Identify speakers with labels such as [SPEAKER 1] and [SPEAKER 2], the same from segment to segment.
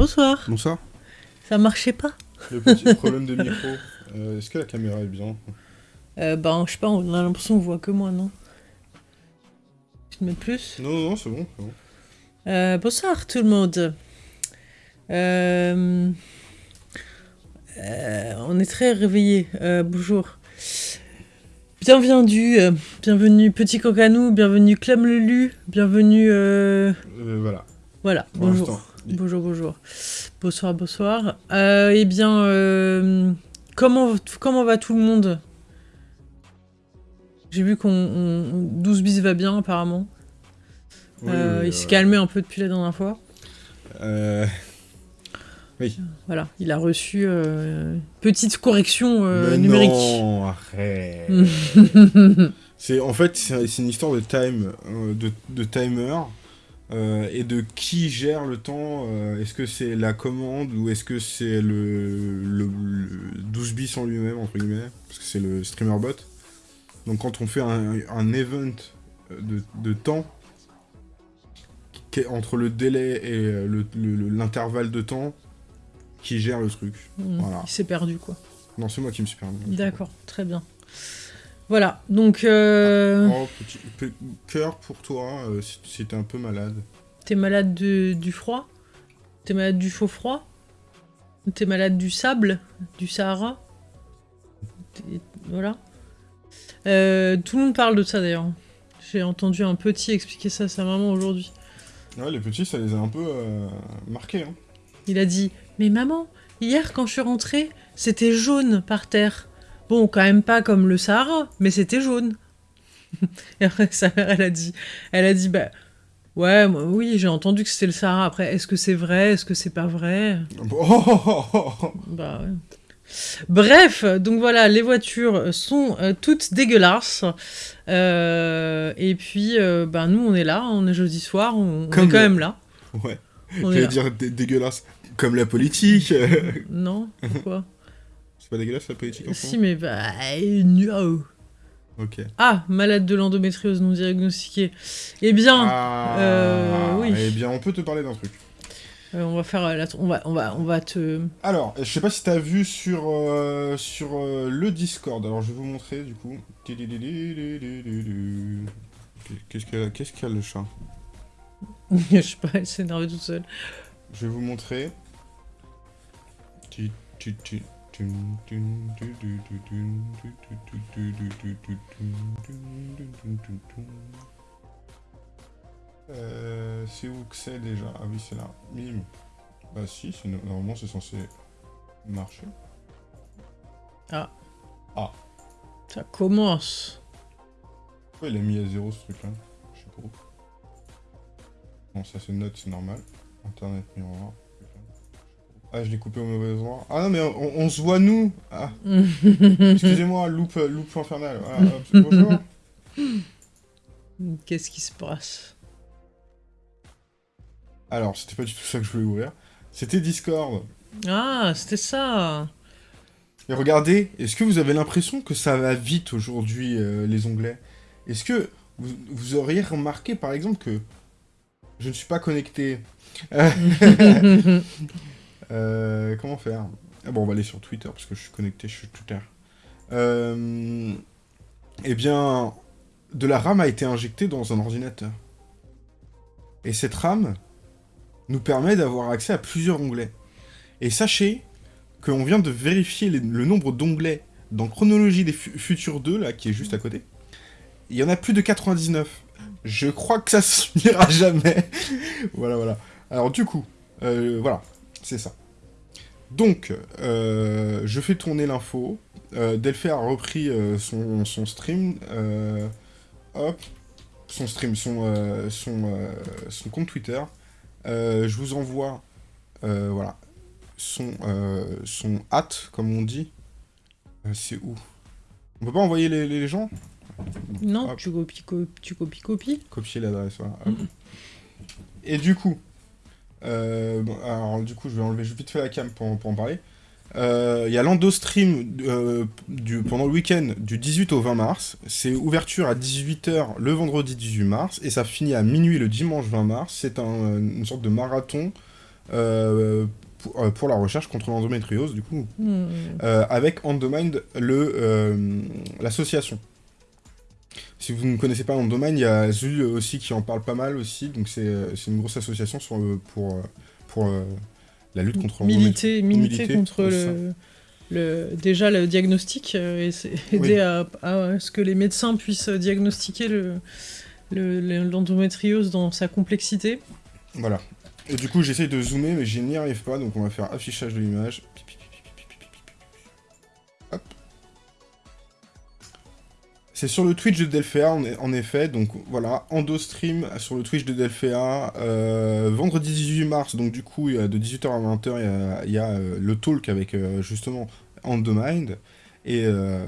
[SPEAKER 1] Bonsoir.
[SPEAKER 2] Bonsoir.
[SPEAKER 1] Ça marchait pas
[SPEAKER 2] Le petit problème de micro. Euh, Est-ce que la caméra est bien?
[SPEAKER 1] Euh, Ben, je sais pas, on a l'impression qu'on voit que moi, non? Tu te mets plus
[SPEAKER 2] Non, non, non, c'est bon.
[SPEAKER 1] Euh, Bonsoir tout le monde. On est très réveillés. Bonjour. Bienvenue, bienvenue Petit Cocanou, bienvenue Clem Lelu, bienvenue...
[SPEAKER 2] voilà.
[SPEAKER 1] Voilà, bonjour. Bonjour, bonjour. Bonsoir, bonsoir. Euh, eh bien, euh, comment, comment va tout le monde? J'ai vu qu'on... on- 12 bis va bien, apparemment.
[SPEAKER 2] Oui,
[SPEAKER 1] Euh,
[SPEAKER 2] oui,
[SPEAKER 1] il s'est calmé un peu depuis la dernière fois.
[SPEAKER 2] euh,
[SPEAKER 1] Voilà, il a reçu une petite correction
[SPEAKER 2] mais
[SPEAKER 1] numérique.
[SPEAKER 2] Non, arrête. c'est en fait c'est une histoire de time, de, de timer euh, et de qui gère le temps. euh, est-ce que c'est la commande ou est-ce que c'est le, le, le 12 bis en lui-même entre guillemets parce que c'est le streamer bot. Donc quand on fait un, un event de, de temps qui est entre le délai et euh, le- le- le- l'intervalle de temps qui gère le truc.
[SPEAKER 1] Mm,
[SPEAKER 2] Voilà.
[SPEAKER 1] Il s'est perdu, quoi.
[SPEAKER 2] Non, c'est moi qui me suis permis.
[SPEAKER 1] D'accord, très bien. Voilà, donc euh,
[SPEAKER 2] Oh, petit pe- cœur pour toi euh, si, si t'es un peu malade.
[SPEAKER 1] t'es malade de- du froid? T'es malade du faux froid? T'es malade du sable? Du Sahara? Voilà. Euh, tout le monde parle de ça d'ailleurs. J'ai entendu un petit expliquer ça à sa maman aujourd'hui.
[SPEAKER 2] Ouais, les petits, ça les a un peu marqués. Hein.
[SPEAKER 1] Il a dit Mais maman, hier quand je suis rentrée, c'était jaune par terre. Bon, quand même pas comme le Sahara, mais c'était jaune. Et après, sa mère, elle a dit Elle a dit Bah. Ouais, moi, oui, j'ai entendu que c'était le Sahara. Après, est-ce que c'est vrai Est-ce que c'est pas vrai?
[SPEAKER 2] Oh.
[SPEAKER 1] Bah ouais. Bref, donc voilà, les voitures sont euh, toutes dégueulasses. Euh, et puis, euh, ben nous, on est là, on est jeudi soir, on, est quand même là.
[SPEAKER 2] Ouais, j'allais dire dé- dégueulasse. Comme la politique.
[SPEAKER 1] Non Pourquoi?
[SPEAKER 2] c'est pas dégueulasse la politique en
[SPEAKER 1] Si, mais bah. no.
[SPEAKER 2] Ok.
[SPEAKER 1] Ah, malade de l'endométriose non diagnostiquée. Eh bien,
[SPEAKER 2] Ah,
[SPEAKER 1] euh, oui.
[SPEAKER 2] Eh bien, on peut te parler d'un truc.
[SPEAKER 1] euh, on va faire euh, la... on va, on va, on va te.
[SPEAKER 2] Alors, je sais pas si t'as vu sur, euh, sur euh, le Discord. Alors, je vais vous montrer du coup. Qu'est-ce qu'il y a, qu'est-ce qu'il y a le chat?
[SPEAKER 1] Je sais pas, elle s'est énervée toute seule.
[SPEAKER 2] Je vais vous montrer. Euh, c'est où que c'est déjà? Ah oui, c'est là. Mime. Bah si, normalement c'est censé marcher.
[SPEAKER 1] Ça commence.
[SPEAKER 2] Pourquoi il a mis à zéro ce truc là Je sais pas. Bon, ça c'est note, c'est normal. Internet miroir. Ah, je l'ai coupé au mauvais endroit. Ah non, mais on, on se voit nous Ah, excusez-moi, loupe, loupe infernale. Voilà, hop, c'est bonjour.
[SPEAKER 1] Qu'est-ce qui se passe?
[SPEAKER 2] Alors, c'était pas du tout ça que je voulais ouvrir. C'était Discord.
[SPEAKER 1] Ah, c'était ça.
[SPEAKER 2] Et regardez, est-ce que vous avez l'impression que ça va vite aujourd'hui, euh, les onglets? Est-ce que vous, vous auriez remarqué, par exemple, que je ne suis pas connecté? Euh, comment faire? Ah Bon, on va aller sur Twitter, parce que je suis connecté, je suis Twitter. Euh, eh bien, de la RAM a été injectée dans un ordinateur. Et cette RAM nous permet d'avoir accès à plusieurs onglets. Et sachez qu'on vient de vérifier le nombre d'onglets dans Chronologie des Fu- Futurs 2, là, qui est juste à côté. Il y en a plus de 99. Je crois que ça se finira jamais. voilà, voilà. Alors, du coup, euh, voilà, c'est ça. Donc, euh, je fais tourner l'info. Euh, Delphi a repris euh, son, son stream. euh, hop. Son stream, son, son, son compte Twitter. Je vous envoie, voilà, son, son hâte, comme on dit. C'est où? On peut pas envoyer les, les gens?
[SPEAKER 1] Non,
[SPEAKER 2] Hop.
[SPEAKER 1] tu copies, co- tu copies, copies.
[SPEAKER 2] Copier l'adresse, voilà. hop. Et du coup, euh, bon, alors du coup, je vais enlever vite fait la cam pour, pour en parler. Euh, Il y a l'endostream euh, du, pendant le week-end du 18 au 20 mars. C'est ouverture à 18h le vendredi 18 mars et ça finit à minuit le dimanche 20 mars. C'est un- une sorte de marathon euh, pour, pour la recherche contre l'endométriose, du coup,
[SPEAKER 1] Hmm.
[SPEAKER 2] avec Endomind, le, euh, l'association. Si vous ne connaissez pas Endomind, il y a Zul aussi qui en parle pas mal aussi, donc c'est euh, une grosse association sur le- pour, euh, pour euh, la lutte contre l'endométriose.
[SPEAKER 1] militer, militer, contre le, le- déjà le diagnostic euh, et aider
[SPEAKER 2] Oui.
[SPEAKER 1] à, à ce que les médecins puissent diagnostiquer le le- le- l'endométriose dans sa complexité.
[SPEAKER 2] Voilà. Et du coup, j'essaye de zoomer, mais je n'y arrive pas, donc on va faire affichage de l'image. C'est sur le Twitch de Delphéa, en, en effet, donc voilà, EndoStream sur le Twitch de Delphéa, euh, vendredi 18 mars, donc du coup, de 18h à 20h, il y a, il y a, euh, le talk avec, euh, justement, Endomind, et, euh,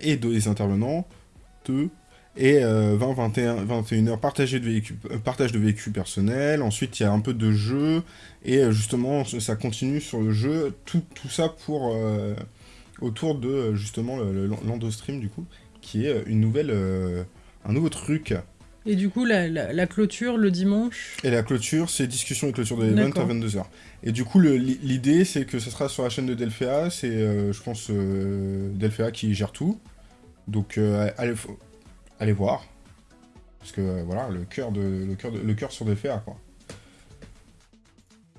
[SPEAKER 2] et deux intervenants, deux, et euh, 20, 21, 21 heures partage de véhicules, euh, partage personnels. Ensuite, il y a un peu de jeu. Et euh, justement, ça continue sur le jeu. Tout, tout ça pour euh, autour de euh, justement le- le- l'endostream du coup, qui est une nouvelle, euh, un nouveau truc.
[SPEAKER 1] Et du coup, la, la- la clôture le dimanche.
[SPEAKER 2] Et la clôture, c'est discussion et clôture de l'event à
[SPEAKER 1] D'accord.
[SPEAKER 2] 22h. Et du coup, l'idée, c'est que ça sera sur la chaîne de Delphéa. C'est, euh, je pense, euh, Delphéa qui gère tout. Donc, euh, allez, allez voir. Parce que, euh, voilà, le cœur de, le cœur de- le cœur sur Delphéa, quoi.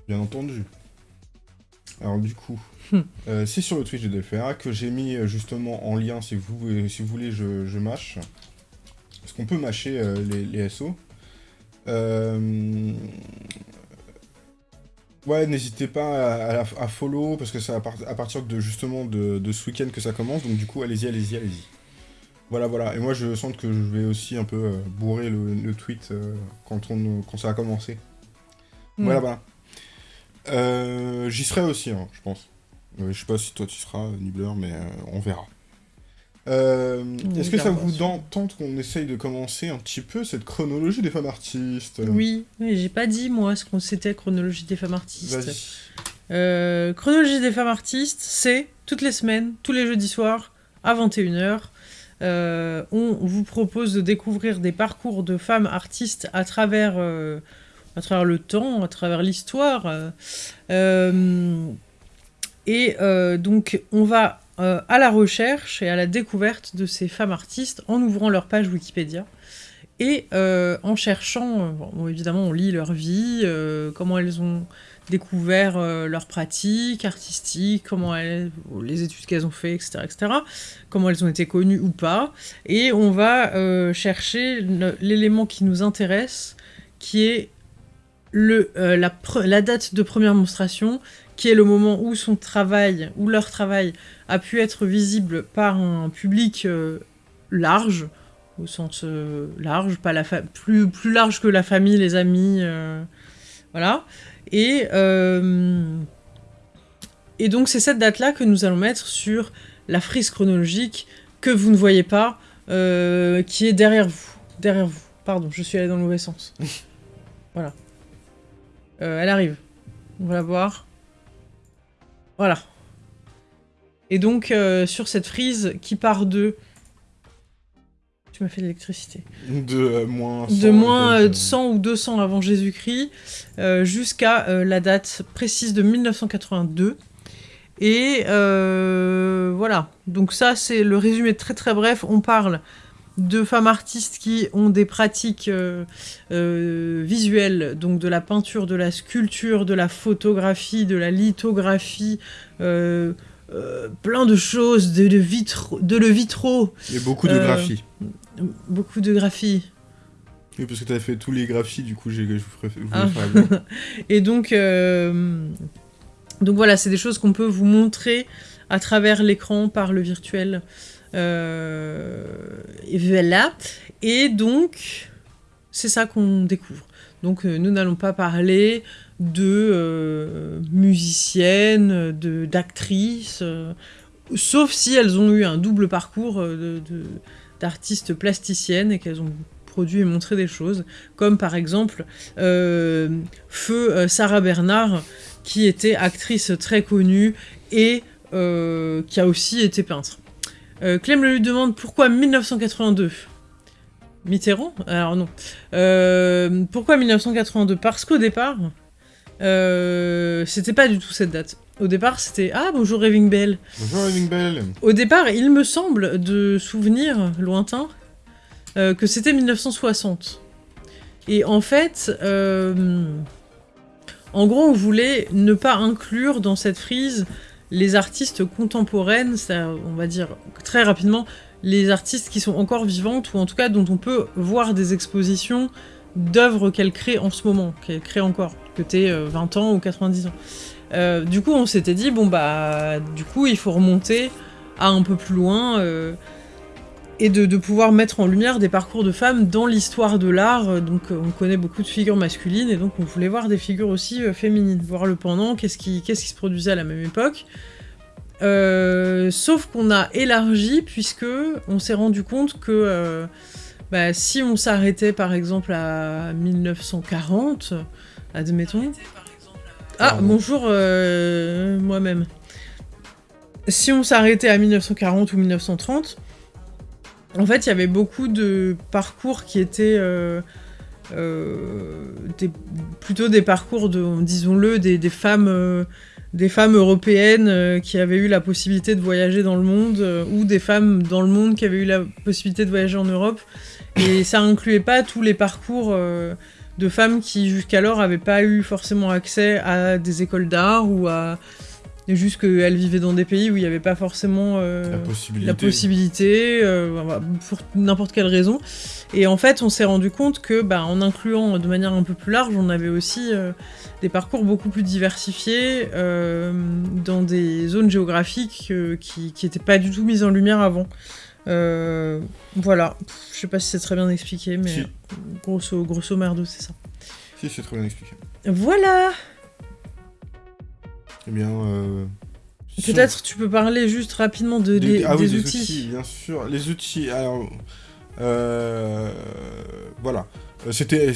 [SPEAKER 2] Bien entendu. Alors, du coup. euh, c'est sur le Twitch de Delphéa que j'ai mis euh, justement en lien, si vous, si vous voulez, je, je mâche. Parce qu'on peut mâcher euh, les, les SO. Euh, Ouais, n'hésitez pas à, à, à follow, parce que c'est à, part- à partir de justement de, de ce week-end que ça commence, donc du coup, allez-y, allez-y, allez-y. Voilà, voilà. Et moi, je sens que je vais aussi un peu bourrer le, le tweet quand, on, quand ça a commencé.
[SPEAKER 1] Hmm.
[SPEAKER 2] Voilà, voilà. Euh, J'y serai aussi, hein, je pense. Euh, je sais pas si toi tu seras, Nibbler, mais euh, on verra. Euh, Est-ce que ça vous tente qu'on essaye de commencer un petit peu cette chronologie des femmes artistes?
[SPEAKER 1] Oui, mais j'ai pas dit moi ce qu'on c'était chronologie des femmes artistes. Euh, chronologie des femmes artistes, c'est toutes les semaines, tous les jeudis soirs, à 21h. Euh, on vous propose de découvrir des parcours de femmes artistes à travers, à travers le temps, à travers l'histoire. Et euh, donc, on va euh, à la recherche et à la découverte de ces femmes artistes en ouvrant leur page Wikipédia. Et euh, en cherchant, bon, évidemment, on lit leur vie, comment elles ont découvert euh, leurs pratiques artistiques, comment elles, les études qu'elles ont fait, etc., etc., comment elles ont été connues ou pas. Et on va chercher l'élément qui nous intéresse, qui est le, euh, la, date de première monstration, qui est le moment où son travail, où leur travail a pu être visible par un public euh, large, au sens euh, large, pas la plus, plus large que la famille, les amis, voilà. Et, et donc c'est cette date-là que nous allons mettre sur la frise chronologique que vous ne voyez pas, qui est derrière vous. Derrière vous. Pardon, je suis allée dans le mauvais sens. voilà. Euh, elle arrive. On va la voir. Voilà. Et donc, euh, sur cette frise qui part de... Tu m'as fait de l'électricité
[SPEAKER 2] De euh, moins 100.
[SPEAKER 1] de moins
[SPEAKER 2] et
[SPEAKER 1] euh,
[SPEAKER 2] donc,
[SPEAKER 1] 100 ou 200 avant Jésus-Christ jusqu'à la date précise de 1982. Et voilà, donc ça c'est le résumé très très bref. On parle de femmes artistes qui ont des pratiques euh, euh, visuelles, donc de la peinture, de la sculpture, de la photographie, de la lithographie, euh, plein de choses, de, de, vitro, de le vitro,
[SPEAKER 2] a beaucoup de graphies.
[SPEAKER 1] beaucoup de graphie.
[SPEAKER 2] Oui, parce que t'as fait tous les graphies, du coup, j'ai
[SPEAKER 1] Ah. Et donc, donc voilà, c'est des choses qu'on peut vous montrer à travers l'écran par le virtuel. Euh, voilà. Et donc, c'est ça qu'on découvre. Donc, euh, nous n'allons pas parler de euh, musiciennes, d'actrices, sauf si elles ont eu un double parcours d'artistes plasticiennes et qu'elles ont produit et montré des choses, comme par exemple Feu Sarah Bernard, qui était actrice très connue et qui a aussi été peintre. Euh, Clem lui demande pourquoi 1982 Mitterrand? Alors non. Euh, pourquoi 1982 Parce qu'au départ, euh, c'était pas du tout cette date. Au départ, c'était Ah, bonjour Raving Bell.
[SPEAKER 2] Bonjour Raving Bell.
[SPEAKER 1] Au départ, il me semble de souvenirs lointains euh, que c'était 1960. Et en fait, en gros, on voulait ne pas inclure dans cette frise les artistes contemporaines, on va dire très rapidement, les artistes qui sont encore vivantes, ou en tout cas dont on peut voir des expositions d'œuvres qu'elles créent en ce moment, qu'elles créent encore, que t'es 20 ans ou 90 ans. Euh, du coup, on s'était dit, bon bah, du coup, il faut remonter à un peu plus loin euh, et de, pouvoir mettre en lumière des parcours de femmes dans l'histoire de l'art. Donc, on connaît beaucoup de figures masculines et donc on voulait voir des figures aussi euh, féminines, voir le pendant, qu'est-ce qui, qui se produisait à la même époque. sauf qu'on a élargi puisque on s'est rendu compte que bah, si on s'arrêtait par exemple à 1940, admettons, ah, bonjour, euh, moi-même. Si on s'arrêtait à 1940 ou 1930, en fait, il y avait beaucoup de parcours qui étaient euh, euh, plutôt des parcours de, disons-le, des, femmes, des femmes européennes qui avaient eu la possibilité de voyager dans le monde, ou des femmes dans le monde qui avaient eu la possibilité de voyager en Europe. Et ça incluait pas tous les parcours de femmes qui jusqu'alors n'avaient pas eu forcément accès à des écoles d'art ou à juste qu'elles vivaient dans des pays où il n'y avait pas forcément euh, la possibilité, euh, pour n'importe quelle raison. Et en fait, on s'est rendu compte que, bah, en incluant de manière un peu plus large, on avait aussi euh, des parcours beaucoup plus diversifiés dans des zones géographiques qui n'étaient pas du tout mises en lumière avant. Voilà, je sais pas si c'est très bien expliqué, mais grosso, grosso merdo, c'est ça.
[SPEAKER 2] Si, c'est très bien expliqué.
[SPEAKER 1] Voilà
[SPEAKER 2] Eh bien... Euh,
[SPEAKER 1] Peut-être tu peux parler juste rapidement de, des,
[SPEAKER 2] ah oui,
[SPEAKER 1] des
[SPEAKER 2] outils. Bien sûr, les outils, alors... Euh, voilà. C'était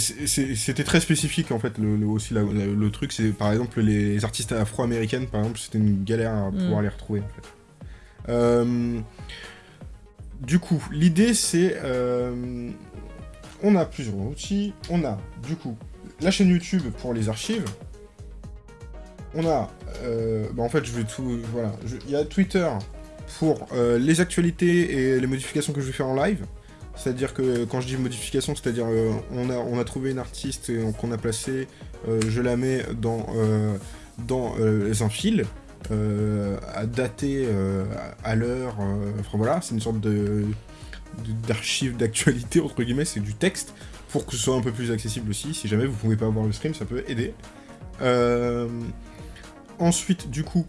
[SPEAKER 2] très spécifique en fait le, aussi le truc c'est par exemple les artistes afro-américaines par exemple c'était une galère à pouvoir mm. les retrouver en fait. Euh, du coup, l'idée c'est... Euh, on a plusieurs outils. On a, du coup, la chaîne YouTube pour les archives. On a... Euh, bah, en fait, je vais tout... Voilà. Il y a Twitter pour euh, les actualités et les modifications que je vais faire en live. C'est-à-dire que quand je dis modification, c'est-à-dire on, a, on a trouvé une artiste qu'on a placée, je la mets dans, dans un fil, euh, à dater euh, à l'heure. Euh, enfin voilà, c'est une sorte de d'archive d'actualité, entre guillemets, c'est du texte, pour que ce soit un peu plus accessible aussi. Si jamais vous pouvez pas voir le stream, ça peut aider. Ensuite, du coup,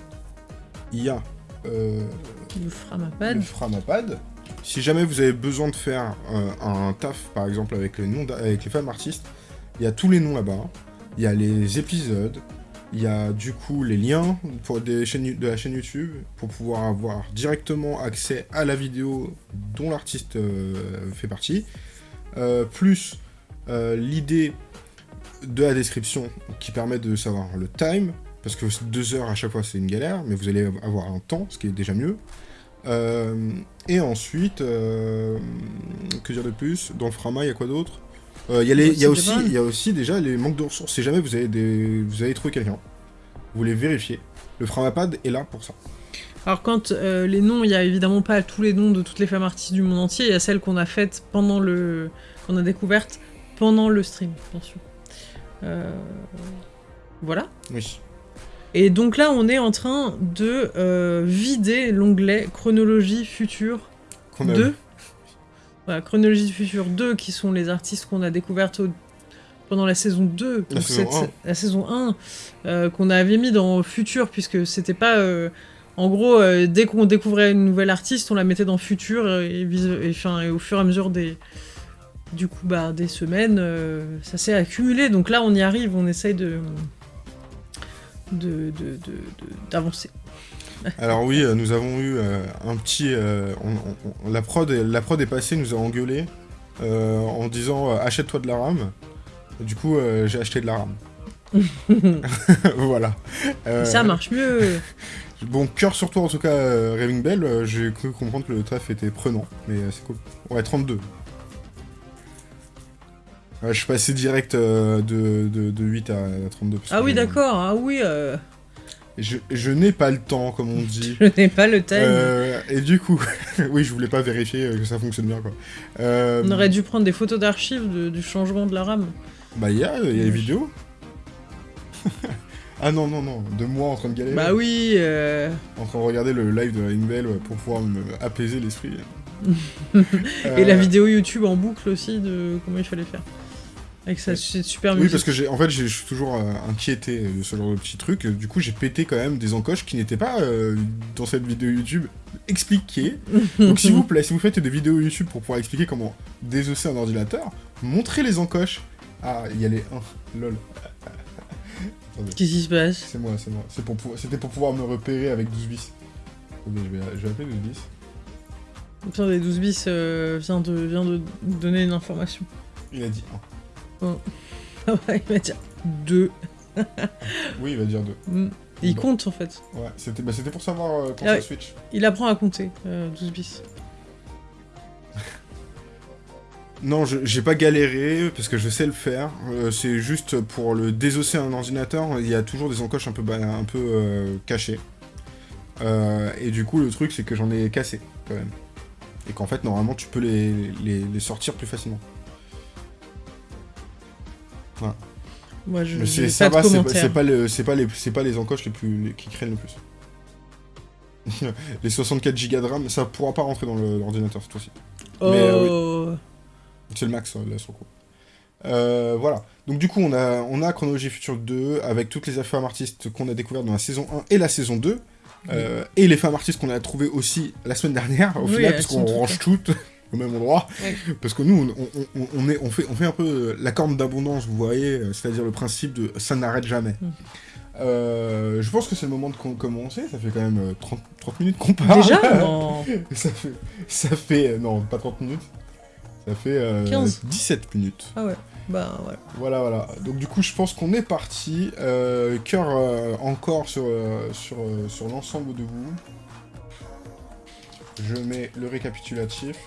[SPEAKER 2] il y a...
[SPEAKER 1] le Framapad.
[SPEAKER 2] Le Framapad. Si jamais vous avez besoin de faire un taf, par exemple, avec les, noms avec les femmes artistes, il y a tous les noms là-bas. Il y a les épisodes, il y a du coup les liens pour des chaînes, de la chaîne YouTube pour pouvoir avoir directement accès à la vidéo dont l'artiste euh, fait partie, euh, plus euh, l'idée de la description qui permet de savoir le time, parce que deux heures à chaque fois c'est une galère, mais vous allez avoir un temps, ce qui est déjà mieux. et ensuite, que dire de plus? Dans le Frama, il y a quoi d'autre? Il euh, y, a aussi, y a aussi déjà les manques de ressources. Si jamais vous avez, des, vous avez trouvé quelqu'un, vous les vérifiez. Le Framapad est là pour ça.
[SPEAKER 1] Alors quand euh, les noms, il n'y a évidemment pas tous les noms de toutes les femmes artistes du monde entier, il y a celles qu'on a faites pendant le... qu'on a découvertes pendant le stream, bien sûr. Euh, voilà.
[SPEAKER 2] Oui.
[SPEAKER 1] Et donc là, on est en train de vider l'onglet chronologie future 2 Chronologie du futur 2, qui sont les artistes qu'on a découvertes pendant la saison 2,
[SPEAKER 2] la, saison, 1.
[SPEAKER 1] la saison 1, euh, qu'on avait mis dans futur, puisque c'était pas... Euh, en gros, euh, dès qu'on découvrait une nouvelle artiste, on la mettait dans futur, et, et, au fur et à mesure des... Du coup, bah, des semaines, ça s'est accumulé. Donc là, on y arrive, on essaye de d'avancer.
[SPEAKER 2] Alors oui, euh, nous avons eu euh, un petit... Euh, la, prod, la prod est passée, nous a engueulé en disant achète-toi de la RAM. Du coup, j'ai acheté de la RAM. voilà.
[SPEAKER 1] Ça marche mieux.
[SPEAKER 2] Bon, cœur sur toi en tout cas, Raving Bell, j'ai cru comprendre que le taf était prenant, mais c'est cool. Ouais, 32. Ouais, je suis passé direct euh, de, de, de 8 à 32. parce
[SPEAKER 1] Ah
[SPEAKER 2] que
[SPEAKER 1] oui, d'accord. Ah oui, euh,
[SPEAKER 2] Je, je n'ai pas le temps, comme on dit.
[SPEAKER 1] je n'ai pas le time.
[SPEAKER 2] Euh, et du coup, oui, je voulais pas vérifier euh, que ça fonctionne bien, quoi.
[SPEAKER 1] On aurait dû prendre des photos d'archives du changement de la RAM.
[SPEAKER 2] Bah, il y a, y a les vidéos. ah non, non, non, de moi en train de galérer.
[SPEAKER 1] Bah oui. euh,
[SPEAKER 2] En train de regarder le live de la pour pouvoir me apaiser l'esprit.
[SPEAKER 1] Et la vidéo YouTube en boucle aussi de comment il fallait faire. Avec sa super musique.
[SPEAKER 2] Oui, parce que j'ai, en fait, je suis toujours euh, inquiété euh, de ce genre de petits trucs. Du coup, j'ai pété quand même des encoches qui n'étaient pas euh, dans cette vidéo YouTube expliquées. Donc, s'il vous plaît, si vous faites des vidéos YouTube pour pouvoir expliquer comment désosser un ordinateur, montrez les encoches. Ah, il y a les 1. Lol.
[SPEAKER 1] Qu'est-ce qui se passe?
[SPEAKER 2] C'est moi, c'est moi. C'était pour pouvoir me repérer avec 12 bis. Okay, je, vais, je vais appeler 12 bis.
[SPEAKER 1] Pire des 12 bis vient, de, vient de donner une information.
[SPEAKER 2] Il a dit
[SPEAKER 1] 1. Mm. il va dire
[SPEAKER 2] deux. oui, il va dire deux.
[SPEAKER 1] Mm.
[SPEAKER 2] Il
[SPEAKER 1] compte en fait.
[SPEAKER 2] Ouais, c'était bah, pour savoir euh, pour
[SPEAKER 1] ah,
[SPEAKER 2] Switch.
[SPEAKER 1] Il apprend à compter, euh, 12 bis.
[SPEAKER 2] non, j'ai pas galéré, parce que je sais le faire. Euh, c'est juste pour le désosser à un ordinateur, il y a toujours des encoches un peu, un peu euh, cachées. Euh, et du coup, le truc, c'est que j'en ai cassé, quand même. Et qu'en fait, normalement, tu peux les, les sortir plus facilement.
[SPEAKER 1] Moi, je
[SPEAKER 2] ça pas, c'est pas, le- c'est pas les, pas les encoches les plus les- qui craignent le plus. les 64 Go de RAM, ça pourra pas rentrer dans l'ordinateur cette fois-ci.
[SPEAKER 1] Oh,
[SPEAKER 2] Mais, euh, C'est le max, euh, là, sur le coup. Euh, voilà. Donc, du coup, on a, on a Chronologie Future 2 avec toutes les femmes artistes qu'on a découvertes dans la saison 1 et la saison 2. euh, et les femmes artistes qu'on a trouvées aussi la semaine dernière, au
[SPEAKER 1] Oui,
[SPEAKER 2] final, parce qu'on range toutes au même endroit. Parce que nous, on, on- est, on, fait, on fait un peu euh, la corne d'abondance, vous voyez, euh, c'est-à-dire le principe de ça n'arrête jamais.
[SPEAKER 1] Mm.
[SPEAKER 2] Euh, je pense que c'est le moment de com- commencer, ça fait quand même euh, 30, 30 minutes qu'on parle.
[SPEAKER 1] Déjà Non.
[SPEAKER 2] ça fait, ça fait, non, pas 30 minutes, ça fait euh,
[SPEAKER 1] 15.
[SPEAKER 2] 17 minutes.
[SPEAKER 1] Ah ouais. Bah ouais.
[SPEAKER 2] Voilà, voilà. Donc du coup, je pense qu'on est parti. Euh, cœur encore sur, sur, sur l'ensemble de vous. Je mets le récapitulatif.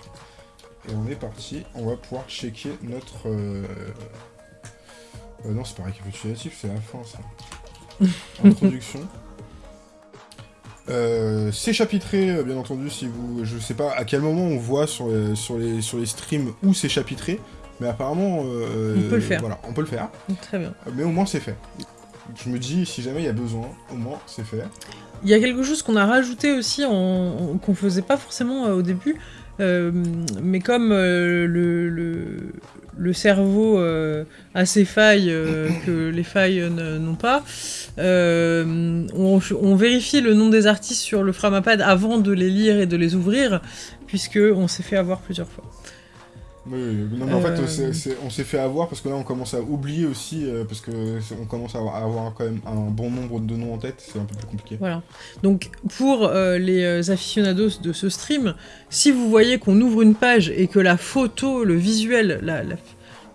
[SPEAKER 2] Et on est parti. On va pouvoir checker notre... euh, euh, non, c'est pas récapitulatif, c'est la fin, ça. Introduction. Euh, c'est chapitré, euh, bien entendu, si vous... Je sais pas à quel moment on voit sur les, sur les, sur les streams où c'est chapitré, mais apparemment...
[SPEAKER 1] On peut le faire.
[SPEAKER 2] Voilà, on peut le faire.
[SPEAKER 1] Très bien.
[SPEAKER 2] Mais au moins c'est fait. Je me dis, si jamais il y a besoin, au moins c'est fait.
[SPEAKER 1] Il y a quelque chose qu'on a rajouté aussi, qu'on faisait pas forcément au début, mais comme euh, le, cerveau euh, a ses failles euh, que les failles n'ont pas, euh, on, on vérifie le nom des artistes sur le Framapad avant de les lire et de les ouvrir, puisque on s'est fait avoir plusieurs fois.
[SPEAKER 2] Oui, oui, non, mais en
[SPEAKER 1] Euh.
[SPEAKER 2] fait, c'est- on s'est fait avoir parce que là, on commence à oublier aussi, euh, parce que on commence à avoir, à avoir quand même un bon nombre de noms en tête, c'est un peu plus compliqué.
[SPEAKER 1] Voilà. Donc pour euh, les euh, aficionados de ce stream, si vous voyez qu'on ouvre une page et que la photo, le visuel, la- la-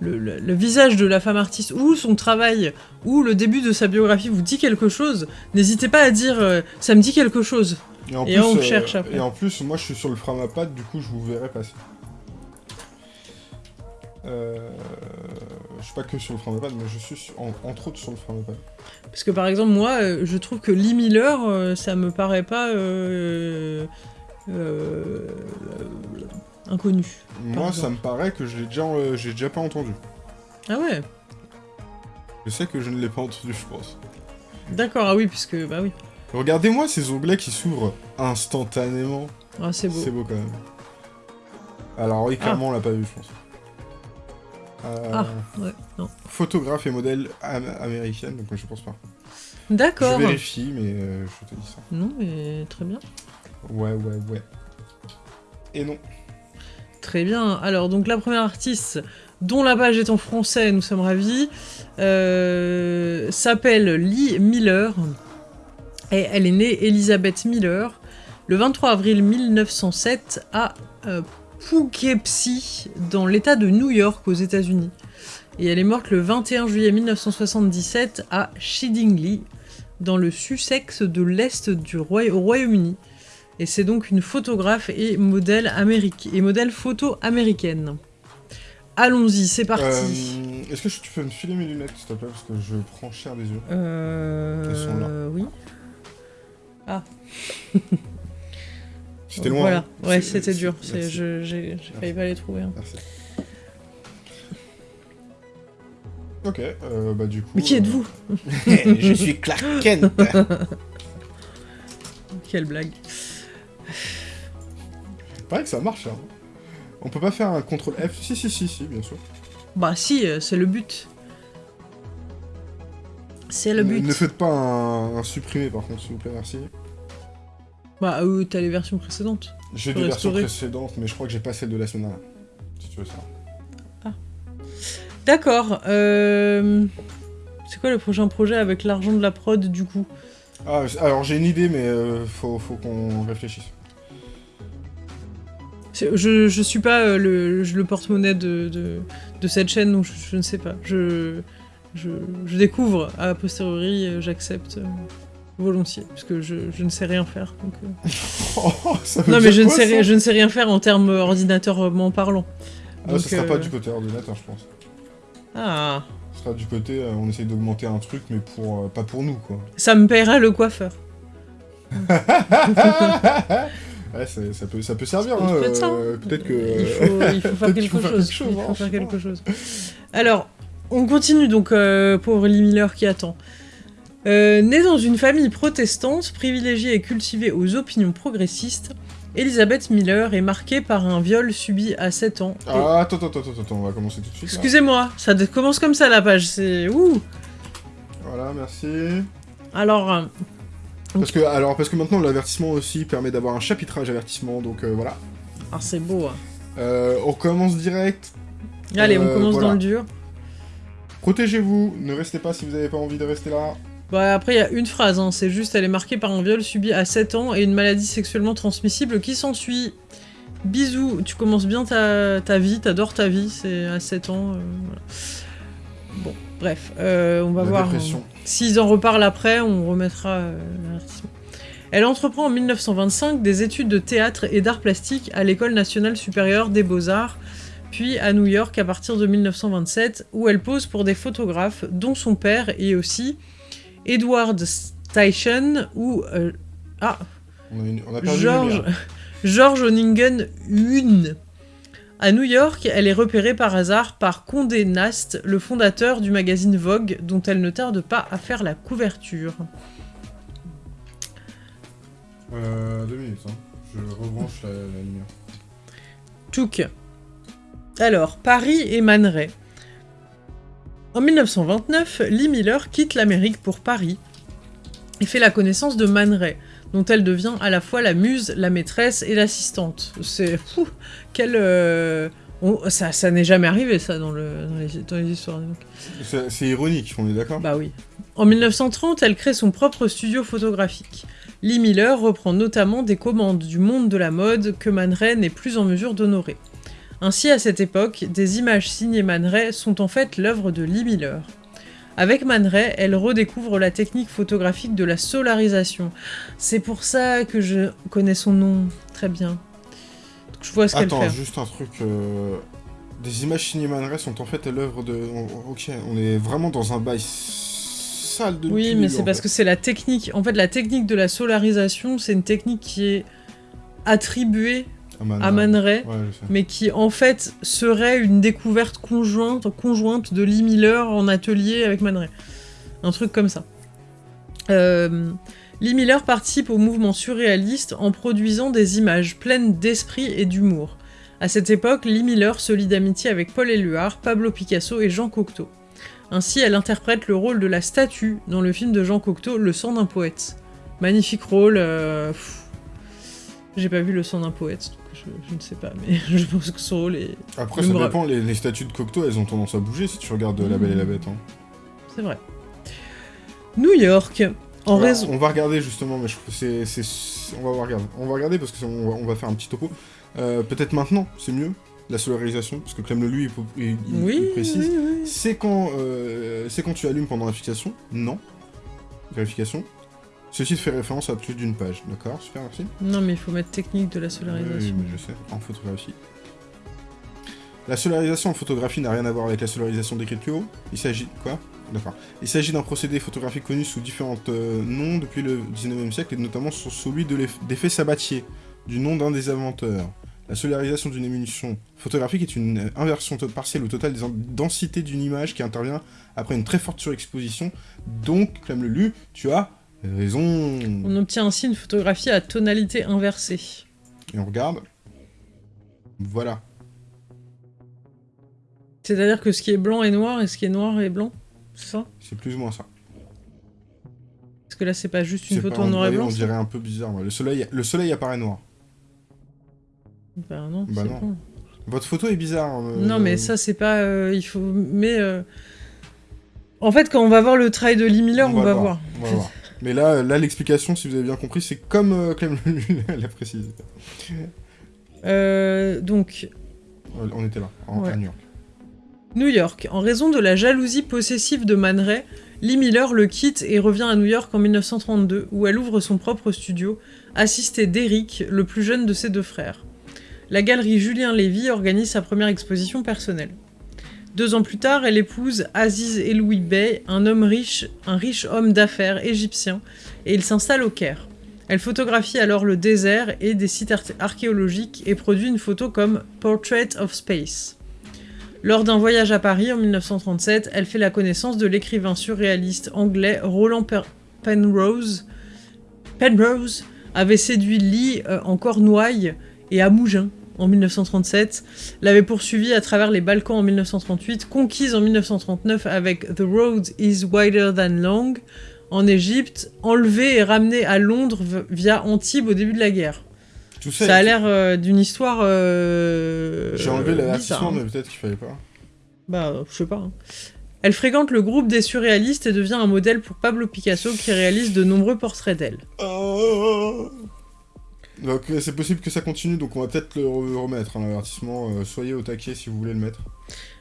[SPEAKER 1] le, le- le visage de la femme artiste ou son travail ou le début de sa biographie vous dit quelque chose, n'hésitez pas à dire euh, ça me dit quelque chose.
[SPEAKER 2] en
[SPEAKER 1] Et on cherche après.
[SPEAKER 2] Et en plus, moi, je suis sur le Framapad, du coup, je vous verrai passer. Euh, je suis pas que sur le Framapad, mais je suis en- entre autres sur le Framapad.
[SPEAKER 1] Parce que par exemple moi, euh, je trouve que Lee Miller, euh, ça me paraît pas euh, inconnu.
[SPEAKER 2] Moi,
[SPEAKER 1] exemple.
[SPEAKER 2] ça me paraît que je l'ai déjà, j'ai déjà pas entendu.
[SPEAKER 1] Ah ouais.
[SPEAKER 2] Je sais que je ne l'ai pas entendu, je pense.
[SPEAKER 1] D'accord. Ah oui, puisque bah oui.
[SPEAKER 2] Regardez-moi ces onglets qui s'ouvrent instantanément.
[SPEAKER 1] Ah, c'est beau.
[SPEAKER 2] C'est beau quand même. Alors oui, clairement, on l'a pas vu, je pense. Euh,
[SPEAKER 1] Ah, ouais, non.
[SPEAKER 2] Photographe et modèle am- américaine, donc je pense pas.
[SPEAKER 1] D'accord.
[SPEAKER 2] Je vérifie, mais euh, je te dis ça.
[SPEAKER 1] Non, mais très bien.
[SPEAKER 2] Ouais, ouais, ouais. Et non.
[SPEAKER 1] Très bien. Alors, donc la première artiste dont la page est en français, nous sommes ravis, euh, s'appelle Lee Miller. Et elle est née Elizabeth Miller le 23 avril 1907 à euh, Poughkeepsie, dans l'État de New York, aux États-Unis. Et elle est morte le 21 juillet 1977 à Shidingley, dans le Sussex de l'Est du au Royaume-Uni. Et c'est donc une photographe et modèle, améric- et modèle photo américaine. allons-y, c'est parti.
[SPEAKER 2] Euh, Est-ce que tu peux me filer mes lunettes, s'il te plaît, parce que je prends cher des yeux.
[SPEAKER 1] Euh...
[SPEAKER 2] Elles sont là.
[SPEAKER 1] Oui.
[SPEAKER 2] C'était loin.
[SPEAKER 1] Voilà,
[SPEAKER 2] hein.
[SPEAKER 1] ouais, c'était dur. J'ai failli pas les trouver. hein.
[SPEAKER 2] Merci. Ok, euh, bah du coup...
[SPEAKER 1] Mais qui
[SPEAKER 2] euh,
[SPEAKER 1] êtes-vous?
[SPEAKER 2] Je suis Clark Kent
[SPEAKER 1] Quelle blague.
[SPEAKER 2] Pareil que ça marche, hein. On peut pas faire un contrôle F Si, si, si, si, bien sûr.
[SPEAKER 1] Bah si, euh, c'est le but. C'est le
[SPEAKER 2] Ne-
[SPEAKER 1] but.
[SPEAKER 2] Ne faites pas un, un supprimé, par contre, s'il vous plaît, merci.
[SPEAKER 1] Bah euh, t'as les versions précédentes.
[SPEAKER 2] J'ai des versions précédentes, mais je crois que j'ai pas celle de la semaine dernière. Si tu veux ça.
[SPEAKER 1] D'accord. euh, C'est quoi le prochain projet avec l'argent de la prod du coup?
[SPEAKER 2] Ah, alors j'ai une idée, mais euh, faut, faut qu'on réfléchisse.
[SPEAKER 1] Je, je suis pas euh, le, le porte-monnaie de, de, de cette chaîne, donc je, je ne sais pas. Je, je, je découvre, a posteriori, j'accepte volontiers, parce que je, je ne sais rien faire. donc, euh.
[SPEAKER 2] Oh, ça
[SPEAKER 1] Non, mais je ne, sais,
[SPEAKER 2] ça
[SPEAKER 1] rien- je ne sais rien faire en termes ordinateur parlant.
[SPEAKER 2] Ah,
[SPEAKER 1] Donc,
[SPEAKER 2] ça sera pas
[SPEAKER 1] euh,
[SPEAKER 2] du côté ordinateur, je pense.
[SPEAKER 1] Ah,
[SPEAKER 2] Ce sera du côté, euh, on essaye d'augmenter un truc, mais pour euh, pas pour nous, quoi.
[SPEAKER 1] ça me paiera le coiffeur.
[SPEAKER 2] ouais, ça peut, ça peut servir,
[SPEAKER 1] Ça
[SPEAKER 2] hein.
[SPEAKER 1] ça,
[SPEAKER 2] euh, Peut-être que...
[SPEAKER 1] Il faut, il faut faire quelque
[SPEAKER 2] faut faire
[SPEAKER 1] chose.
[SPEAKER 2] quelque chose,
[SPEAKER 1] Il faut
[SPEAKER 2] hein,
[SPEAKER 1] faire quelque chose. Alors, on continue donc, euh, pauvre Lee Miller qui attend. Euh, née dans une famille protestante, privilégiée et cultivée aux opinions progressistes, Elizabeth Miller est marquée par un viol subi à 7 ans. Et-
[SPEAKER 2] Ah, attends, attends, attends, attends, on va commencer tout de suite.
[SPEAKER 1] Excusez-moi, ça commence comme ça la page, c'est... Ouh
[SPEAKER 2] Voilà, merci.
[SPEAKER 1] Alors, euh,
[SPEAKER 2] Parce que, alors, parce que maintenant, l'avertissement aussi permet d'avoir un chapitrage avertissement, donc euh, voilà.
[SPEAKER 1] ah, c'est beau. hein.
[SPEAKER 2] Euh, on commence direct.
[SPEAKER 1] Allez, on commence
[SPEAKER 2] voilà.
[SPEAKER 1] dans le dur.
[SPEAKER 2] Protégez-vous, ne restez pas si vous n'avez pas envie de rester là.
[SPEAKER 1] Bah, après, il y a une phrase, hein, c'est juste, elle est marquée par un viol subi à 7 ans et une maladie sexuellement transmissible qui s'ensuit. Bisous, tu commences bien ta, ta vie, t'adores ta vie, c'est à 7 ans. euh, voilà. Bon, bref, euh, on va
[SPEAKER 2] La
[SPEAKER 1] voir. euh, S'ils en reparlent après, on remettra euh, l'avertissement. Elle entreprend en 1925 des études de théâtre et d'art plastique à l'École nationale supérieure des beaux-arts, puis à New York à partir de 1927, où elle pose pour des photographes, dont son père et aussi Edward Steichen ou euh, ah,
[SPEAKER 2] On a, une- on a perdu
[SPEAKER 1] George. George Oningen Hune. À New York, elle est repérée par hasard par Condé Nast, le fondateur du magazine Vogue, dont elle ne tarde pas à faire la couverture.
[SPEAKER 2] Euh, deux minutes, hein. Je rebranche la, la lumière.
[SPEAKER 1] Tchouk. Alors, Paris et Man Ray. En 1929, Lee Miller quitte l'Amérique pour Paris et fait la connaissance de Man Ray, dont elle devient à la fois la muse, la maîtresse et l'assistante. C'est... fou, Quel... euh, on- ça ça n'est jamais arrivé, ça, dans, le, dans, les, dans les histoires.
[SPEAKER 2] c'est ironique, on est d'accord?
[SPEAKER 1] Bah oui. En 1930, elle crée son propre studio photographique. Lee Miller reprend notamment des commandes du monde de la mode que Man Ray n'est plus en mesure d'honorer. Ainsi, à cette époque, des images signées Man Ray sont en fait l'œuvre de Lee Miller. Avec Man Ray, elle redécouvre la technique photographique de la solarisation. C'est pour ça que je connais son nom très bien. Donc, je vois ce qu'elle
[SPEAKER 2] Attends,
[SPEAKER 1] fait.
[SPEAKER 2] juste un truc. euh, Des images cinéma sont en fait l'œuvre de. on- Ok, on est vraiment dans un bail sale de
[SPEAKER 1] Oui, mais c'est parce que c'est la technique. En fait, la technique de la solarisation, c'est une technique qui est attribuée à Man Ray,
[SPEAKER 2] Ouais,
[SPEAKER 1] mais qui en fait serait une découverte conjointe, conjointe de Lee Miller en atelier avec Man Ray. Un truc comme ça. Euh, Lee Miller participe au mouvement surréaliste en produisant des images pleines d'esprit et d'humour. À cette époque, Lee Miller se lie d'amitié avec Paul Éluard, Pablo Picasso et Jean Cocteau. Ainsi, elle interprète le rôle de la statue dans le film de Jean Cocteau, Le sang d'un poète. Magnifique rôle. euh. J'ai pas vu Le sang d'un poète, je, je ne sais pas, mais je pense que son rôle est.
[SPEAKER 2] Après, ça dépend, les, les statues de Cocteau, elles ont tendance à bouger si tu regardes La Belle et la Bête. hein.
[SPEAKER 1] C'est vrai. New York. En raison.
[SPEAKER 2] On va regarder justement, mais je trouve que c'est. c'est- On va regarder. On va regarder parce qu'on va, on va faire un petit topo. Euh, Peut-être maintenant, c'est mieux, la solarisation, parce que Clem le lui, il, il- il
[SPEAKER 1] Oui,
[SPEAKER 2] précise.
[SPEAKER 1] oui, oui.
[SPEAKER 2] C'est quand, euh, c'est quand tu allumes pendant la fixation? Non. Vérification. Ceci fait référence à plus d'une page. D'accord, super, merci.
[SPEAKER 1] Non, mais il faut mettre technique de la solarisation.
[SPEAKER 2] oui, mais je sais, en photographie. La solarisation en photographie n'a rien à voir avec la solarisation haut. Il s'agit... Quoi? D'accord. Il s'agit d'un procédé photographique connu sous différents euh, noms depuis le 19e siècle, et notamment sous celui de d'effet Sabatier, du nom d'un des inventeurs. La solarisation d'une émulsion photographique est une inversion partielle ou totale des densités d'une image qui intervient après une très forte surexposition. Donc, comme le lu, tu as raison.
[SPEAKER 1] On obtient ainsi une photographie à tonalité inversée.
[SPEAKER 2] Et on regarde. Voilà.
[SPEAKER 1] C'est-à-dire que ce qui est blanc est noir et ce qui est noir est blanc C'est ça?
[SPEAKER 2] C'est plus ou moins ça.
[SPEAKER 1] Parce que là, c'est pas juste une photo en noir et blanc
[SPEAKER 2] On dirait un peu bizarre. Le soleil, le soleil apparaît noir.
[SPEAKER 1] Bah non,
[SPEAKER 2] bah non. Votre photo est bizarre. Euh,
[SPEAKER 1] non, mais ça, c'est pas... Euh, il faut... Mais... Euh, en fait, quand on va voir le travail de Lee Miller, on, va, voir.
[SPEAKER 2] Mais là, là l'explication, si vous avez bien compris, c'est comme Clem l'a précisé.
[SPEAKER 1] donc...
[SPEAKER 2] On était là, en New York.
[SPEAKER 1] New York. En raison de la jalousie possessive de Man Ray, Lee Miller le quitte et revient à New York en 1932, où elle ouvre son propre studio, assistée d'Eric, le plus jeune de ses deux frères la galerie Julien Lévy organise sa première exposition personnelle. Deux ans plus tard, elle épouse Aziz Eloui Bey, un homme riche, un riche homme d'affaires égyptien, et il s'installe au Caire. Elle photographie alors le désert et des sites archéologiques et produit une photo comme Portrait of Space. Lors d'un voyage à Paris en 1937, elle fait la connaissance de l'écrivain surréaliste anglais Roland Penrose. Penrose avait séduit Lee euh, en Cornouailles et à Mougins en 1937, l'avait poursuivi à travers les Balkans en 1938, conquise en 1939 avec The Road is Wider Than Long en Égypte, enlevée et ramenée à Londres via Antibes au début de la guerre. ça, a l'air euh, d'une histoire. Euh,
[SPEAKER 2] J'ai enlevé l'avertissement, hein. mais peut-être qu'il fallait pas.
[SPEAKER 1] Bah, je sais pas. Hein. Elle fréquente le groupe des surréalistes et devient un modèle pour Pablo Picasso qui réalise de nombreux portraits d'elle. Oh.
[SPEAKER 2] Donc euh, c'est possible que ça continue, donc on va peut-être le remettre, un hein, avertissement. Euh, soyez au taquet si vous voulez le mettre.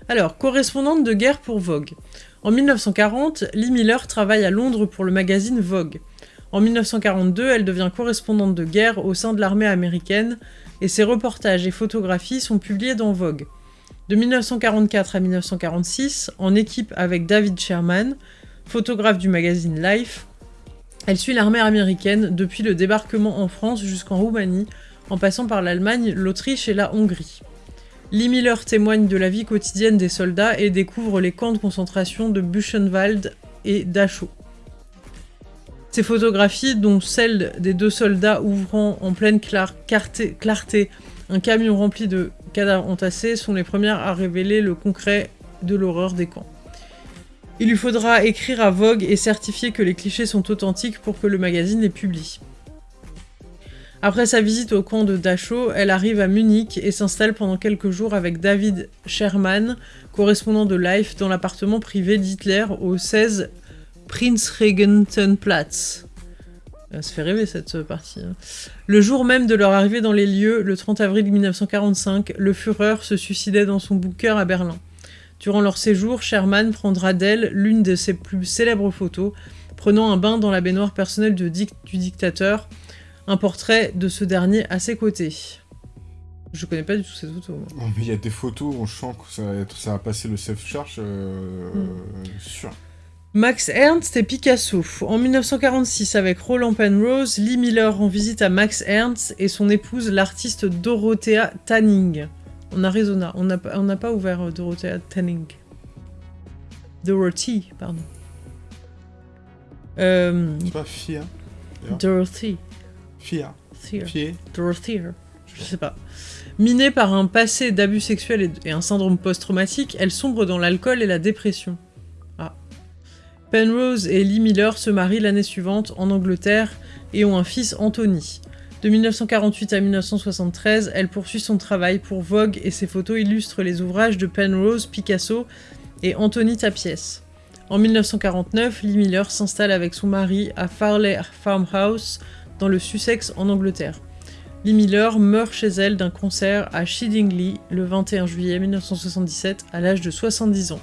[SPEAKER 1] Alors, correspondante de guerre pour Vogue. En 1940, Lee Miller travaille à Londres pour le magazine Vogue. En 1942, elle devient correspondante de guerre au sein de l'armée américaine, et ses reportages et photographies sont publiés dans Vogue. De 1944 à 1946, en équipe avec David Sherman, photographe du magazine Life, elle suit l'armée américaine depuis le débarquement en France jusqu'en Roumanie, en passant par l'Allemagne, l'Autriche et la Hongrie. Lee Miller témoigne de la vie quotidienne des soldats et découvre les camps de concentration de Buchenwald et Dachau. Ces photographies, dont celle des deux soldats ouvrant en pleine clarté un camion rempli de cadavres entassés, sont les premières à révéler le concret de l'horreur des camps. Il lui faudra écrire à Vogue et certifier que les clichés sont authentiques pour que le magazine les publie. Après sa visite au camp de Dachau, elle arrive à Munich et s'installe pendant quelques jours avec David Sherman, correspondant de Life, dans l'appartement privé d'Hitler au 16 Prinzregentenplatz. Ça fait rêver cette partie. Hein. Le jour même de leur arrivée dans les lieux, le 30 avril 1945, le Führer se suicidait dans son bunker à Berlin. Durant leur séjour, Sherman prendra d'elle l'une de ses plus célèbres photos, prenant un bain dans la baignoire personnelle du dictateur, un portrait de ce dernier à ses côtés. Je connais pas du tout cette photo.
[SPEAKER 2] Oh, mais il y a des photos, on sent que ça, ça a passé le self-charge euh, sûr.
[SPEAKER 1] Max Ernst et Picasso. En 1946, avec Roland Penrose, Lee Miller rend visite à Max Ernst et son épouse, l'artiste Dorothea Tanning en Arizona. On n'a pas ouvert euh, Dorothea Tanning. Dorothy, pardon.
[SPEAKER 2] Euh, C'est pas Fia
[SPEAKER 1] Dorothy.
[SPEAKER 2] Fia.
[SPEAKER 1] Fia. Dorothy. Je sais pas. Minée par un passé d'abus sexuels et, un syndrome post-traumatique, elle sombre dans l'alcool et la dépression. Ah. Penrose et Lee Miller se marient l'année suivante en Angleterre et ont un fils Anthony. De 1948 à 1973, elle poursuit son travail pour Vogue et ses photos illustrent les ouvrages de Penrose, Picasso et Anthony Tapies. En 1949, Lee Miller s'installe avec son mari à Farley Farmhouse, dans le Sussex en Angleterre. Lee Miller meurt chez elle d'un concert à Shidingley le 21 juillet 1977 à l'âge de 70 ans.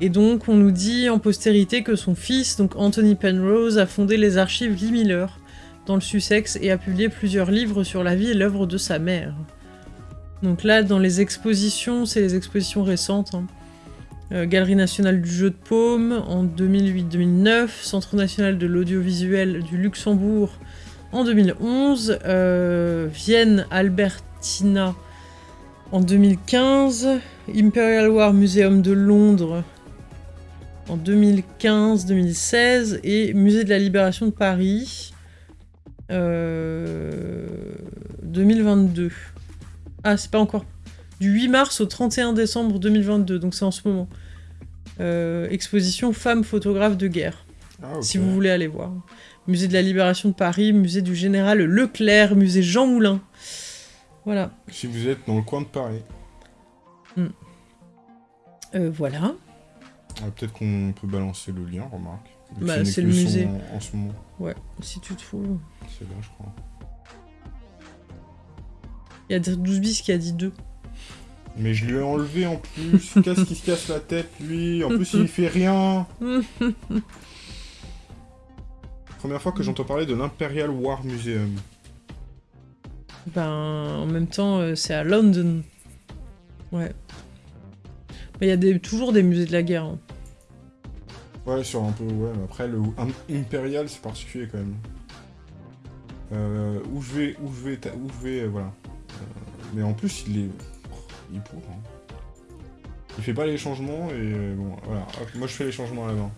[SPEAKER 1] Et donc on nous dit en postérité que son fils, donc Anthony Penrose, a fondé les archives Lee Miller, dans le Sussex et a publié plusieurs livres sur la vie et l'œuvre de sa mère. Donc là, dans les expositions, c'est les expositions récentes. hein. Euh, Galerie nationale du jeu de paume en 2008-2009, Centre national de l'audiovisuel du Luxembourg en 2011, euh, Vienne Albertina en 2015, Imperial War Museum de Londres en 2015-2016 et Musée de la Libération de Paris euh, 2022. Ah, c'est pas encore. Du 8 mars au 31 décembre 2022, donc c'est en ce moment. Euh, exposition Femmes photographes de guerre,
[SPEAKER 2] Ah,
[SPEAKER 1] si vous voulez aller voir. Musée de la Libération de Paris, musée du Général Leclerc, musée Jean Moulin. Voilà.
[SPEAKER 2] Si vous êtes dans le coin de Paris.
[SPEAKER 1] Euh, voilà.
[SPEAKER 2] Ah, Peut-être qu'on peut balancer le lien, remarque.
[SPEAKER 1] Bah, c'est le musée.
[SPEAKER 2] En, en ce moment.
[SPEAKER 1] Ouais, si tu trouves.
[SPEAKER 2] C'est là, je crois.
[SPEAKER 1] Il y a 12 bis qui a dit 2.
[SPEAKER 2] Mais je lui ai enlevé en plus. Qu'est-ce qui se casse la tête, lui En plus, il fait rien. Première fois que j'entends parler de l'Imperial War Museum.
[SPEAKER 1] Ben, en même temps, euh, c'est à London. Ouais. Mais il y a des, toujours des musées de la guerre. hein.
[SPEAKER 2] Ouais, sur un peu, ouais, mais après, le Imperial, c'est particulier quand même. Euh, où je vais, où je vais, où je vais, euh, voilà. Euh, mais en plus, il est, oh, il est pour. hein. Il fait pas les changements et bon, voilà. Hop, moi, je fais les changements à la main.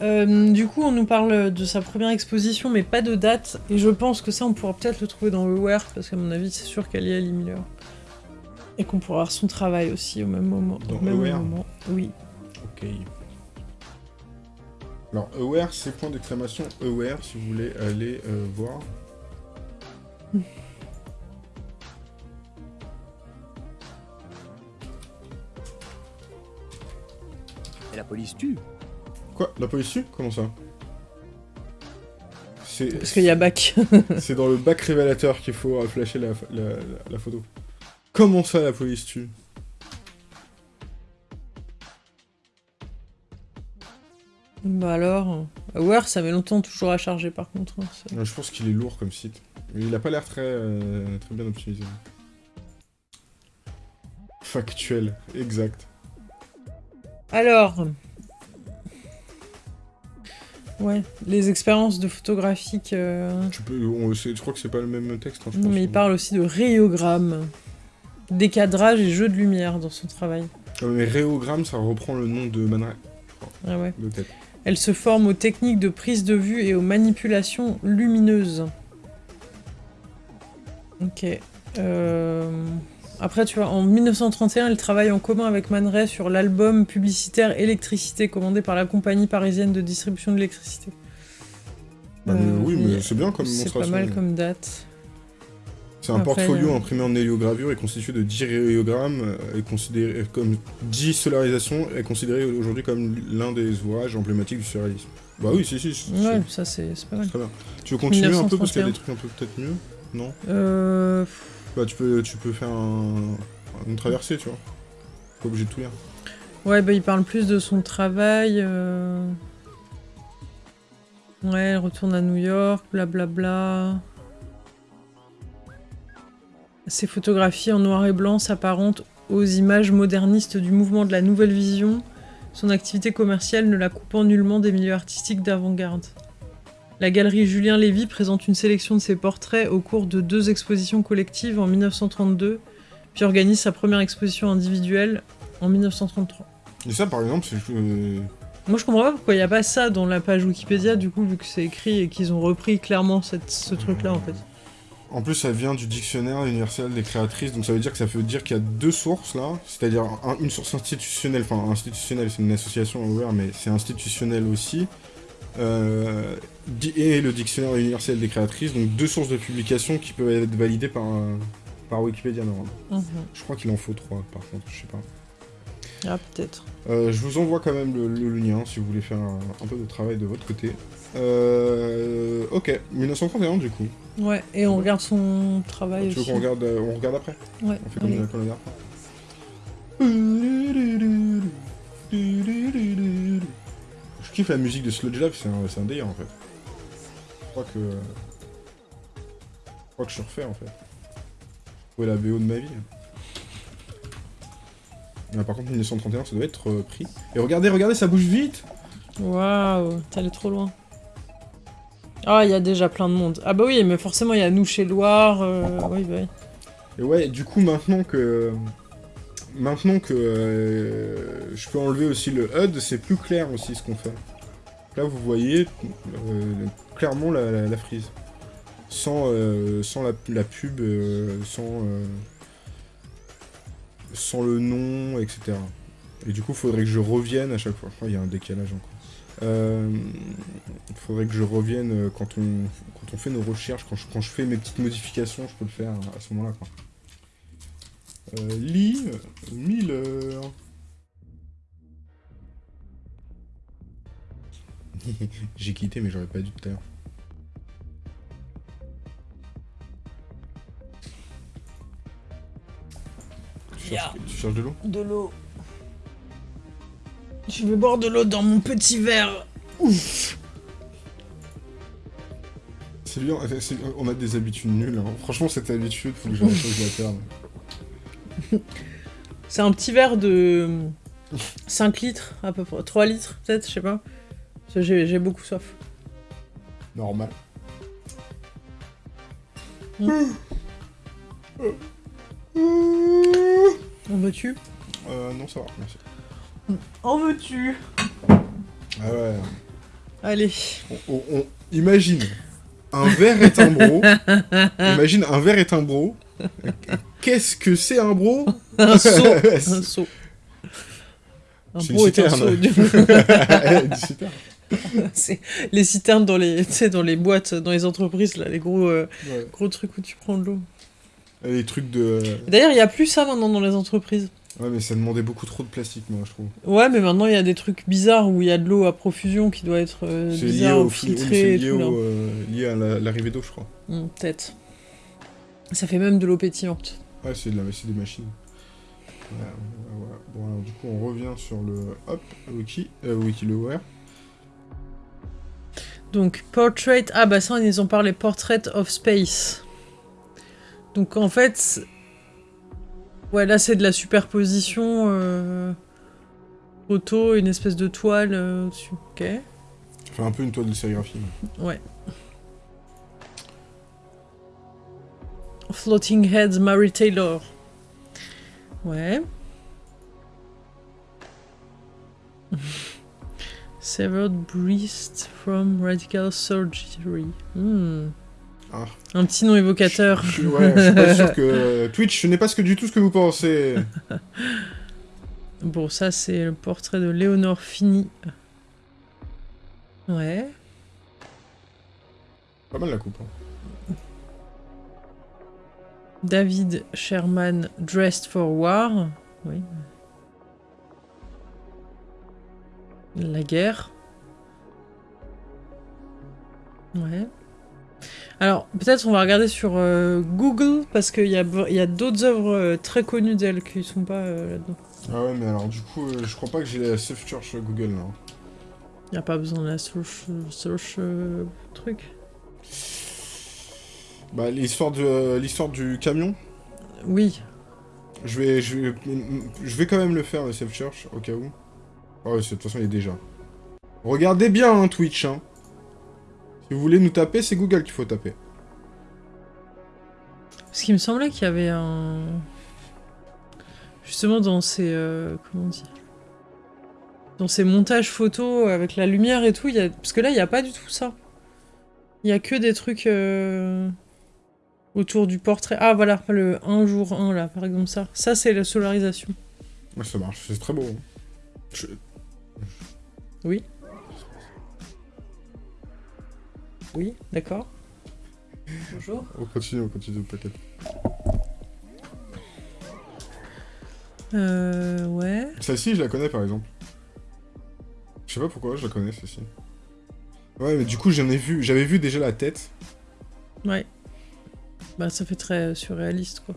[SPEAKER 1] Euh, du coup, on nous parle de sa première exposition, mais pas de date. Et je pense que ça, on pourra peut-être le trouver dans le Aware, parce qu'à mon avis, c'est sûr qu'elle y est, Lee Miller. Et qu'on pourra voir son travail aussi au même moment.
[SPEAKER 2] Dans
[SPEAKER 1] au même moment. Oui.
[SPEAKER 2] Ok. Alors, aware, c'est point d'exclamation aware si vous voulez aller euh, voir.
[SPEAKER 3] Et la police tue.
[SPEAKER 2] Quoi La police tue? Comment ça? C'est
[SPEAKER 1] Parce qu'il y a bac.
[SPEAKER 2] c'est dans le bac révélateur qu'il faut flasher la, la- la- la photo. Comment ça, la police tue?
[SPEAKER 1] Bah alors. Aware, ça met longtemps toujours à charger par contre. hein, ça.
[SPEAKER 2] Je pense qu'il est lourd comme site. Il a pas l'air très, euh, très bien optimisé. Factuel, exact.
[SPEAKER 1] Alors. Ouais, les expériences de photographique. euh,
[SPEAKER 2] Tu peux, on- je crois que c'est pas le même texte. hein, je
[SPEAKER 1] Non,
[SPEAKER 2] pense.
[SPEAKER 1] mais il parle aussi de rayogramme, décadrage et jeu de lumière dans son travail.
[SPEAKER 2] Ah, mais Réogramme, ça reprend le nom de Man Ray,
[SPEAKER 1] Ah ouais.
[SPEAKER 2] de tête.
[SPEAKER 1] Elle se forme aux techniques de prise de vue et aux manipulations lumineuses. Ok. Euh, Après, tu vois, en 1931, elle travaille en commun avec Man Ray sur l'album publicitaire Électricité, commandé par la compagnie parisienne de distribution de l'électricité.
[SPEAKER 2] Bah, mais
[SPEAKER 1] Euh,
[SPEAKER 2] oui, mais c'est bien comme
[SPEAKER 1] C'est pas mal comme date.
[SPEAKER 2] C'est un
[SPEAKER 1] Après,
[SPEAKER 2] portfolio
[SPEAKER 1] euh,
[SPEAKER 2] imprimé en héliogravure et constitué de 10 rayogrammes euh, et considéré comme 10 solarisations est considéré aujourd'hui comme l'un des ouvrages emblématiques du surréalisme. Bah oui, si, si, c'est
[SPEAKER 1] Ouais, ça c'est pas mal.
[SPEAKER 2] très bien. Tu veux continuer un peu parce qu'il y a
[SPEAKER 1] 1931.
[SPEAKER 2] des trucs un peu peut-être mieux Non?
[SPEAKER 1] Euh...
[SPEAKER 2] Bah tu peux, tu peux faire un, une traversée, tu vois. Pas obligé de tout lire.
[SPEAKER 1] Ouais, bah il parle plus de son travail. euh. Ouais, elle retourne à New York, blablabla. Ses photographies en noir et blanc s'apparentent aux images modernistes du mouvement de la nouvelle vision, son activité commerciale ne la coupant nullement des milieux artistiques d'avant-garde. La galerie Julien Lévy présente une sélection de ses portraits au cours de deux expositions collectives en 1932, puis organise sa première exposition individuelle en 1933.
[SPEAKER 2] Et ça, par exemple, c'est... euh,
[SPEAKER 1] Moi, je comprends pas pourquoi il n'y a pas ça dans la page Wikipédia, du coup, vu que c'est écrit et qu'ils ont repris clairement cette- ce truc-là, en fait.
[SPEAKER 2] En plus, ça vient du dictionnaire universel des créatrices, donc ça veut dire que ça veut dire qu'il y a deux sources là, c'est-à-dire un- une source institutionnelle, enfin institutionnelle, c'est une association ouverte, mais c'est institutionnel aussi, euh, et le dictionnaire universel des créatrices, donc deux sources de publication qui peuvent être validées par, par Wikipédia normalement.
[SPEAKER 1] Mhm.
[SPEAKER 2] Je crois qu'il en faut trois par contre, je sais pas.
[SPEAKER 1] Ah, peut-être.
[SPEAKER 2] Euh, je vous envoie quand même le, le lien si vous voulez faire un, un peu de travail de votre côté. Euh, ok, 1931 du coup.
[SPEAKER 1] Ouais, et on regarde son travail
[SPEAKER 2] tu veux
[SPEAKER 1] aussi.
[SPEAKER 2] qu'on regarde, euh, on regarde après
[SPEAKER 1] Ouais,
[SPEAKER 2] On fait comme on regarde Je kiffe la musique de Sludge Lab, c'est un, délire en fait. Je crois que. Je crois que je suis refait en fait. Ouais, la BO de ma vie. Ah, par contre, 1931, ça doit être euh, pris. Et regardez, regardez, ça bouge vite
[SPEAKER 1] Waouh, t'es allé trop loin. Ah, il y a déjà plein de monde. Ah bah oui, mais forcément, il y a nous chez Loire. euh, Oui, bah oui.
[SPEAKER 2] Et ouais, du coup, maintenant que... Maintenant que euh, je peux enlever aussi le HUD, c'est plus clair aussi ce qu'on fait. Là, vous voyez euh, clairement la, la- la frise. Sans, euh, sans la, la pub, sans, sans le nom, etc. Et du coup, faudrait que je revienne à chaque fois. Oh, il y a un décalage encore. Euh, faudrait que je revienne euh, quand on, quand on fait nos recherches, quand je, quand je fais mes petites modifications, je peux le faire à ce moment-là. Euh, euh, Miller. J'ai quitté, mais j'aurais pas dû tout à l'heure. Cherches, tu cherches de l'eau
[SPEAKER 1] De l'eau. Je vais boire de l'eau dans mon petit verre. Ouf.
[SPEAKER 2] C'est bien, on a des habitudes nulles. hein. Franchement, cette habitude, faut que de la perdre.
[SPEAKER 1] C'est un petit verre de 5 litres, à peu près. 3 litres, peut-être, je sais pas. J'ai j'ai beaucoup soif.
[SPEAKER 2] Normal.
[SPEAKER 1] En veux-tu
[SPEAKER 2] Euh, non, ça va, merci.
[SPEAKER 1] En veux-tu
[SPEAKER 2] Ah ouais.
[SPEAKER 1] Allez.
[SPEAKER 2] On, on- on- Imagine, un verre est un bro. Imagine, un verre est un bro. Qu'est-ce que c'est un bro?
[SPEAKER 1] Un seau. Un seau. Un bro est un seau. du- les citernes dans les, tu sais, dans les boîtes, dans les entreprises, là, les gros, euh,
[SPEAKER 2] Ouais.
[SPEAKER 1] gros trucs où tu prends de l'eau.
[SPEAKER 2] Les trucs de...
[SPEAKER 1] D'ailleurs, il y a plus ça maintenant dans les entreprises.
[SPEAKER 2] Ouais, mais ça demandait beaucoup trop de plastique, moi, je trouve.
[SPEAKER 1] Ouais, mais maintenant il y a des trucs bizarres où il y a de l'eau à profusion qui doit être euh,
[SPEAKER 2] C'est lié,
[SPEAKER 1] bizarre
[SPEAKER 2] au,
[SPEAKER 1] filtrée
[SPEAKER 2] c'est lié, euh, lié à la- l'arrivée d'eau, je crois.
[SPEAKER 1] Hmm, Peut-être. Ça fait même de l'eau pétillante.
[SPEAKER 2] Ouais, c'est de la- des machines. Ouais, ouais, ouais. Bon, alors, du coup, on revient sur le... Hop, Wiki, euh.
[SPEAKER 1] Donc, portrait. Ah, bah ça, ils ont parlé Portrait of Space. Donc, en fait. Ouais, là, c'est de la superposition. Euh... Photo, une espèce de toile euh, au-dessus. Ok.
[SPEAKER 2] Fait un peu une toile de sérigraphie.
[SPEAKER 1] Ouais. Floating Heads, Mary Taylor. Ouais. Severed breast from radical surgery. Hmm.
[SPEAKER 2] Ah.
[SPEAKER 1] Un petit nom évocateur.
[SPEAKER 2] Je suis- ouais, je suis pas sûr que... Twitch, ce n'est pas ce que du tout ce que vous pensez.
[SPEAKER 1] Bon, ça c'est le portrait de Léonore Fini. Ouais.
[SPEAKER 2] Pas mal la coupe. hein.
[SPEAKER 1] David Sherman, Dressed for War. Oui. La guerre. Ouais. Alors, peut-être on va regarder sur euh, Google, parce qu'il y a, il y a d'autres œuvres euh, très connues d'elle qui sont pas euh, là-dedans.
[SPEAKER 2] Ah ouais, mais alors du coup, je crois pas que j'ai la Safe Church Google là.
[SPEAKER 1] N'y a pas besoin de la search, search truc.
[SPEAKER 2] Bah, l'histoire de l'histoire du camion,
[SPEAKER 1] Oui.
[SPEAKER 2] je vais, je vais, je vais quand même le faire le Safe Church au cas où. C'est- de toute façon, il est déjà. Regardez bien hein, Twitch, hein. Si vous voulez nous taper, c'est Google qu'il faut taper.
[SPEAKER 1] Parce qu'il me semblait qu'il y avait un... Justement dans ces... euh, comment on dit? Dans ces montages photos avec la lumière et tout, il y a... parce que là, il n'y a pas du tout ça. Il y a que des trucs euh, autour du portrait. Ah voilà, le 1 jour 1 là, par exemple ça. Ça, c'est la solarisation.
[SPEAKER 2] Ouais, ça marche, c'est très beau. Je-
[SPEAKER 1] Oui. Oui, d'accord. Bonjour.
[SPEAKER 2] On continue, on continue, t'inquiète.
[SPEAKER 1] Euh, ouais.
[SPEAKER 2] Celle-ci, je la connais par exemple. Je sais pas pourquoi, je la connais celle-ci. Ouais, mais du coup, j'en ai vu, j'avais vu déjà la tête.
[SPEAKER 1] Ouais. Bah ça fait très surréaliste quoi.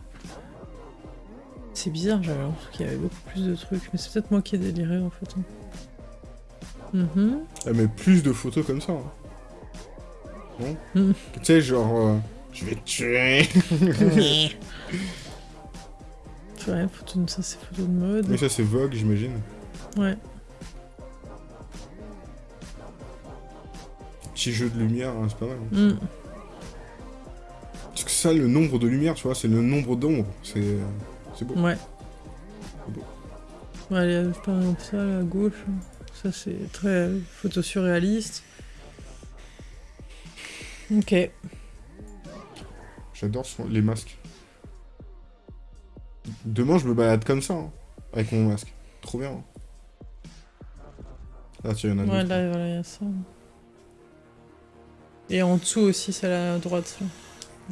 [SPEAKER 1] C'est bizarre, j'avais l'impression qu'il y avait beaucoup plus de trucs, mais c'est peut-être moi qui ai déliré en fait. hein. Mhm.
[SPEAKER 2] Elle met plus de photos comme ça. hein. Non
[SPEAKER 1] Mm.
[SPEAKER 2] Tu sais, genre... euh, je vais te tuer
[SPEAKER 1] Ouais, photo de... ça c'est photo de mode.
[SPEAKER 2] Mais ça, c'est Vogue, j'imagine.
[SPEAKER 1] Ouais.
[SPEAKER 2] Petit jeu de lumière, hein, c'est pas mal. hein.
[SPEAKER 1] Mm.
[SPEAKER 2] Parce que ça, le nombre de lumière, tu vois, c'est le nombre d'ombres. C'est c'est beau.
[SPEAKER 1] Ouais.
[SPEAKER 2] C'est beau.
[SPEAKER 1] Ouais, par exemple ça là, à gauche. Ça c'est très photo surréaliste. Ok.
[SPEAKER 2] J'adore les masques. Demain, je me balade comme ça, hein, avec mon masque. Trop bien. hein. Là, tiens, il y en a
[SPEAKER 1] Ouais, là, voilà, il y a ça. Et en dessous aussi, c'est la droite. là.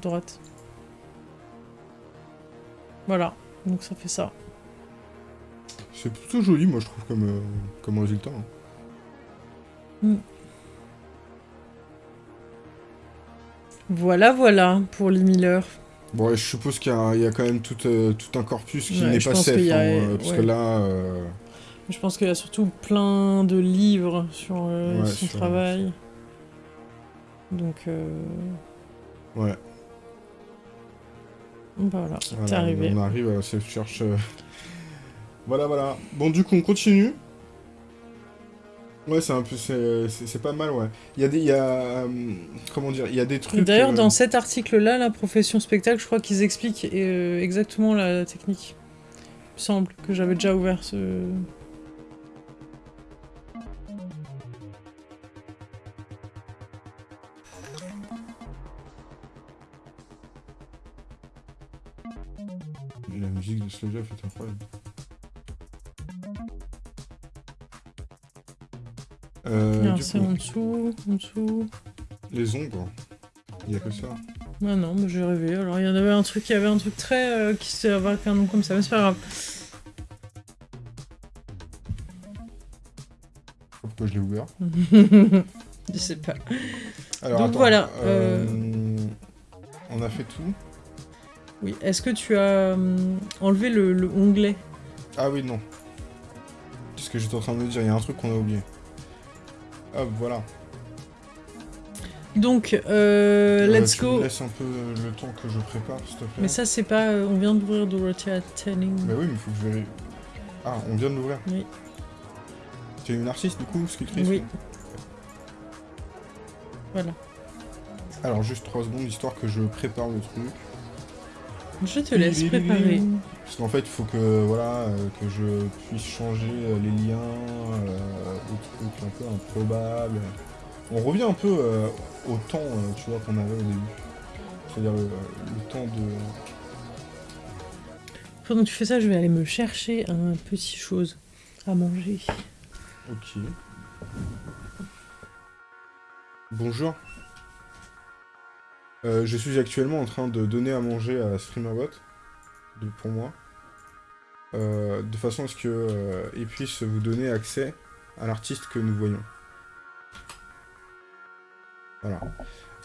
[SPEAKER 1] Droite. Voilà. Donc ça fait ça.
[SPEAKER 2] C'est plutôt joli, moi, je trouve, comme, euh, comme résultat. hein.
[SPEAKER 1] Voilà, voilà pour Lee Miller.
[SPEAKER 2] Bon, je suppose qu'il y, a- il y a quand même tout, euh, tout un corpus qui
[SPEAKER 1] Ouais,
[SPEAKER 2] n'est pas safe,
[SPEAKER 1] a-
[SPEAKER 2] hein, euh, parce que là... euh,
[SPEAKER 1] Je pense qu'il y a surtout plein de livres sur euh, son
[SPEAKER 2] sur-
[SPEAKER 1] travail. Donc, euh,
[SPEAKER 2] ouais,
[SPEAKER 1] voilà,
[SPEAKER 2] voilà,
[SPEAKER 1] c'est arrivé.
[SPEAKER 2] on arrive à Safe Church. euh. Voilà, voilà. Bon, du coup, on continue. Ouais, c'est un peu... C'est pas mal, ouais. Il y a des... Il y a... euh, comment dire Il y a des trucs...
[SPEAKER 1] D'ailleurs,
[SPEAKER 2] euh,
[SPEAKER 1] dans cet article-là, la profession spectacle, je crois qu'ils expliquent euh, exactement la technique. Il me semble que j'avais déjà ouvert ce.
[SPEAKER 2] La musique de Slow Jeff est incroyable. Euh,
[SPEAKER 1] c'est en dessous, en dessous.
[SPEAKER 2] les ombres. Il y a que ça.
[SPEAKER 1] Ah non, mais j'ai rêvé. Alors, il y en avait un truc, il y avait un truc très. euh, qui se avec un nom comme ça, mais c'est pas grave.
[SPEAKER 2] Pourquoi je l'ai ouvert
[SPEAKER 1] je sais pas.
[SPEAKER 2] Alors,
[SPEAKER 1] Donc
[SPEAKER 2] attends,
[SPEAKER 1] voilà,
[SPEAKER 2] euh, On a fait tout.
[SPEAKER 1] Oui, est-ce que tu as enlevé le, le onglet?
[SPEAKER 2] Ah oui, non. C'est ce que j'étais en train de me dire. Il y a un truc qu'on a oublié. Hop, voilà.
[SPEAKER 1] Donc, euh,
[SPEAKER 2] Euh,
[SPEAKER 1] let's
[SPEAKER 2] tu
[SPEAKER 1] go.
[SPEAKER 2] me laisses un peu le temps que je prépare, s'il te plaît.
[SPEAKER 1] Mais ça, c'est pas. euh, on vient d'ouvrir Dorothea Tanning.
[SPEAKER 2] Bah oui, mais faut que je vérifie. Ah, on vient de l'ouvrir.
[SPEAKER 1] Oui.
[SPEAKER 2] Tu es une artiste, du coup, sculptrice
[SPEAKER 1] Oui. Voilà.
[SPEAKER 2] Alors, juste 3 secondes, histoire que je prépare le truc.
[SPEAKER 1] Je te laisse préparer.
[SPEAKER 2] Parce qu'en fait, il faut que, voilà, euh, que je puisse changer euh, les liens, euh, des trucs un peu improbables. On revient un peu euh, au temps, tu vois, qu'on avait au début. C'est-à-dire le, le temps de...
[SPEAKER 1] Pendant que tu fais ça, je vais aller me chercher un petit chose à manger.
[SPEAKER 2] Ok. Bonjour. Euh, je suis actuellement en train de donner à manger à StreamerBot, pour moi, euh, de façon à ce que euh, il puisse vous donner accès à l'artiste que nous voyons. Voilà.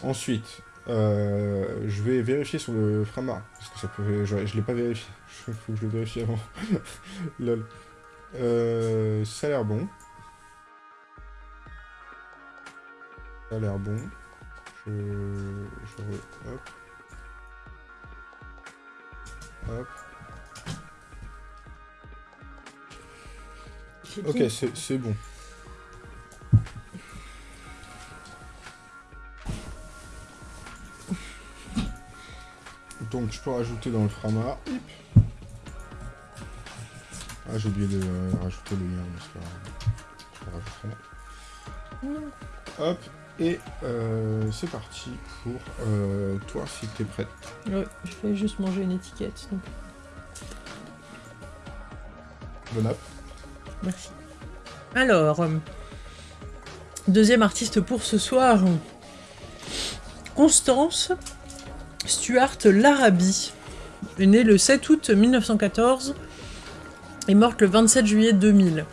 [SPEAKER 2] Ensuite, euh, je vais vérifier sur le Frama, parce que ça peut, je, je l'ai pas vérifié. Il faut que je le vérifie avant. Lol. Euh, ça a l'air bon. Ça a l'air bon. Je... je Hop. Hop. Ok, c'est bon. Donc je peux rajouter dans le frama. Ah j'ai oublié de euh, rajouter le lien, mais. Je le rajouterai. Hop, et euh, c'est parti pour euh, toi si t'es prête.
[SPEAKER 1] Ouais, je vais juste manger une étiquette. donc
[SPEAKER 2] Bon app.
[SPEAKER 1] Merci. Alors, euh, deuxième artiste pour ce soir. Constance Stuart Larabi est née le 7 août 1914 et morte le 27 juillet 2000.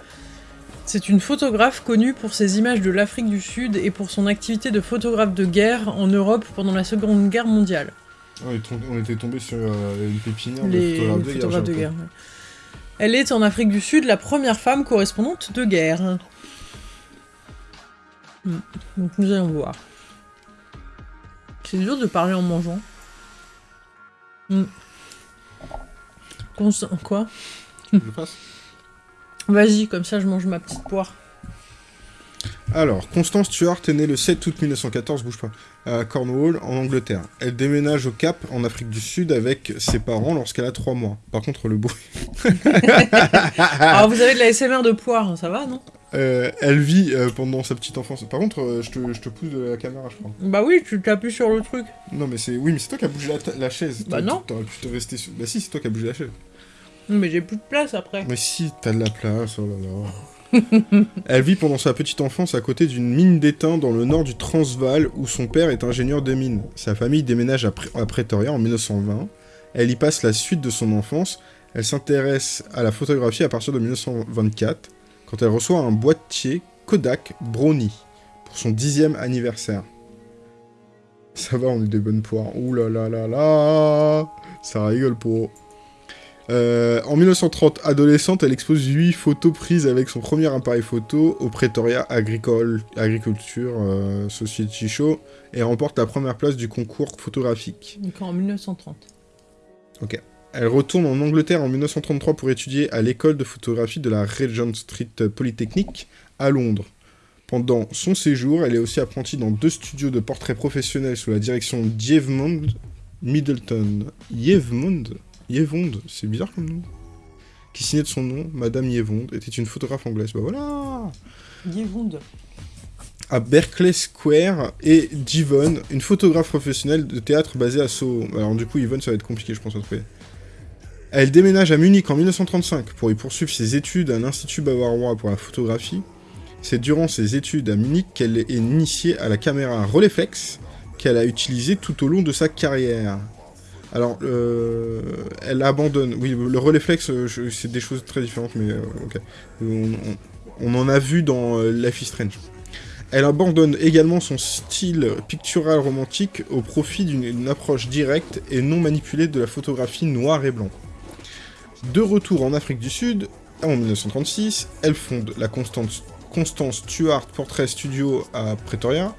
[SPEAKER 1] C'est une photographe connue pour ses images de l'Afrique du Sud et pour son activité de photographe de guerre en Europe pendant la Seconde Guerre mondiale.
[SPEAKER 2] On, était tombé sur euh, une pépinière
[SPEAKER 1] Les
[SPEAKER 2] de guerre.
[SPEAKER 1] photographes de guerre. ouais. Elle est en Afrique du Sud la première femme correspondante de guerre. Hmm. Donc nous allons voir. C'est dur de parler en mangeant. Hmm. Quoi?
[SPEAKER 2] Je passe?
[SPEAKER 1] Vas-y, comme ça je mange ma petite poire.
[SPEAKER 2] Alors, Constance Stuart est née le 7 août 1914, bouge pas, à Cornwall, en Angleterre. Elle déménage au Cap, en Afrique du Sud, avec ses parents lorsqu'elle a 3 mois. Par contre, le bruit...
[SPEAKER 1] Alors vous avez de la SMR de poire, ça va, non?
[SPEAKER 2] Euh, elle vit euh, pendant sa petite enfance. Par contre, euh, je, te, je te pousse de la caméra, je crois.
[SPEAKER 1] Bah oui, tu t'appuies sur le truc.
[SPEAKER 2] Non, mais c'est... Oui, mais c'est toi qui as bougé la, la chaise.
[SPEAKER 1] Bah non.
[SPEAKER 2] T'aurais pu te rester sur... Bah si, c'est toi qui as bougé la chaise.
[SPEAKER 1] Mais j'ai plus de place après.
[SPEAKER 2] Mais si, t'as de la place, oh là là. Elle vit pendant sa petite enfance à côté d'une mine d'étain dans le nord du Transvaal où son père est ingénieur de mine. Sa famille déménage à, à Pretoria en 1920. Elle y passe la suite de son enfance. Elle s'intéresse à la photographie à partir de 1924 quand elle reçoit un boîtier Kodak Brownie pour son dixième anniversaire. Ça va, on est des bonnes poires. Ouh là là là là Ça rigole pour... Euh, en 1930, adolescente, elle expose 8 photos prises avec son premier appareil photo au Pretoria Agricole, Agriculture euh, Society Show et remporte la première place du concours photographique.
[SPEAKER 1] Donc en 1930.
[SPEAKER 2] Elle retourne en Angleterre en 1933 pour étudier à l'école de photographie de la Regent Street Polytechnic à Londres. Pendant son séjour, elle est aussi apprentie dans deux studios de portraits professionnels sous la direction d'Yevmond Middleton. Yevmond Yevond, c'est bizarre comme nom. Qui signait de son nom, Madame Yevond, était une photographe anglaise. Bah voilà
[SPEAKER 1] Yevonde.
[SPEAKER 2] à Berkeley Square et Divon, une photographe professionnelle de théâtre basée à Soho. Alors du coup, Yvonne, ça va être compliqué, je pense, à trouver. Elle déménage à Munich en 1935 pour y poursuivre ses études à l'Institut bavarois pour la photographie. C'est durant ses études à Munich qu'elle est initiée à la caméra Rolleiflex qu'elle a utilisée tout au long de sa carrière. Alors, euh, elle abandonne. Oui, le Rolleiflex, euh, je- c'est des choses très différentes, mais euh. On, en a vu dans euh, Life is Strange. Elle abandonne également son style pictural romantique au profit d'une une approche directe et non manipulée de la photographie noir et blanc. De retour en Afrique du Sud, en 1936, elle fonde la Constance, Constance Stuart Portrait Studio à Pretoria.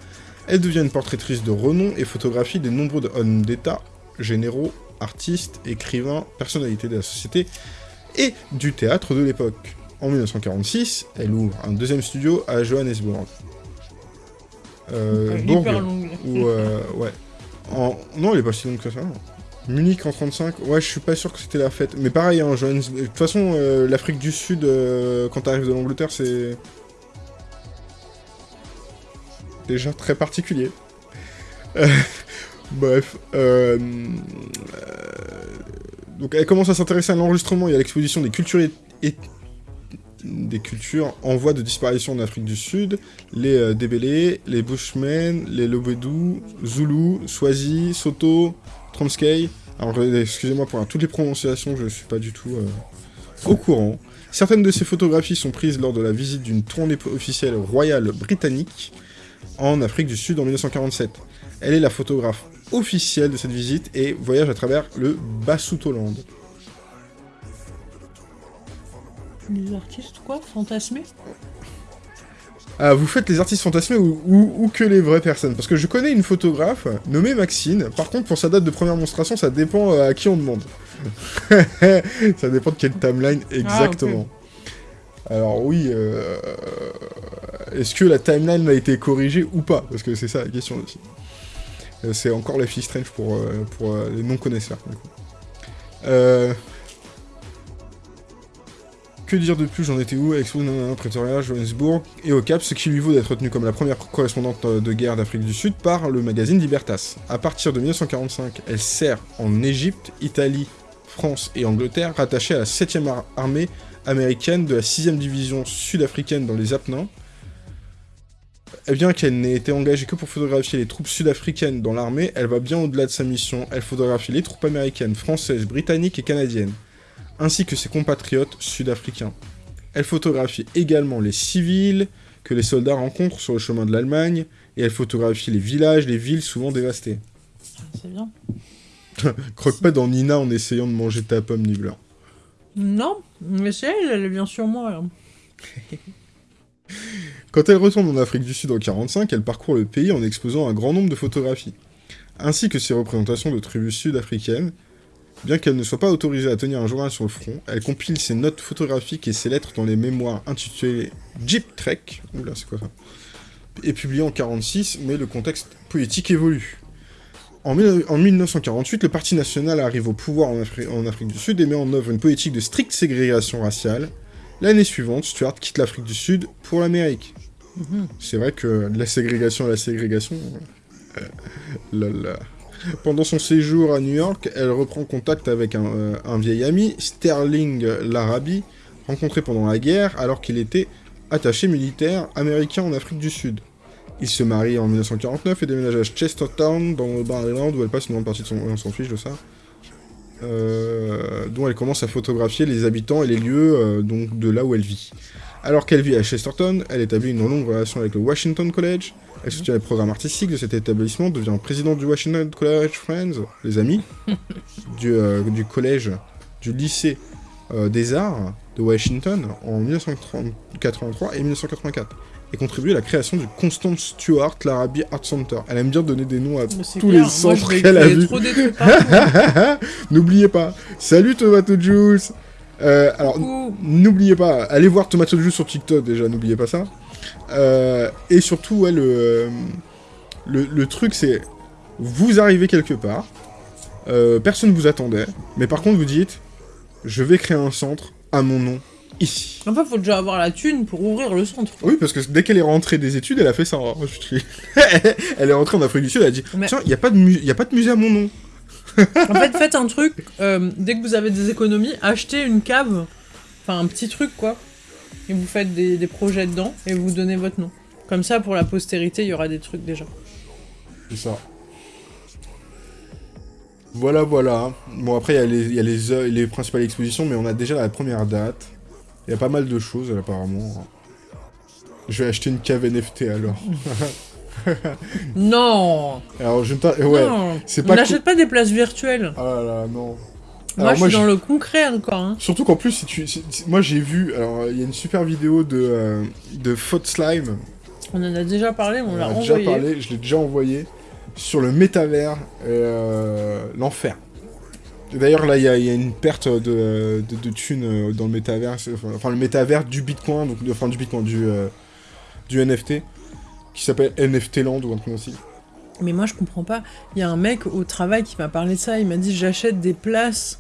[SPEAKER 2] Elle devient une portraitrice de renom et photographie des nombreux hommes d'État, généraux, artistes, écrivains, personnalités de la société et du théâtre de l'époque. En 1946, elle ouvre un deuxième studio à Johannesburg. Euh, Bourg, euh, ouais. En... Non, elle est pas si longue que ça. Munich en 35, ouais, je suis pas sûr que c'était la fête. Mais pareil, hein, Johannes- de toute façon, euh, l'Afrique du Sud, quand t'arrives de l'Angleterre, c'est. déjà très particulier. Bref. euh, euh, Donc, elle commence à s'intéresser à l'enregistrement et à l'exposition des cultures et... des cultures en voie de disparition en Afrique du Sud, les euh, Débélés, les Bushmen, les Lobedou, Zulu, Swazi, Soto, Transkei. Alors, euh, excusez-moi pour toutes les prononciations, je suis pas du tout au courant. Certaines de ces photographies sont prises lors de la visite d'une tournée officielle royale britannique en Afrique du Sud en 1947. Elle est la photographe officielle de cette visite et voyage à travers le Basutoland.
[SPEAKER 1] Les artistes, quoi Fantasmés
[SPEAKER 2] Ah, vous faites les artistes fantasmés ou, ou- ou que les vraies personnes? Parce que je connais une photographe nommée Maxine. Par contre, pour sa date de première monstration, ça dépend euh, à qui on demande. ça dépend de quelle timeline exactement. Alors oui, euh, est-ce que la timeline a été corrigée ou pas? Parce que c'est ça la question aussi. Euh, c'est encore la fille strange pour, euh, euh, les non-connaisseurs. que dire de plus? J'en étais où? Expo, Pretoria, Johannesburg et au Cap, ce qui lui vaut d'être retenue comme la première correspondante de guerre d'Afrique du Sud par le magazine Libertas. À partir de 1945, elle sert en Égypte, Italie, France et Angleterre, rattachée à la 7e ar- armée américaine de la 6e division sud-africaine dans les Apennins. Et bien qu'elle n'ait été engagée que pour photographier les troupes sud-africaines dans l'armée, elle va bien au-delà de sa mission. Elle photographie les troupes américaines, françaises, britanniques et canadiennes ainsi que ses compatriotes sud-africains. Elle photographie également les civils que les soldats rencontrent sur le chemin de l'Allemagne, et elle photographie les villages, les villes souvent dévastées.
[SPEAKER 1] C'est bien.
[SPEAKER 2] Croque pas dans Nina en essayant de manger ta pomme, Nibbler.
[SPEAKER 1] Non, mais c'est elle, elle vient sur moi.
[SPEAKER 2] Quand elle retourne en Afrique du Sud en 45, elle parcourt le pays en exposant un grand nombre de photographies, ainsi que ses représentations de tribus sud-africaines. Bien qu'elle ne soit pas autorisée à tenir un journal sur le front, elle compile ses notes photographiques et ses lettres dans les mémoires intitulées Jeep Trek, oula c'est quoi ça, et publiées en 46, mais le contexte politique évolue. En, mille- en 1948, le Parti national arrive au pouvoir en, en Afrique du Sud et met en œuvre une politique de stricte ségrégation raciale. L'année suivante, Stuart quitte l'Afrique du Sud pour l'Amérique. C'est vrai que la ségrégation la ségrégation... euh, là. Pendant son séjour à New York, elle reprend contact avec un, euh, un vieil ami, Sterling Larabi, rencontré pendant la guerre alors qu'il était attaché militaire américain en Afrique du Sud. Il se marie en 1949 et déménage à Chestertown, dans le Maryland, où elle passe une grande partie de son... On s'en fiche de ça. Euh, dont elle commence à photographier les habitants et les lieux euh, donc de là où elle vit. Alors qu'elle vit à Chesterton, elle établit une longue relation avec le Washington College. Elle soutient les programmes artistiques de cet établissement, devient présidente du Washington College Friends, les amis, du, euh, du collège, du lycée euh, des arts de Washington en 1983 et 1984. Et contribue à la création du Constance Stewart Larabi Art Center. Elle aime bien donner des noms à tous
[SPEAKER 1] clair,
[SPEAKER 2] les centres qu'elle a vus. N'oubliez pas. Salut Tomato Juice Euh, Alors. N'oubliez pas, allez voir Tomato Juice sur TikTok déjà, n'oubliez pas ça. Euh, et surtout, ouais, le, euh, le, le truc c'est, vous arrivez quelque part, euh, personne vous attendait, mais par contre vous dites, je vais créer un centre à mon nom, ici.
[SPEAKER 1] En fait, faut déjà avoir la thune pour ouvrir le centre.
[SPEAKER 2] Oui, parce que dès qu'elle est rentrée des études, elle a fait ça. hein. Elle est rentrée en Afrique du Sud, elle a dit,
[SPEAKER 1] Mais-
[SPEAKER 2] tiens, il n'y a, pas de mu- y a pas de musée à mon nom.
[SPEAKER 1] En fait, faites un truc, euh, dès que vous avez des économies, achetez une cave, enfin un petit truc quoi, et vous faites des, projets dedans, et vous donnez votre nom. Comme ça, pour la postérité, il y aura des trucs déjà.
[SPEAKER 2] C'est ça. Voilà, voilà. Bon, après, il y a, les, œuvres- les principales expositions, mais on a déjà la première date. Il y a pas mal de choses, apparemment. Je vais acheter une cave NFT, alors.
[SPEAKER 1] Non,
[SPEAKER 2] Alors, je Ouais. c'est
[SPEAKER 1] On
[SPEAKER 2] pas
[SPEAKER 1] n'achète pas des places virtuelles.
[SPEAKER 2] Ah là là, non.
[SPEAKER 1] Moi, je suis dans le concret encore. Hein.
[SPEAKER 2] Surtout qu'en plus, si tu... si- moi, j'ai vu... Alors, il y a une super vidéo de, euh, de Faute Slime.
[SPEAKER 1] On en a déjà parlé, on
[SPEAKER 2] On
[SPEAKER 1] l'a
[SPEAKER 2] en a déjà
[SPEAKER 1] envoyé.
[SPEAKER 2] parlé, je l'ai déjà envoyé. Sur le métavers, euh, l'enfer. D'ailleurs, là, il y, a- il y a une perte de, de, de thunes euh, dans le métavers. Enfin, le métavers du Bitcoin, donc, enfin, du Bitcoin, du, euh, du NFT, qui s'appelle NFT Land ou un truc aussi.
[SPEAKER 1] Mais moi, je comprends pas. Il y a un mec au travail qui m'a parlé de ça. Il m'a dit j'achète des places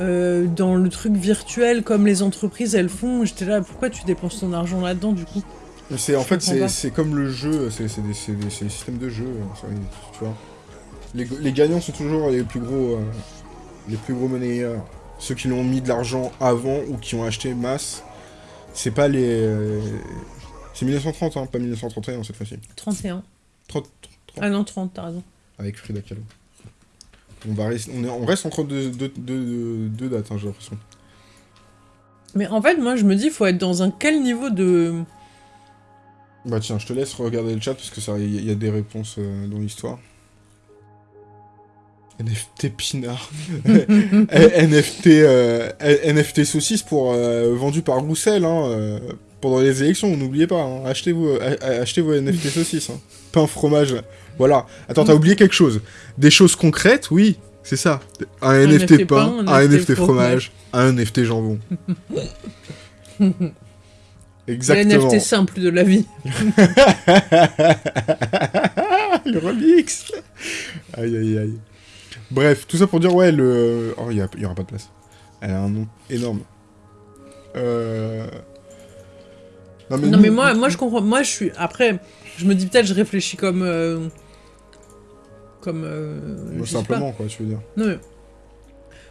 [SPEAKER 1] euh, dans le truc virtuel comme les entreprises elles font. J'étais là, pourquoi tu dépenses ton argent là-dedans du coup?
[SPEAKER 2] C'est, en fait, c'est, comme le jeu, c'est, des, systèmes de jeu, euh, tu vois. Les, les gagnants sont toujours les plus gros, euh, les plus gros monnayeurs. Ceux qui l'ont mis de l'argent avant ou qui ont acheté masse. C'est pas les... c'est 1930, hein, pas 1931 cette fois-ci.
[SPEAKER 1] 31.
[SPEAKER 2] 30, 30,
[SPEAKER 1] Ah non, 30, t'as raison.
[SPEAKER 2] avec Frida Kahlo. On, va on, est, on reste entre deux, deux, deux- deux dates, hein, j'ai l'impression.
[SPEAKER 1] Mais en fait, moi, je me dis, faut être dans un quel niveau de.
[SPEAKER 2] Bah tiens, je te laisse regarder le chat parce que ça, il y, a des réponses euh, dans l'histoire. NFT Pinard. NFT, euh, NFT saucisse pour, euh, vendu par Roussel hein, euh, pendant les élections, n'oubliez pas. hein. achetez, vos, a- achetez vos NFT saucisses. Hein. Pain, fromage. Voilà. Attends, t'as oublié quelque chose. Des choses concrètes, oui, c'est ça. Un, NFT,
[SPEAKER 1] NFT
[SPEAKER 2] pain,
[SPEAKER 1] pain,
[SPEAKER 2] un
[SPEAKER 1] NFT
[SPEAKER 2] NFT fromage, un NFT jambon. Exactement.
[SPEAKER 1] NFT simple de la vie.
[SPEAKER 2] le remix Aïe aïe aïe. Bref, tout ça pour dire, ouais, le... Oh, il y, a- y aura pas de place. Elle a un nom énorme. Euh...
[SPEAKER 1] Non, mais moi, moi, je comprends. Moi, je suis. Après, je me dis peut-être, je réfléchis comme. euh, Comme. euh,
[SPEAKER 2] simplement, quoi, tu veux dire.
[SPEAKER 1] Non, mais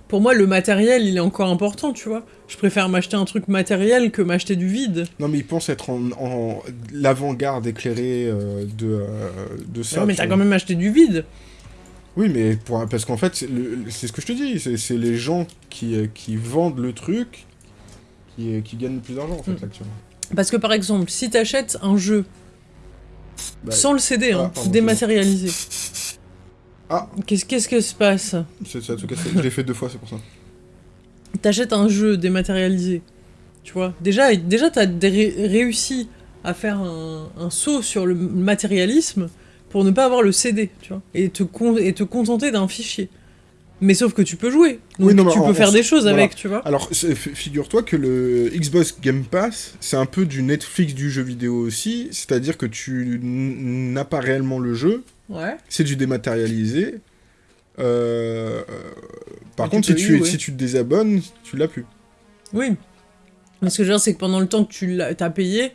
[SPEAKER 1] pour moi, le matériel, il est encore important, tu vois. Je préfère m'acheter un truc matériel que m'acheter du vide.
[SPEAKER 2] Non, mais il pense être en, en l'avant-garde éclairée euh, de, euh, de ça.
[SPEAKER 1] Non, mais t'as quand même acheté du vide.
[SPEAKER 2] Oui, mais pour, parce qu'en fait, c'est ce que je te dis, c'est les gens qui, qui vendent le truc qui, qui gagnent le plus d'argent, en fait,
[SPEAKER 1] Mm.
[SPEAKER 2] actuellement.
[SPEAKER 1] Parce que par exemple, si t'achètes un jeu
[SPEAKER 2] Bah,
[SPEAKER 1] sans le CD,
[SPEAKER 2] ah,
[SPEAKER 1] hein,
[SPEAKER 2] pardon,
[SPEAKER 1] dématérialisé,
[SPEAKER 2] Ah.
[SPEAKER 1] qu'est-ce que se passe
[SPEAKER 2] c'est- je l'ai fait deux fois, c'est pour ça.
[SPEAKER 1] T'achètes un jeu dématérialisé, tu vois. Déjà, déjà t'as ré- réussi à faire un, un saut sur le matérialisme pour ne pas avoir le CD, tu vois. Et te, con- et te contenter d'un fichier. Mais sauf que tu peux jouer. Donc
[SPEAKER 2] Oui, non,
[SPEAKER 1] tu
[SPEAKER 2] en-
[SPEAKER 1] peux faire des choses
[SPEAKER 2] voilà.
[SPEAKER 1] avec, tu vois.
[SPEAKER 2] Alors, figure-toi que le Xbox Game Pass, c'est un peu du Netflix du jeu vidéo aussi, c'est-à-dire que tu n'as pas réellement le jeu,
[SPEAKER 1] Ouais.
[SPEAKER 2] c'est du dématérialisé. Euh, euh, par contre,
[SPEAKER 1] tu
[SPEAKER 2] si tu,
[SPEAKER 1] jouer.
[SPEAKER 2] si tu te désabonnes, tu l'as plus.
[SPEAKER 1] Oui. Ce que je veux dire, c'est que pendant le temps que tu l'as as payé,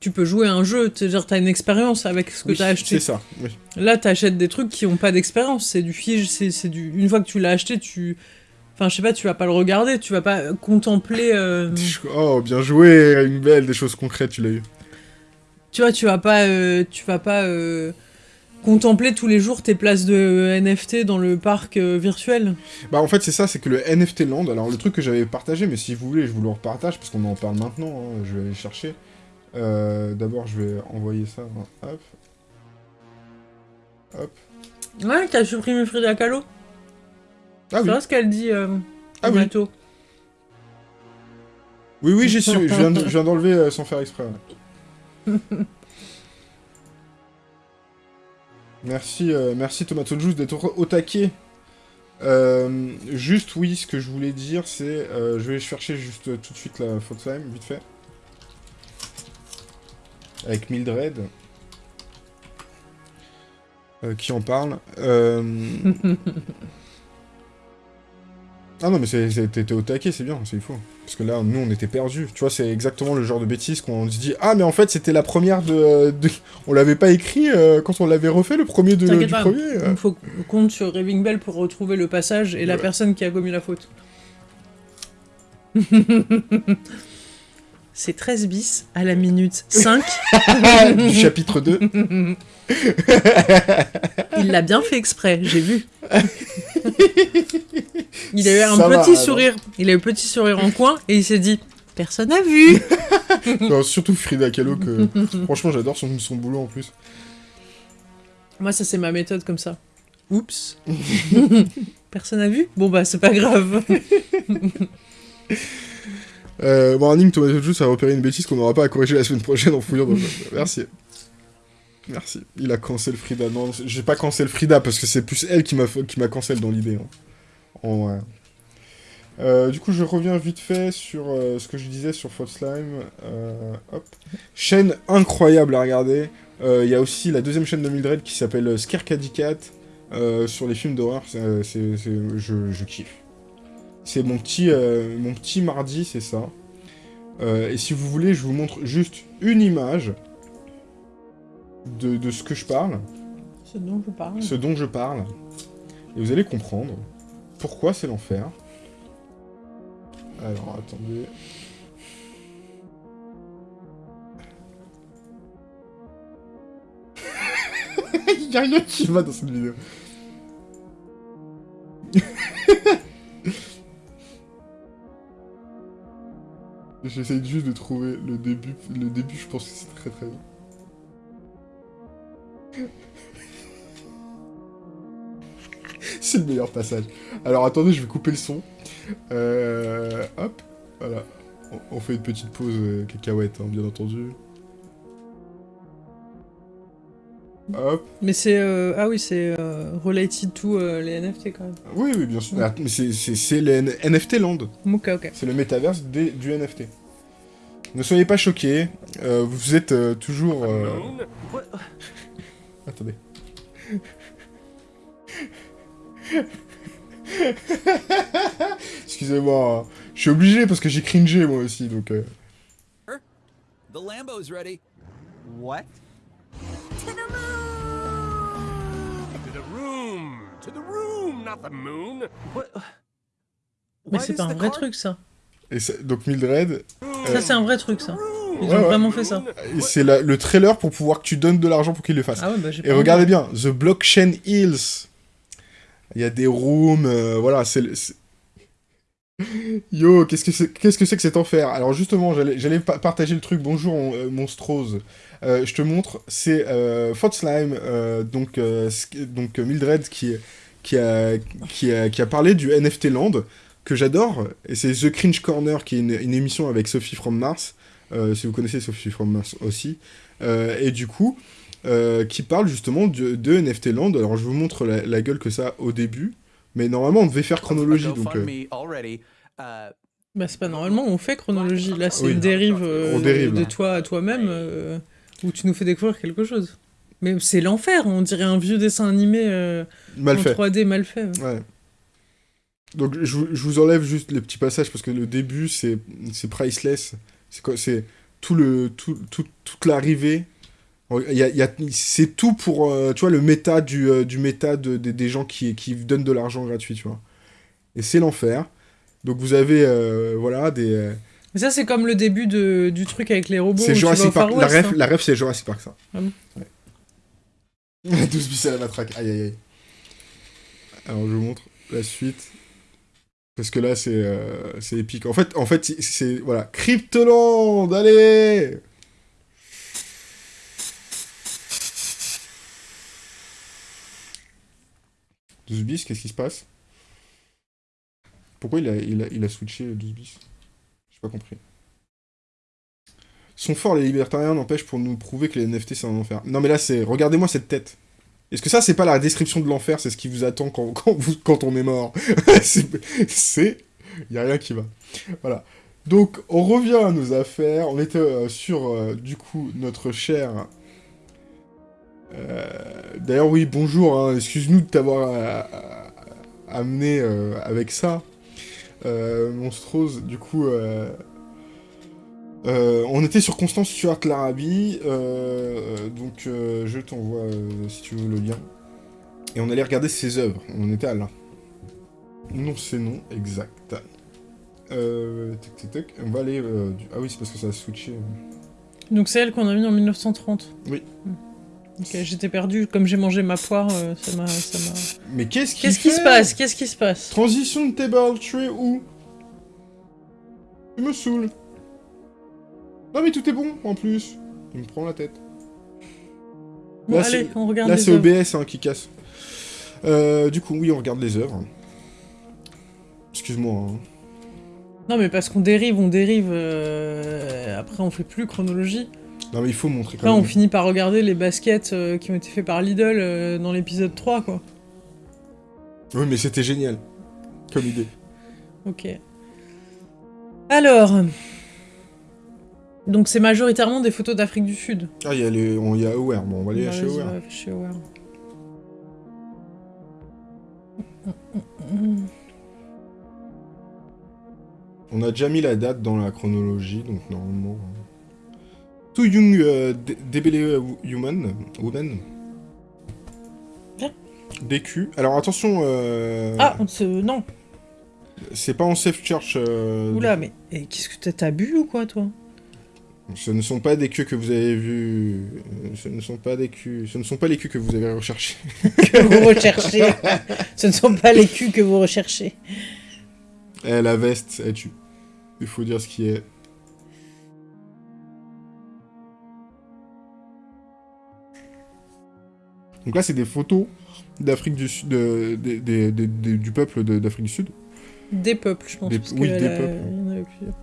[SPEAKER 1] tu peux jouer à un jeu. C'est-à-dire, t'as une expérience avec ce que
[SPEAKER 2] Oui,
[SPEAKER 1] t'as acheté.
[SPEAKER 2] C'est ça, oui.
[SPEAKER 1] Là, t'achètes des trucs qui ont pas d'expérience. C'est du fige, c'est du. Une fois que tu l'as acheté, tu. Enfin, je sais pas, tu vas pas le regarder, tu vas pas contempler. euh,
[SPEAKER 2] Oh, bien joué, une belle, des choses concrètes, tu l'as eu.
[SPEAKER 1] Tu vois, tu vas pas. euh, tu vas pas. euh, contempler tous les jours tes places de NFT dans le parc virtuel.
[SPEAKER 2] Bah en fait c'est ça, c'est que le NFT Land, alors le truc que j'avais partagé, mais si vous voulez je vous le repartage parce qu'on en parle maintenant, hein, je vais aller chercher. Euh, D'abord je vais envoyer ça, hop. Hop.
[SPEAKER 1] Ouais, t'as supprimé Frida Kahlo.
[SPEAKER 2] Ah
[SPEAKER 1] C'est
[SPEAKER 2] oui,
[SPEAKER 1] vrai ce qu'elle dit euh,
[SPEAKER 2] Ah
[SPEAKER 1] au
[SPEAKER 2] oui. oui, oui, j'y suis, je viens de- je viens d'enlever euh, sans faire exprès. ouais. merci, euh, merci Tomato Juice d'être au, taquet. Euh, juste oui, ce que je voulais dire c'est, je vais chercher juste tout de suite la faute time, vite fait. Avec Mildred. Euh, qui en parle. Euh... ah non mais t'étais au taquet, c'est bien, c'est fou. Parce que là, nous, on était perdus. Tu vois, c'est exactement le genre de bêtise qu'on se dit « Ah, mais en fait, c'était la première de... de- On l'avait pas écrit euh, quand on l'avait refait, le premier de, du
[SPEAKER 1] pas.
[SPEAKER 2] premier.
[SPEAKER 1] Il faut qu'on compte sur Raving Bell pour retrouver le passage et la personne qui a commis la faute. C'est 13 bis à la minute 5.
[SPEAKER 2] du chapitre 2.
[SPEAKER 1] Il l'a bien fait exprès, j'ai vu. Il a eu un
[SPEAKER 2] Ça va,
[SPEAKER 1] petit
[SPEAKER 2] alors.
[SPEAKER 1] sourire. Il a eu un petit sourire en coin et il s'est dit Personne n'a vu.
[SPEAKER 2] Non, surtout Frida Kahlo, que franchement, j'adore son, son boulot en plus.
[SPEAKER 1] Moi, ça, c'est ma méthode comme ça. Oups. Personne n'a vu? Bon, bah, c'est pas grave.
[SPEAKER 2] Euh, Warning, Tomato Juice a repéré une bêtise qu'on n'aura pas à corriger la semaine prochaine en fouillant le... Merci. Merci. Il a cancel Frida. Non, j'ai pas cancel Frida parce que c'est plus elle qui m'a qui cancel dans l'idée. hein. En vrai. Euh, du coup, je reviens vite fait sur euh, ce que je disais sur Fault Slime. Euh. Chaîne incroyable à regarder. Il y a aussi la deuxième chaîne de Mildred qui s'appelle Scare Caddy Cat euh, sur les films d'horreur. Je, je kiffe. C'est mon petit, euh, mon petit mardi, c'est ça. Euh, et si vous voulez, je vous montre juste une image de, de ce que je parle,
[SPEAKER 1] Ce dont je parle.
[SPEAKER 2] ce dont je parle. Et vous allez comprendre pourquoi c'est l'enfer. Alors, attendez. Il y a rien qui va dans cette vidéo. J'essaye juste de trouver le début. Le début, je pense que c'est très très bien. c'est le meilleur passage. Alors attendez, je vais couper le son. Euh, hop, voilà. On, on fait une petite pause euh, cacahuète, hein, bien entendu. Hop.
[SPEAKER 1] Mais c'est. euh, Ah oui, c'est euh, related to euh, les NFT quand même.
[SPEAKER 2] Oui, oui, bien sûr. Ah, mais c'est- c'est c'est le N- NFT Land.
[SPEAKER 1] Ok, ok.
[SPEAKER 2] C'est le métaverse des- du NFT. Ne soyez pas choqués. euh, vous êtes euh, toujours. euh? Attendez. Excusez-moi, hein. je suis obligé parce que j'ai cringé moi aussi, donc... euh,
[SPEAKER 3] The Lambo's ready. What? To the room! To the room, not the moon! What?
[SPEAKER 1] Mais c'est pas un
[SPEAKER 3] the
[SPEAKER 1] vrai truc ça.
[SPEAKER 2] Et donc Mildred,
[SPEAKER 1] Ça, c'est un vrai truc ça. Ils
[SPEAKER 2] Ouais,
[SPEAKER 1] ont
[SPEAKER 2] ouais.
[SPEAKER 1] vraiment fait ça.
[SPEAKER 2] et c'est le trailer pour pouvoir que tu donnes de l'argent pour qu'il le fasse.
[SPEAKER 1] Ah ouais, bah j'ai
[SPEAKER 2] Et regardez bien, The Blockchain Hills. Il y a des rooms, euh, voilà, c'est... Yo, qu'est-ce que c'est qu'est-ce que c'est que cet enfer? Alors justement, j'allais j'allais pa- partager le truc. Bonjour, euh, monstrose. Euh, je te montre, c'est euh, Slime, euh, donc, donc Mildred qui, qui, a, qui, a, qui a parlé du NFT Land, que j'adore, et c'est The Cringe Corner, qui est une, émission avec Sophie from Mars, si vous connaissez Sophie from Mars aussi, et du coup, qui parle justement de, de NFT Land. Alors je vous montre la, la gueule que ça a au début. Mais normalement, on devait faire chronologie, donc... euh.
[SPEAKER 4] Uh,
[SPEAKER 1] Bah, c'est pas normalement, on fait chronologie. Là, c'est
[SPEAKER 2] Oui.
[SPEAKER 1] une dérive euh,
[SPEAKER 2] On dérive,
[SPEAKER 1] de
[SPEAKER 2] là.
[SPEAKER 1] toi à toi-même euh, où tu nous fais découvrir quelque chose. Mais c'est l'enfer, on dirait un vieux dessin animé euh,
[SPEAKER 2] mal
[SPEAKER 1] en
[SPEAKER 2] fait.
[SPEAKER 1] 3D mal fait. ouais.
[SPEAKER 2] Ouais. Donc je, vous- je vous enlève juste les petits passages parce que le début c'est c'est priceless. C'est quoi C'est tout le tout, tout- toute l'arrivée. Il y a, il y a- c'est tout pour euh, tu vois le méta du, euh, du méta de- des- des gens qui, qui donnent de l'argent gratuit tu vois. Et c'est l'enfer. Donc vous avez euh, voilà des
[SPEAKER 1] Mais ça, c'est comme le début de, du truc avec les robots.
[SPEAKER 2] c'est Jurassic. La ref,
[SPEAKER 1] hein.
[SPEAKER 2] la ref c'est Jurassic Park ça.
[SPEAKER 1] Ah bon
[SPEAKER 2] Ouais. 12 bis à la matraque. Aïe aïe aïe. Alors je vous montre la suite. Parce que là c'est euh, c'est épique. En fait, en fait c'est voilà, Cryptoland, allez. Douze bis, qu'est-ce qui se passe? Pourquoi il a, il, a, il switché 12 bis? J'ai pas compris. Sont forts les libertariens, n'empêche pour nous prouver que les NFT c'est un enfer. Non mais là c'est, regardez-moi cette tête. Est-ce que ça c'est pas la description de l'enfer, c'est ce qui vous attend quand, quand, quand on est mort C'est, y a rien qui va. Voilà. Donc on revient à nos affaires. On était euh, sur euh, du coup notre cher. Euh, D'ailleurs oui bonjour. hein, Excuse-nous de t'avoir euh, euh, amené avec ça. Monstrose, du coup. euh, on était sur Constance Stuart Larabi, euh, donc euh, je t'envoie si tu veux le lien. Et on allait regarder ses œuvres, on était à là. Non, c'est non, exact. On va aller. du- Ah oui, c'est parce que ça a switché.
[SPEAKER 1] Donc c'est elle qu'on a mis en 1930.
[SPEAKER 2] Oui.
[SPEAKER 1] Hmm. Ok, j'étais perdu. Comme j'ai mangé ma poire, euh, ça m'a. ça m'a-
[SPEAKER 2] Mais qu'est-ce qui
[SPEAKER 1] Qu'est-ce qui se passe? Qu'est-ce qui se passe?
[SPEAKER 2] Transition de table, tu es où? Tu me saoule. Non mais tout est bon en plus. Il me prend la tête.
[SPEAKER 1] Bon,
[SPEAKER 2] Là,
[SPEAKER 1] allez,
[SPEAKER 2] c'est-
[SPEAKER 1] on regarde
[SPEAKER 2] Là
[SPEAKER 1] les
[SPEAKER 2] c'est
[SPEAKER 1] œuvres.
[SPEAKER 2] OBS hein, qui casse. Euh, du coup oui on regarde les œuvres. Excuse-moi. hein.
[SPEAKER 1] Non, mais parce qu'on dérive, on dérive. euh, Après, on fait plus chronologie.
[SPEAKER 2] Non mais il faut montrer
[SPEAKER 1] Après,
[SPEAKER 2] quand
[SPEAKER 1] on
[SPEAKER 2] même.
[SPEAKER 1] finit par regarder les baskets euh, qui ont été faits par Lidl euh, dans l'épisode 3, quoi.
[SPEAKER 2] Oui mais c'était génial. Comme idée.
[SPEAKER 1] Ok. Alors. Donc, c'est majoritairement des photos d'Afrique du Sud.
[SPEAKER 2] Ah il y a les... on y a Aware, bon on va aller
[SPEAKER 1] Bah,
[SPEAKER 2] chez Aware.
[SPEAKER 1] va chez Aware.
[SPEAKER 2] On a déjà mis la date dans la chronologie, donc normalement... euh. Too Young euh, Debele Human, Woman.
[SPEAKER 1] Bien.
[SPEAKER 2] DQ. Alors attention, euh,
[SPEAKER 1] Ah, on se... non.
[SPEAKER 2] c'est pas en safe church. euh,
[SPEAKER 1] Oula, mais qu'est-ce que t'as- bu ou quoi, toi?
[SPEAKER 2] Ce ne sont pas des queues que vous avez vus. euh, Ce ne sont pas des culs. Ce ne sont pas les culs que vous avez recherchés.
[SPEAKER 1] Que vous recherchez. Ce ne sont pas les culs que vous recherchez.
[SPEAKER 2] Eh, la veste, elle tue. Il faut dire ce qui est. Donc là, c'est des photos d'Afrique du Sud, de- de- de- de- de- du peuple d'Afrique du Sud.
[SPEAKER 1] Des peuples, je pense.
[SPEAKER 2] Des-
[SPEAKER 1] parce
[SPEAKER 2] oui,
[SPEAKER 1] que
[SPEAKER 2] des peuples.
[SPEAKER 1] il y en avait plusieurs.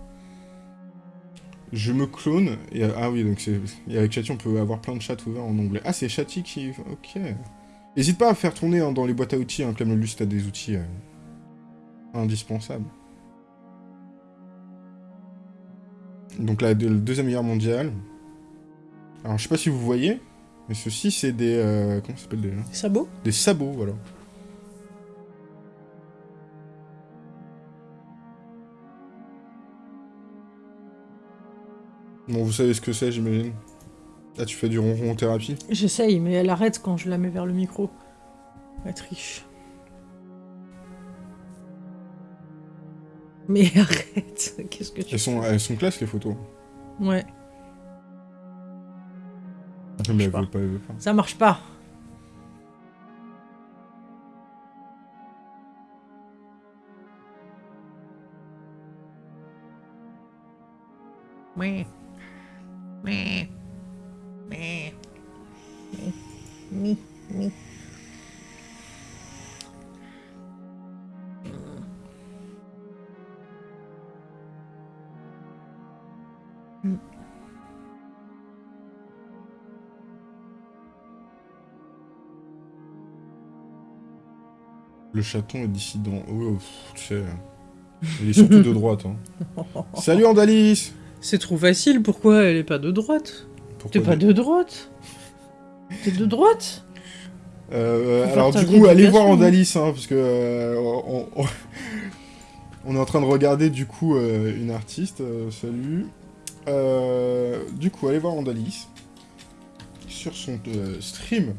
[SPEAKER 2] Je me clone. Et, ah oui, donc c'est et avec Chatty, on peut avoir plein de chats ouverts en anglais. Ah, c'est Chatty qui. Ok. N'hésite pas à faire tourner hein, dans les boîtes à outils, hein, comme le Lust a des outils euh, indispensables. Donc la, de- la Deuxième Guerre mondiale. Alors je sais pas si vous voyez, mais ceci c'est des... euh, comment ça s'appelle déjà?
[SPEAKER 1] Des sabots
[SPEAKER 2] Des sabots, voilà. Bon, vous savez ce que c'est, j'imagine. Ah, tu fais du ronron thérapie?
[SPEAKER 1] J'essaye, mais elle arrête quand je la mets vers le micro. Elle triche. Mais arrête Qu'est-ce que tu
[SPEAKER 2] elles sont, elles sont classe, les photos.
[SPEAKER 1] Ouais,
[SPEAKER 2] Mais elle
[SPEAKER 1] pas.
[SPEAKER 2] veut pas, elle veut pas.
[SPEAKER 1] ça marche pas. Mi.
[SPEAKER 2] Le chaton est dissident. Oh, pff, tu sais. Il est surtout de droite. Hein. Salut Andalis
[SPEAKER 1] C'est trop facile, pourquoi elle est pas de droite? T'es
[SPEAKER 2] Pourquoi
[SPEAKER 1] pas de droite? T'es de droite?
[SPEAKER 2] Euh, alors du coup, allez voir. Andalis, hein, parce que euh, on, on- on est en train de regarder du coup euh, une artiste. euh, salut. Euh, du coup, allez voir Andalis sur son euh, stream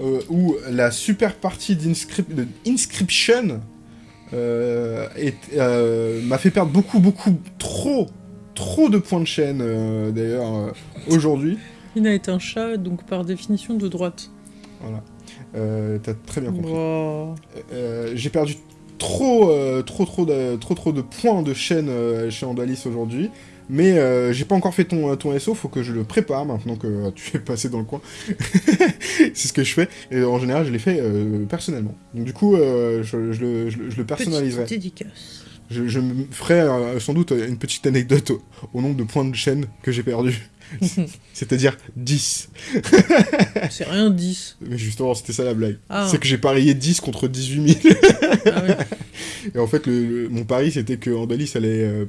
[SPEAKER 2] euh, où la super partie d'Inscrip- de Inscription euh, euh, m'a fait perdre beaucoup, beaucoup, trop, trop de points de chaîne euh, d'ailleurs euh, aujourd'hui.
[SPEAKER 1] Ina est un chat, donc par définition de droite.
[SPEAKER 2] Voilà. T'as très bien compris.
[SPEAKER 1] Wow.
[SPEAKER 2] J'ai perdu trop, euh, trop, trop, de, trop, trop de points de chaîne euh, chez Andalis aujourd'hui. Mais euh, j'ai pas encore fait ton, ton SO, faut que je le prépare maintenant que euh, tu es passé dans le coin. c'est ce que je fais. Et en général, je l'ai fait euh, personnellement. Donc du coup, euh, je, je le, je le- je le personnaliserai.
[SPEAKER 1] Petite dédicace.
[SPEAKER 2] Je, je me ferai euh, sans doute une petite anecdote au, au nombre de points de chaîne que j'ai perdu. C'est-à-dire 10.
[SPEAKER 1] C'est rien 10.
[SPEAKER 2] Mais justement, c'était ça la blague.
[SPEAKER 1] Ah.
[SPEAKER 2] C'est que j'ai parié 10 contre 18 000.
[SPEAKER 1] Ah ouais.
[SPEAKER 2] Et en fait, le, le- mon pari, c'était que Andalis allait euh,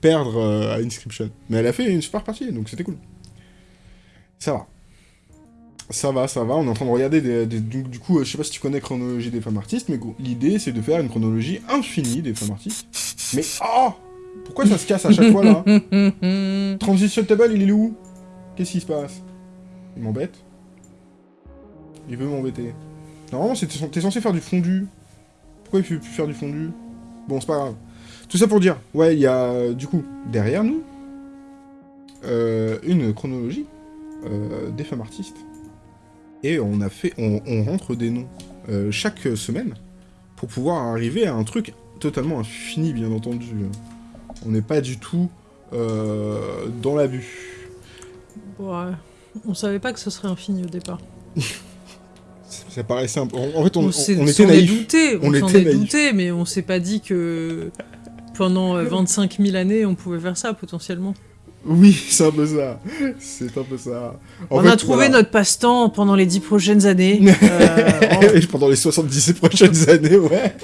[SPEAKER 2] perdre euh, à Inscription. Mais elle a fait une super partie, donc c'était cool. Ça va. Ça va, ça va. On est en train de regarder des... des- du, du coup, euh, je sais pas si tu connais Chronologie des femmes artistes, mais l'idée, c'est de faire une chronologie infinie des femmes artistes. Mais... Oh Pourquoi ça se casse à chaque fois, là? Transition table, il est où? Qu'est-ce qui se passe? Il m'embête Il veut m'embêter. Normalement, t'es censé faire du fondu. Pourquoi il fait plus faire du fondu? Bon, c'est pas grave. Tout ça pour dire, ouais, il y a euh, du coup derrière nous euh, une chronologie euh, des femmes artistes. Et on a fait, on, on rentre des noms euh, chaque semaine pour pouvoir arriver à un truc totalement infini, bien entendu. On n'est pas du tout euh, dans l'abus.
[SPEAKER 1] Ouais. On savait pas que ce serait infini au départ.
[SPEAKER 2] Ça paraissait un peu... En fait, on, était
[SPEAKER 1] douté, on, s'en est douté, mais on s'est pas dit que pendant euh, 25 000 années, on pouvait faire ça potentiellement.
[SPEAKER 2] Oui, c'est un peu ça. C'est un peu ça. En
[SPEAKER 1] on
[SPEAKER 2] fait,
[SPEAKER 1] a trouvé
[SPEAKER 2] voilà.
[SPEAKER 1] notre passe-temps pendant les 10 prochaines années. Euh,
[SPEAKER 2] Et Pendant les 70 prochaines années, ouais.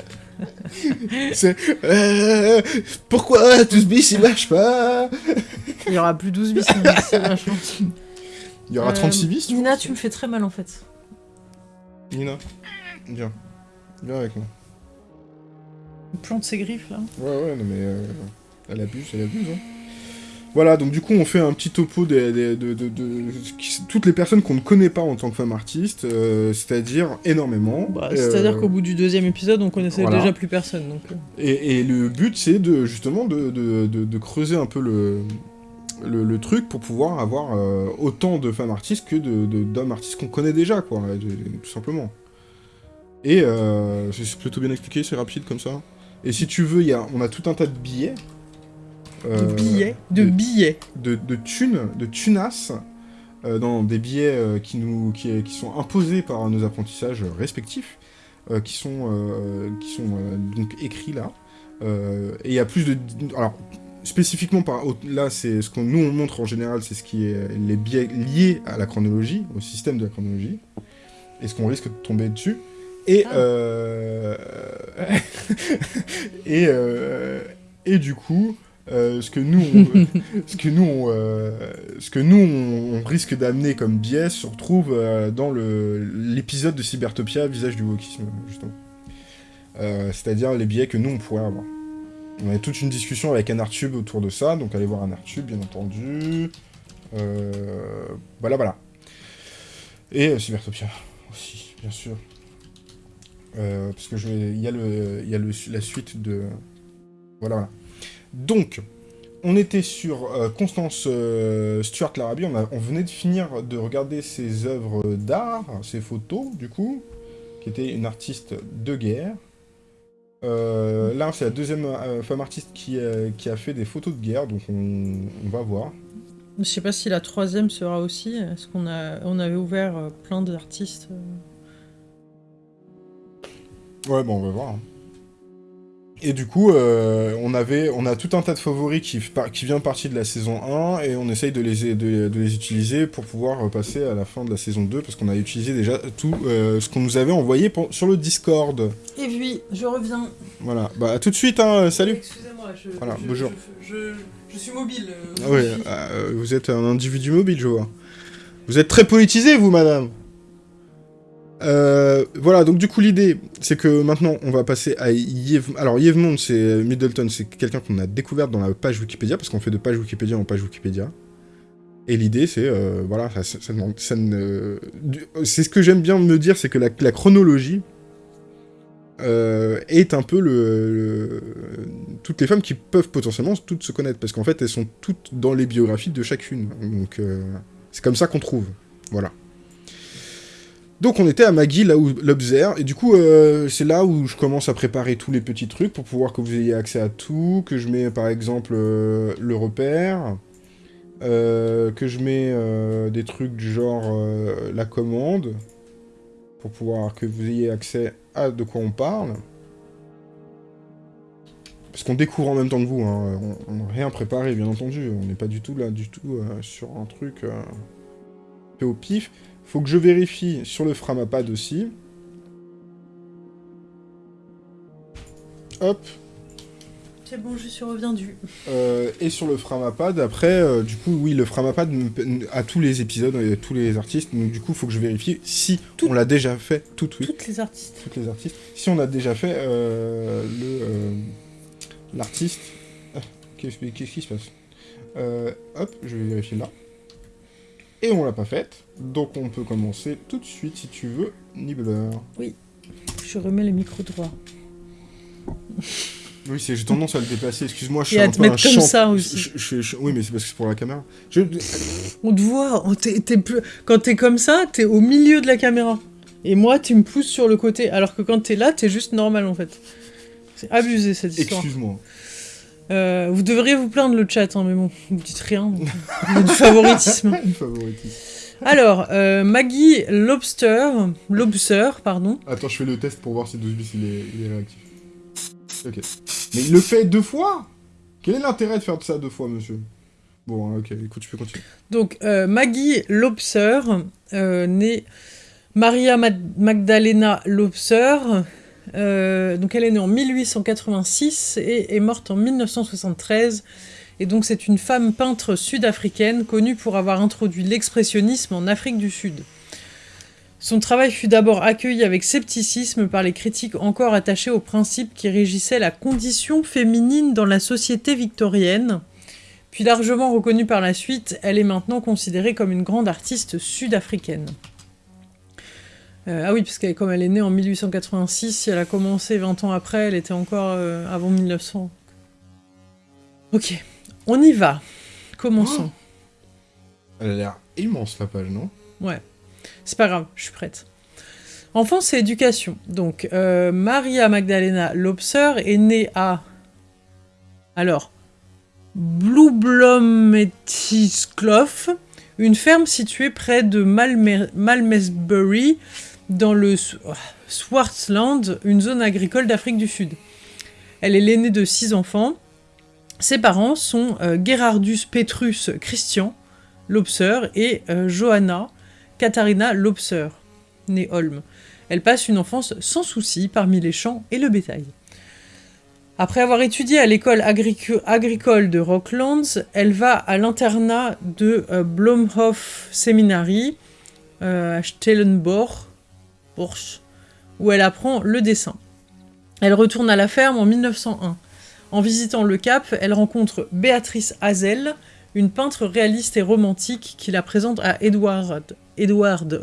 [SPEAKER 2] C'est. euh, pourquoi tous bis il marche pas?
[SPEAKER 1] Il y aura plus 12 bis, c'est vachement.
[SPEAKER 2] Il y aura
[SPEAKER 1] Euh,
[SPEAKER 2] 36 bis, tu
[SPEAKER 1] Nina, tu me fais très mal en fait.
[SPEAKER 2] Nina, viens. Viens avec moi.
[SPEAKER 1] Il plante ses griffes là.
[SPEAKER 2] Ouais, ouais, non mais. euh, elle abuse, elle abuse, hein. Voilà, donc du coup, on fait un petit topo des, des- de, de- de- qui- toutes les personnes qu'on ne connaît pas en tant que femme artiste, euh, c'est-à-dire énormément.
[SPEAKER 1] Bah,
[SPEAKER 2] Euh,
[SPEAKER 1] C'est-à-dire qu'au bout du deuxième épisode, on connaissait
[SPEAKER 2] voilà.
[SPEAKER 1] déjà plus personne. Donc, euh,
[SPEAKER 2] Et, et le but, c'est de justement de, creuser un peu le, le, le truc pour pouvoir avoir euh, autant de femmes artistes que d'hommes artistes qu'on connaît déjà, quoi, tout simplement. Et c'est plutôt bien expliqué, c'est rapide comme ça. Et si tu veux, y a, on a tout un tas de billets.
[SPEAKER 1] De
[SPEAKER 2] euh,
[SPEAKER 1] billets. De
[SPEAKER 2] de-
[SPEAKER 1] billets.
[SPEAKER 2] de, de thunes, de tunas, euh, dans des billets euh, qui, nous, qui, qui sont imposés par nos apprentissages respectifs, euh, qui sont, qui sont donc écrits là. Et il y a plus de... Alors, spécifiquement, par, là, c'est ce qu'on nous on montre en général, c'est ce qui est les billets liés à la chronologie, au système de la chronologie, et ce qu'on risque de tomber dessus. Et,
[SPEAKER 1] Ah.
[SPEAKER 2] et, et du coup, euh, ce que nous, on, ce que nous, euh, ce que nous, on, risque d'amener comme biais se retrouve euh, dans l'épisode de Cybertopia, visage du wokisme, justement. C'est-à-dire les biais que nous, on pourrait avoir. On a toute une discussion avec Anartube autour de ça, donc allez voir Anartube, bien entendu. Voilà, voilà. Et Cybertopia aussi, bien sûr. Parce que il y a, le, y a le, la suite de... Voilà, voilà. Donc, on était sur euh, Constance euh, Stuart Larabi, on, a- on venait de finir de regarder ses œuvres d'art, ses photos, du coup, qui était une artiste de guerre. Euh, là, c'est la deuxième femme artiste qui, qui a fait des photos de guerre, donc on, on va voir.
[SPEAKER 1] Je sais pas si la troisième sera aussi. Est-ce qu'on a, on avait ouvert plein d'artistes
[SPEAKER 2] Ouais, bon, on va voir. Et du coup, euh, on, avait, on a tout un tas de favoris qui, par- qui vient partie de la saison 1, et on essaye de les, de, de les utiliser pour pouvoir passer à la fin de la saison 2, parce qu'on a utilisé déjà tout euh, ce qu'on nous avait envoyé pour- sur le Discord.
[SPEAKER 1] Et oui, je reviens.
[SPEAKER 2] Voilà, bah à tout de suite, hein, salut
[SPEAKER 1] Excusez-moi, je,
[SPEAKER 2] Voilà,
[SPEAKER 1] je-
[SPEAKER 2] bonjour.
[SPEAKER 1] Je, je- je suis mobile. euh,
[SPEAKER 2] Ah euh, vous êtes un individu mobile, je vois. Vous êtes très politisé, vous, madame Euh, voilà, donc du coup l'idée, c'est que maintenant on va passer à Yves... Alors c'est Middleton, c'est quelqu'un qu'on a découvert dans la page Wikipédia, parce qu'on fait de page Wikipédia en page Wikipédia. Et l'idée, c'est, euh, voilà, ça, ça- ça c'est ce que j'aime bien me dire, c'est que la, chronologie euh, est un peu le, toutes les femmes qui peuvent potentiellement toutes se connaître, parce qu'en fait, elles sont toutes dans les biographies de chacune. Donc, euh, c'est comme ça qu'on trouve. Voilà. Donc, on était à Maggie, là où l'Observe, et du coup, euh, c'est là où je commence à préparer tous les petits trucs pour pouvoir que vous ayez accès à tout, que je mets, par exemple, euh, le repère, euh, que je mets des trucs du genre la commande, pour pouvoir que vous ayez accès à de quoi on parle. Parce qu'on découvre en même temps que vous, hein. on n'a rien préparé, bien entendu. On n'est pas du tout là, du tout sur un truc fait au pif. Faut que je vérifie sur le Framapad aussi. Hop.
[SPEAKER 1] C'est bon, je suis reviendue.
[SPEAKER 2] Euh, et sur le Framapad, après, euh, du coup, oui, le Framapad a tous les épisodes et tous les artistes. Donc, du coup, il faut que je vérifie si
[SPEAKER 1] Tout-
[SPEAKER 2] on l'a déjà fait, tout oui,
[SPEAKER 1] Toutes les artistes.
[SPEAKER 2] toutes les artistes. Si on a déjà fait euh, le euh, l'artiste. Ah, Qu'est-ce qui se passe? Euh, Hop, je vais vérifier là. Et on l'a pas faite, donc on peut commencer tout de suite si tu veux, Nibbler.
[SPEAKER 1] Je remets le micro droit.
[SPEAKER 2] Oui, c'est- j'ai tendance à le déplacer, excuse-moi, je
[SPEAKER 1] Et
[SPEAKER 2] suis
[SPEAKER 1] à
[SPEAKER 2] un
[SPEAKER 1] te
[SPEAKER 2] peu
[SPEAKER 1] mettre
[SPEAKER 2] un
[SPEAKER 1] comme
[SPEAKER 2] champ-
[SPEAKER 1] ça aussi.
[SPEAKER 2] je- je- je- oui, mais c'est parce que c'est pour la caméra.
[SPEAKER 1] On te voit, on t'es plus- quand t'es comme ça, t'es au milieu de la caméra. Et moi, tu me pousses sur le côté, alors que quand t'es là, t'es juste normal en fait. C'est abusé cette histoire.
[SPEAKER 2] Excuse-moi.
[SPEAKER 1] Euh, vous devriez vous plaindre le chat, hein, mais bon, vous dites rien. donc, y a du favoritisme. Alors, euh, Maggie Lobster, Lobster, pardon.
[SPEAKER 2] Attends, je fais le test pour voir si 12 bis il est, il est réactif. Ok. Mais il le fait deux fois? Quel est l'intérêt de faire ça deux fois, monsieur? Bon, hein, ok, écoute, tu peux continuer.
[SPEAKER 1] Donc, euh, Maggie Lobser, euh, née Maria Ma- Magdalena Lobser. euh, donc, elle est née en 1886 et est morte en 1973. Et donc, c'est une femme peintre sud-africaine connue pour avoir introduit l'expressionnisme en Afrique du Sud. Son travail fut d'abord accueilli avec scepticisme par les critiques encore attachés aux principes qui régissaient la condition féminine dans la société victorienne. Puis largement reconnue par la suite, elle est maintenant considérée comme une grande artiste sud-africaine. Euh, ah oui, parce que comme elle est née en 1886, si elle a commencé 20 ans après, elle était encore euh, avant 1900. Ok, on y va. Commençons.
[SPEAKER 2] Elle a l'air immense, la page, non?
[SPEAKER 1] Ouais, c'est pas grave, je suis prête. Enfance et éducation. Donc, euh, Maria Magdalena Lobser est née à. Alors. Une ferme située près de Malme- Malmesbury, dans le Sw- Swartland, une zone agricole d'Afrique du Sud. Elle est l'aînée de six enfants. Ses parents sont euh, Gerardus Petrus Christian, Lobser, et euh, Johanna Katharina Lobser, née Holm. Elle passe une enfance sans souci parmi les champs et le bétail. Après avoir étudié à l'école agrico- agricole de Rocklands, elle va à l'internat de euh, Blomhof Seminary euh, à Stellenbosch, où elle apprend le dessin. Elle retourne à la ferme en 1901. En visitant le Cap, elle rencontre Béatrice Hazel, une peintre réaliste et romantique qui la présente à Edward, Edward.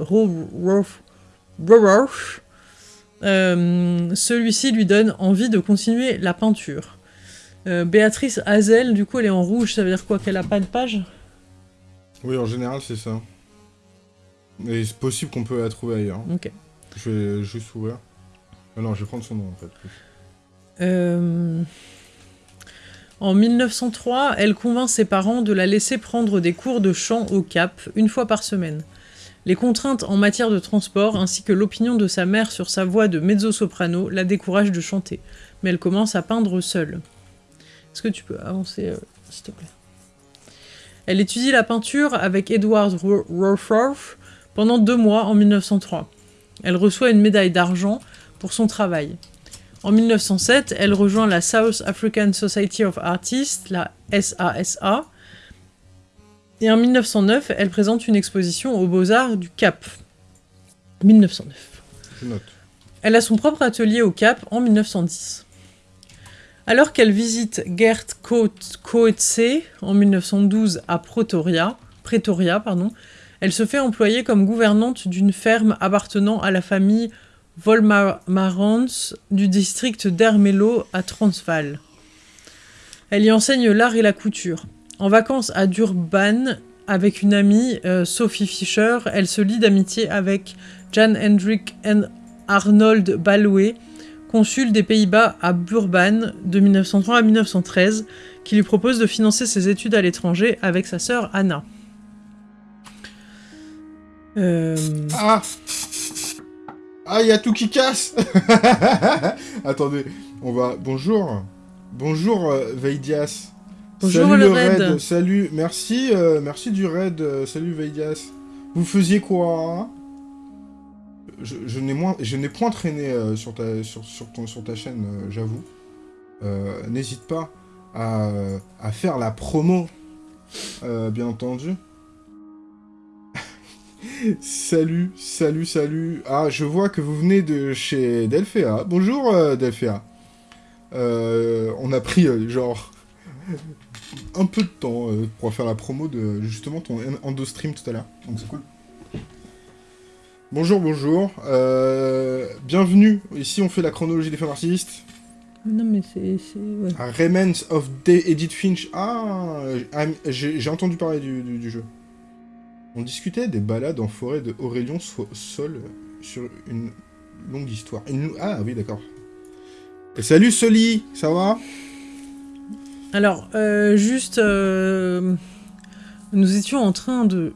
[SPEAKER 1] Euh, Celui-ci lui donne envie de continuer la peinture. Euh, Béatrice Hazel, du coup, elle est en rouge, ça veut dire quoi Qu'elle a pas de page?
[SPEAKER 2] Oui, en général, c'est ça. Mais c'est possible qu'on peut la trouver ailleurs.
[SPEAKER 1] Ok.
[SPEAKER 2] Je vais juste ouvrir. Ah non, je vais prendre son nom, en fait.
[SPEAKER 1] Euh, En 1903, elle convainc ses parents de la laisser prendre des cours de chant au Cap, une fois par semaine. Les contraintes en matière de transport, ainsi que l'opinion de sa mère sur sa voix de mezzo-soprano, la découragent de chanter. mais elle commence à peindre seule. Est-ce que tu peux avancer, euh, s'il te plaît? Elle étudie la peinture avec Edward Ro- Rothroff pendant deux mois en 1903. Elle reçoit une médaille d'argent pour son travail. En 1907, elle rejoint la South African Society of Artists, la SASA, et en 1909, elle présente une exposition aux Beaux-Arts du Cap. 1909.
[SPEAKER 2] Je note.
[SPEAKER 1] Elle a son propre atelier au Cap en 1910. Alors qu'elle visite Gert Coet- Coetzee en 1912 à Pretoria, Pretoria pardon, elle se fait employer comme gouvernante d'une ferme appartenant à la famille Volmarans du district d'Ermelo à Transvaal. Elle y enseigne l'art et la couture. En vacances à Durban, avec une amie, euh, Sophie Fischer, elle se lie d'amitié avec Jan Hendrik Arnold Ballouet, consul des Pays-Bas à Burban de 1903 à 1913, qui lui propose de financer ses études à l'étranger avec sa sœur Anna. Euh,
[SPEAKER 2] Ah Ah, il y a tout qui casse Attendez, on va... Bonjour Bonjour, euh, Veidias.
[SPEAKER 1] Bonjour,
[SPEAKER 2] salut
[SPEAKER 1] le raid.
[SPEAKER 2] raid. Salut, merci, euh, merci du raid. euh, salut, Veidias. Vous faisiez quoi Je, je n'ai moins, je n'ai point traîné euh, sur ta, sur, sur, ton, sur ta chaîne, j'avoue. N'hésite pas à, à faire la promo, bien entendu. Salut, salut, salut. Ah, je vois que vous venez de chez Delphéa. Bonjour, euh, Delphéa. Euh, on a pris, euh, genre, un peu de temps euh, pour faire la promo de, justement, ton en- endo-stream tout à l'heure. Donc c'est cool. Bonjour, bonjour. Euh, bienvenue. Ici, on fait la chronologie des femmes artistes.
[SPEAKER 1] Non, mais c'est. c'est- ouais.
[SPEAKER 2] Ah, Remnants of Day Edith Finch. Ah, j'ai j'ai entendu parler du, du- du jeu. On discutait des balades en forêt de Aurélien So- Sol sur une longue histoire. Une- Ah oui, d'accord. Salut Soli, ça va?
[SPEAKER 1] Alors, euh, juste. euh, nous étions en train de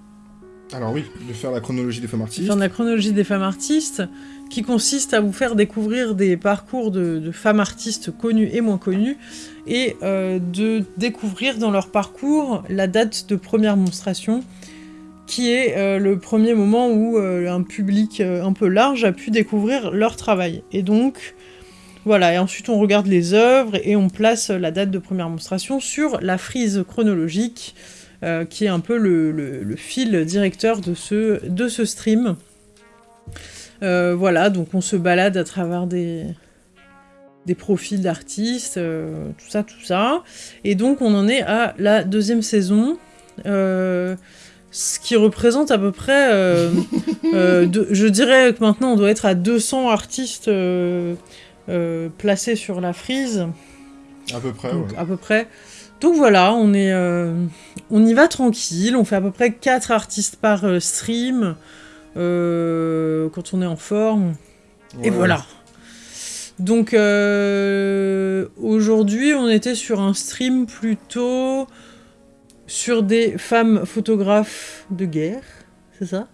[SPEAKER 2] Alors oui, de faire la chronologie des femmes artistes.
[SPEAKER 1] faire la chronologie des femmes artistes, qui consiste à vous faire découvrir des parcours de, de femmes artistes connues et moins connues, et euh, de découvrir dans leur parcours la date de première monstration, qui est euh, le premier moment où euh, un public euh, un peu large a pu découvrir leur travail. Et donc, voilà, et ensuite on regarde les œuvres et on place la date de première monstration sur la frise chronologique, qui est un peu le, fil directeur de ce, stream. Voilà, donc on se balade à travers des, des profils d'artistes, tout ça, tout ça. Et donc on en est à la deuxième saison. Ce qui représente à peu près, euh, euh, de- je dirais que maintenant on doit être à 200 artistes euh, placés sur la frise.
[SPEAKER 2] À peu près,
[SPEAKER 1] Donc,
[SPEAKER 2] ouais.
[SPEAKER 1] à peu près. Donc voilà, on est, on y va tranquille. On fait à peu près 4 artistes par stream quand on est en forme. Et voilà. Donc aujourd'hui, on était sur un stream plutôt sur des femmes photographes de guerre, c'est ça?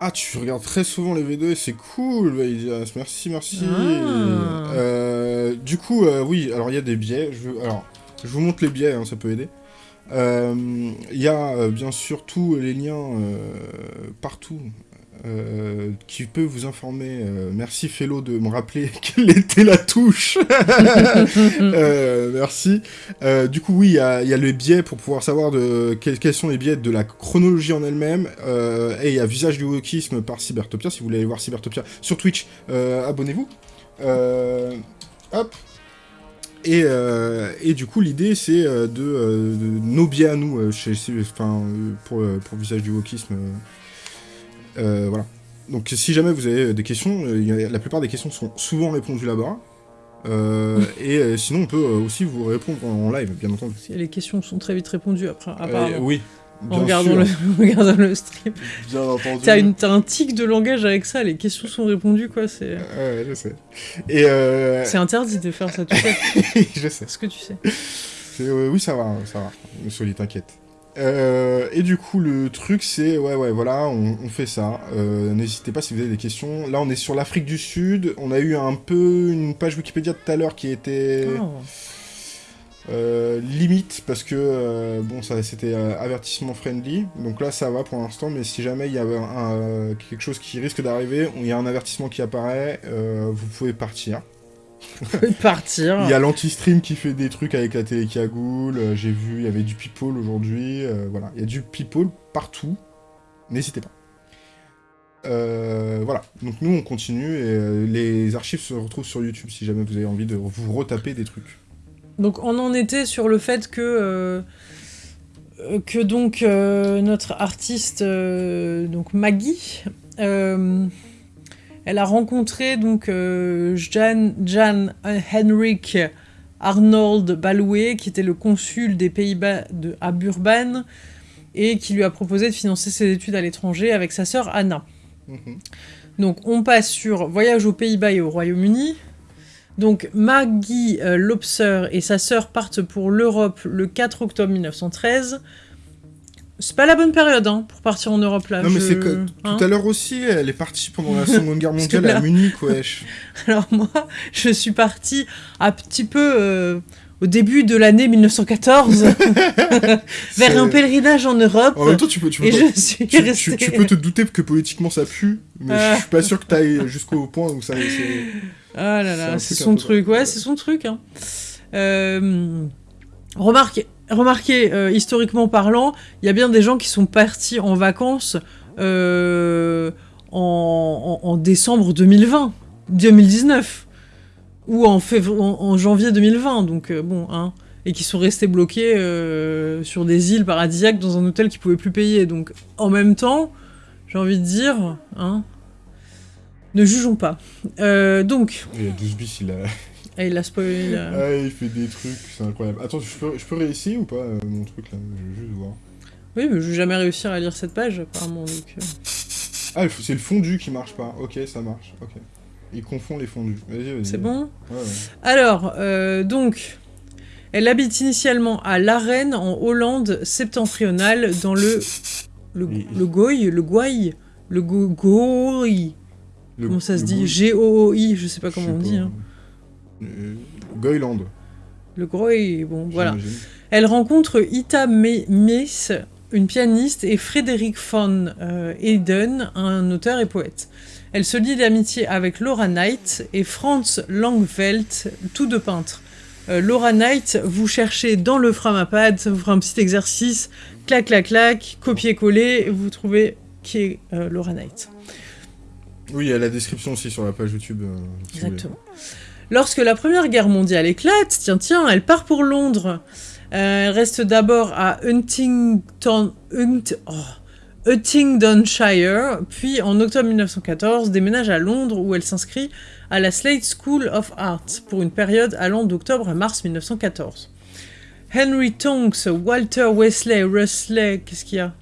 [SPEAKER 2] Ah, tu regardes très souvent les V2 et c'est cool, Vaidias. Merci, merci.
[SPEAKER 1] Ah.
[SPEAKER 2] Euh, du coup, euh, oui, alors il y a des biais. Je, alors, je vous montre les biais, hein, ça peut aider. Euh, Il y a bien sûr tous les liens partout euh, qui peut vous informer. Euh, merci Fellow de me rappeler quelle était la touche. Euh, merci. Du coup, oui, il y a, il y a les biais pour pouvoir savoir de quels, quels sont les biais de la chronologie en elle-même. Et il y a Visage du wokisme par Cybertopia. Si vous voulez aller voir Cybertopia sur Twitch, abonnez-vous. Hop. Et, euh, et du coup, l'idée, c'est de, de nos biais à nous, chez, chez- enfin, pour, pour Visage du wokisme. Euh, voilà. Donc, si jamais vous avez des questions, euh, la plupart des questions sont souvent répondues là-bas. Euh, et euh, sinon, on peut euh, aussi vous répondre en live, bien entendu.
[SPEAKER 1] Si Les questions sont très vite répondues après,
[SPEAKER 2] Euh,
[SPEAKER 1] apparemment.
[SPEAKER 2] oui,
[SPEAKER 1] en regardant
[SPEAKER 2] sûr,
[SPEAKER 1] le, en regardant le stream.
[SPEAKER 2] bien entendu.
[SPEAKER 1] T'as une- t'as un tic de langage avec ça, les questions sont répondues, quoi. C'est
[SPEAKER 2] Ouais, je sais. Et euh...
[SPEAKER 1] c'est interdit de faire ça, tu sais.
[SPEAKER 2] je sais.
[SPEAKER 1] ce que tu sais.
[SPEAKER 2] C'est- euh, oui, ça va, ça va. Soli, t'inquiète. Euh, et du coup, le truc, c'est, ouais, ouais, voilà, on, on fait ça. Euh, N'hésitez pas si vous avez des questions. Là, on est sur l'Afrique du Sud. On a eu un peu une page Wikipédia tout à l'heure qui était
[SPEAKER 1] Oh.
[SPEAKER 2] euh, limite parce que bon, ça, c'était avertissement friendly. Donc là, ça va pour l'instant. Mais si jamais il y un- un- quelque chose qui risque d'arriver, il y a un avertissement qui apparaît, vous pouvez partir.
[SPEAKER 1] Partir.
[SPEAKER 2] Il y a l'anti-stream qui fait des trucs avec la télé cagoule. euh, J'ai vu, il y avait du people aujourd'hui. euh, voilà, il y a du people partout. N'hésitez pas. Euh, voilà, donc nous on continue et euh, les archives se retrouvent sur YouTube si jamais vous avez envie de vous retaper des trucs.
[SPEAKER 1] Donc on en était sur le fait que que donc euh, notre artiste euh, donc Maggie euh, elle a rencontré donc euh, Jan, Jan Henrik Arnold Baloué qui était le consul des Pays-Bas de, à Burban et qui lui a proposé de financer ses études à l'étranger avec sa sœur Anna.
[SPEAKER 2] Mhm.
[SPEAKER 1] Donc on passe sur voyage aux Pays-Bas et au Royaume-Uni. Donc Maggie euh, Lobser et sa sœur partent pour l'Europe le 4 octobre 1913. C'est pas la bonne période hein, pour partir en Europe là.
[SPEAKER 2] non mais
[SPEAKER 1] je-
[SPEAKER 2] c'est que
[SPEAKER 1] hein.
[SPEAKER 2] tout à l'heure aussi, elle est partie pendant la Seconde Guerre mondiale
[SPEAKER 1] là-
[SPEAKER 2] à Munich, wesh.
[SPEAKER 1] Alors moi, je suis partie un petit peu euh, au début de l'année 1914 vers un pèlerinage en Europe.
[SPEAKER 2] En même temps, tu peux, tu peux,
[SPEAKER 1] et
[SPEAKER 2] pas-
[SPEAKER 1] je suis
[SPEAKER 2] tu, tu-
[SPEAKER 1] restée.
[SPEAKER 2] tu peux te douter que politiquement ça pue, mais
[SPEAKER 1] Ah.
[SPEAKER 2] je suis pas sûr que t'ailles jusqu'au point où ça. c'est-
[SPEAKER 1] Ah là
[SPEAKER 2] C'est
[SPEAKER 1] son truc, ouais, c'est son truc. Hein. Remarquez, euh, historiquement parlant, il y a bien des gens qui sont partis en vacances euh, en, décembre 2020, 2019, ou en, en, janvier 2020, donc euh, bon, hein, et qui sont restés bloqués sur des îles paradisiaques dans un hôtel qu'ils pouvaient plus payer. Donc en même temps, j'ai envie de dire, hein, ne jugeons pas. Donc,
[SPEAKER 2] Il y a 12 bis, il a.
[SPEAKER 1] ah, il a spoilé. là.
[SPEAKER 2] Ah, il fait des trucs, c'est incroyable. Attends, je peux, je peux réessayer ou pas euh, mon truc là? Je veux juste voir.
[SPEAKER 1] Oui, mais je vais jamais réussir à lire cette page, apparemment. Donc, euh.
[SPEAKER 2] Ah, c'est le fondu qui marche pas. Ok, ça marche. Ok. Il confond les fondus. Vas-y, vas-y.
[SPEAKER 1] C'est bon?
[SPEAKER 2] Ouais, ouais.
[SPEAKER 1] Alors, euh, donc, elle habite initialement à Larenne, en Hollande septentrionale, dans le. Le,
[SPEAKER 2] Et-
[SPEAKER 1] le Goy Le Gouaille Le Go- Goy
[SPEAKER 2] Le-
[SPEAKER 1] Comment ça se dit? G-O-O-I, je sais pas comment on dit. Hein.
[SPEAKER 2] Euh, Goyland.
[SPEAKER 1] Le Groy, bon, voilà. Elle rencontre Ita Me- Meis, une pianiste, et Frédéric von euh, un auteur et poète. Elle se lie d'amitié avec Laura Knight et Franz Langfeldt, tous deux peintres. Euh, Laura Knight, vous cherchez dans le Framapad, ça vous fera un petit exercice, clac clac clac, copier-coller, vous trouvez qui est euh, Laura Knight.
[SPEAKER 2] Oui, il y a la description aussi sur la page YouTube. euh, vous.
[SPEAKER 1] Exactement. Lorsque la Première Guerre mondiale éclate, tiens, tiens, elle part pour Londres. Euh, elle reste d'abord à oh, Huntingdonshire, puis en octobre 1914 déménage à Londres où elle s'inscrit à la Slade School of Art pour une période allant d'octobre à mars 1914. Henry Tonks, Walter Wesley, Rusley, qu'est-ce qu'il y a?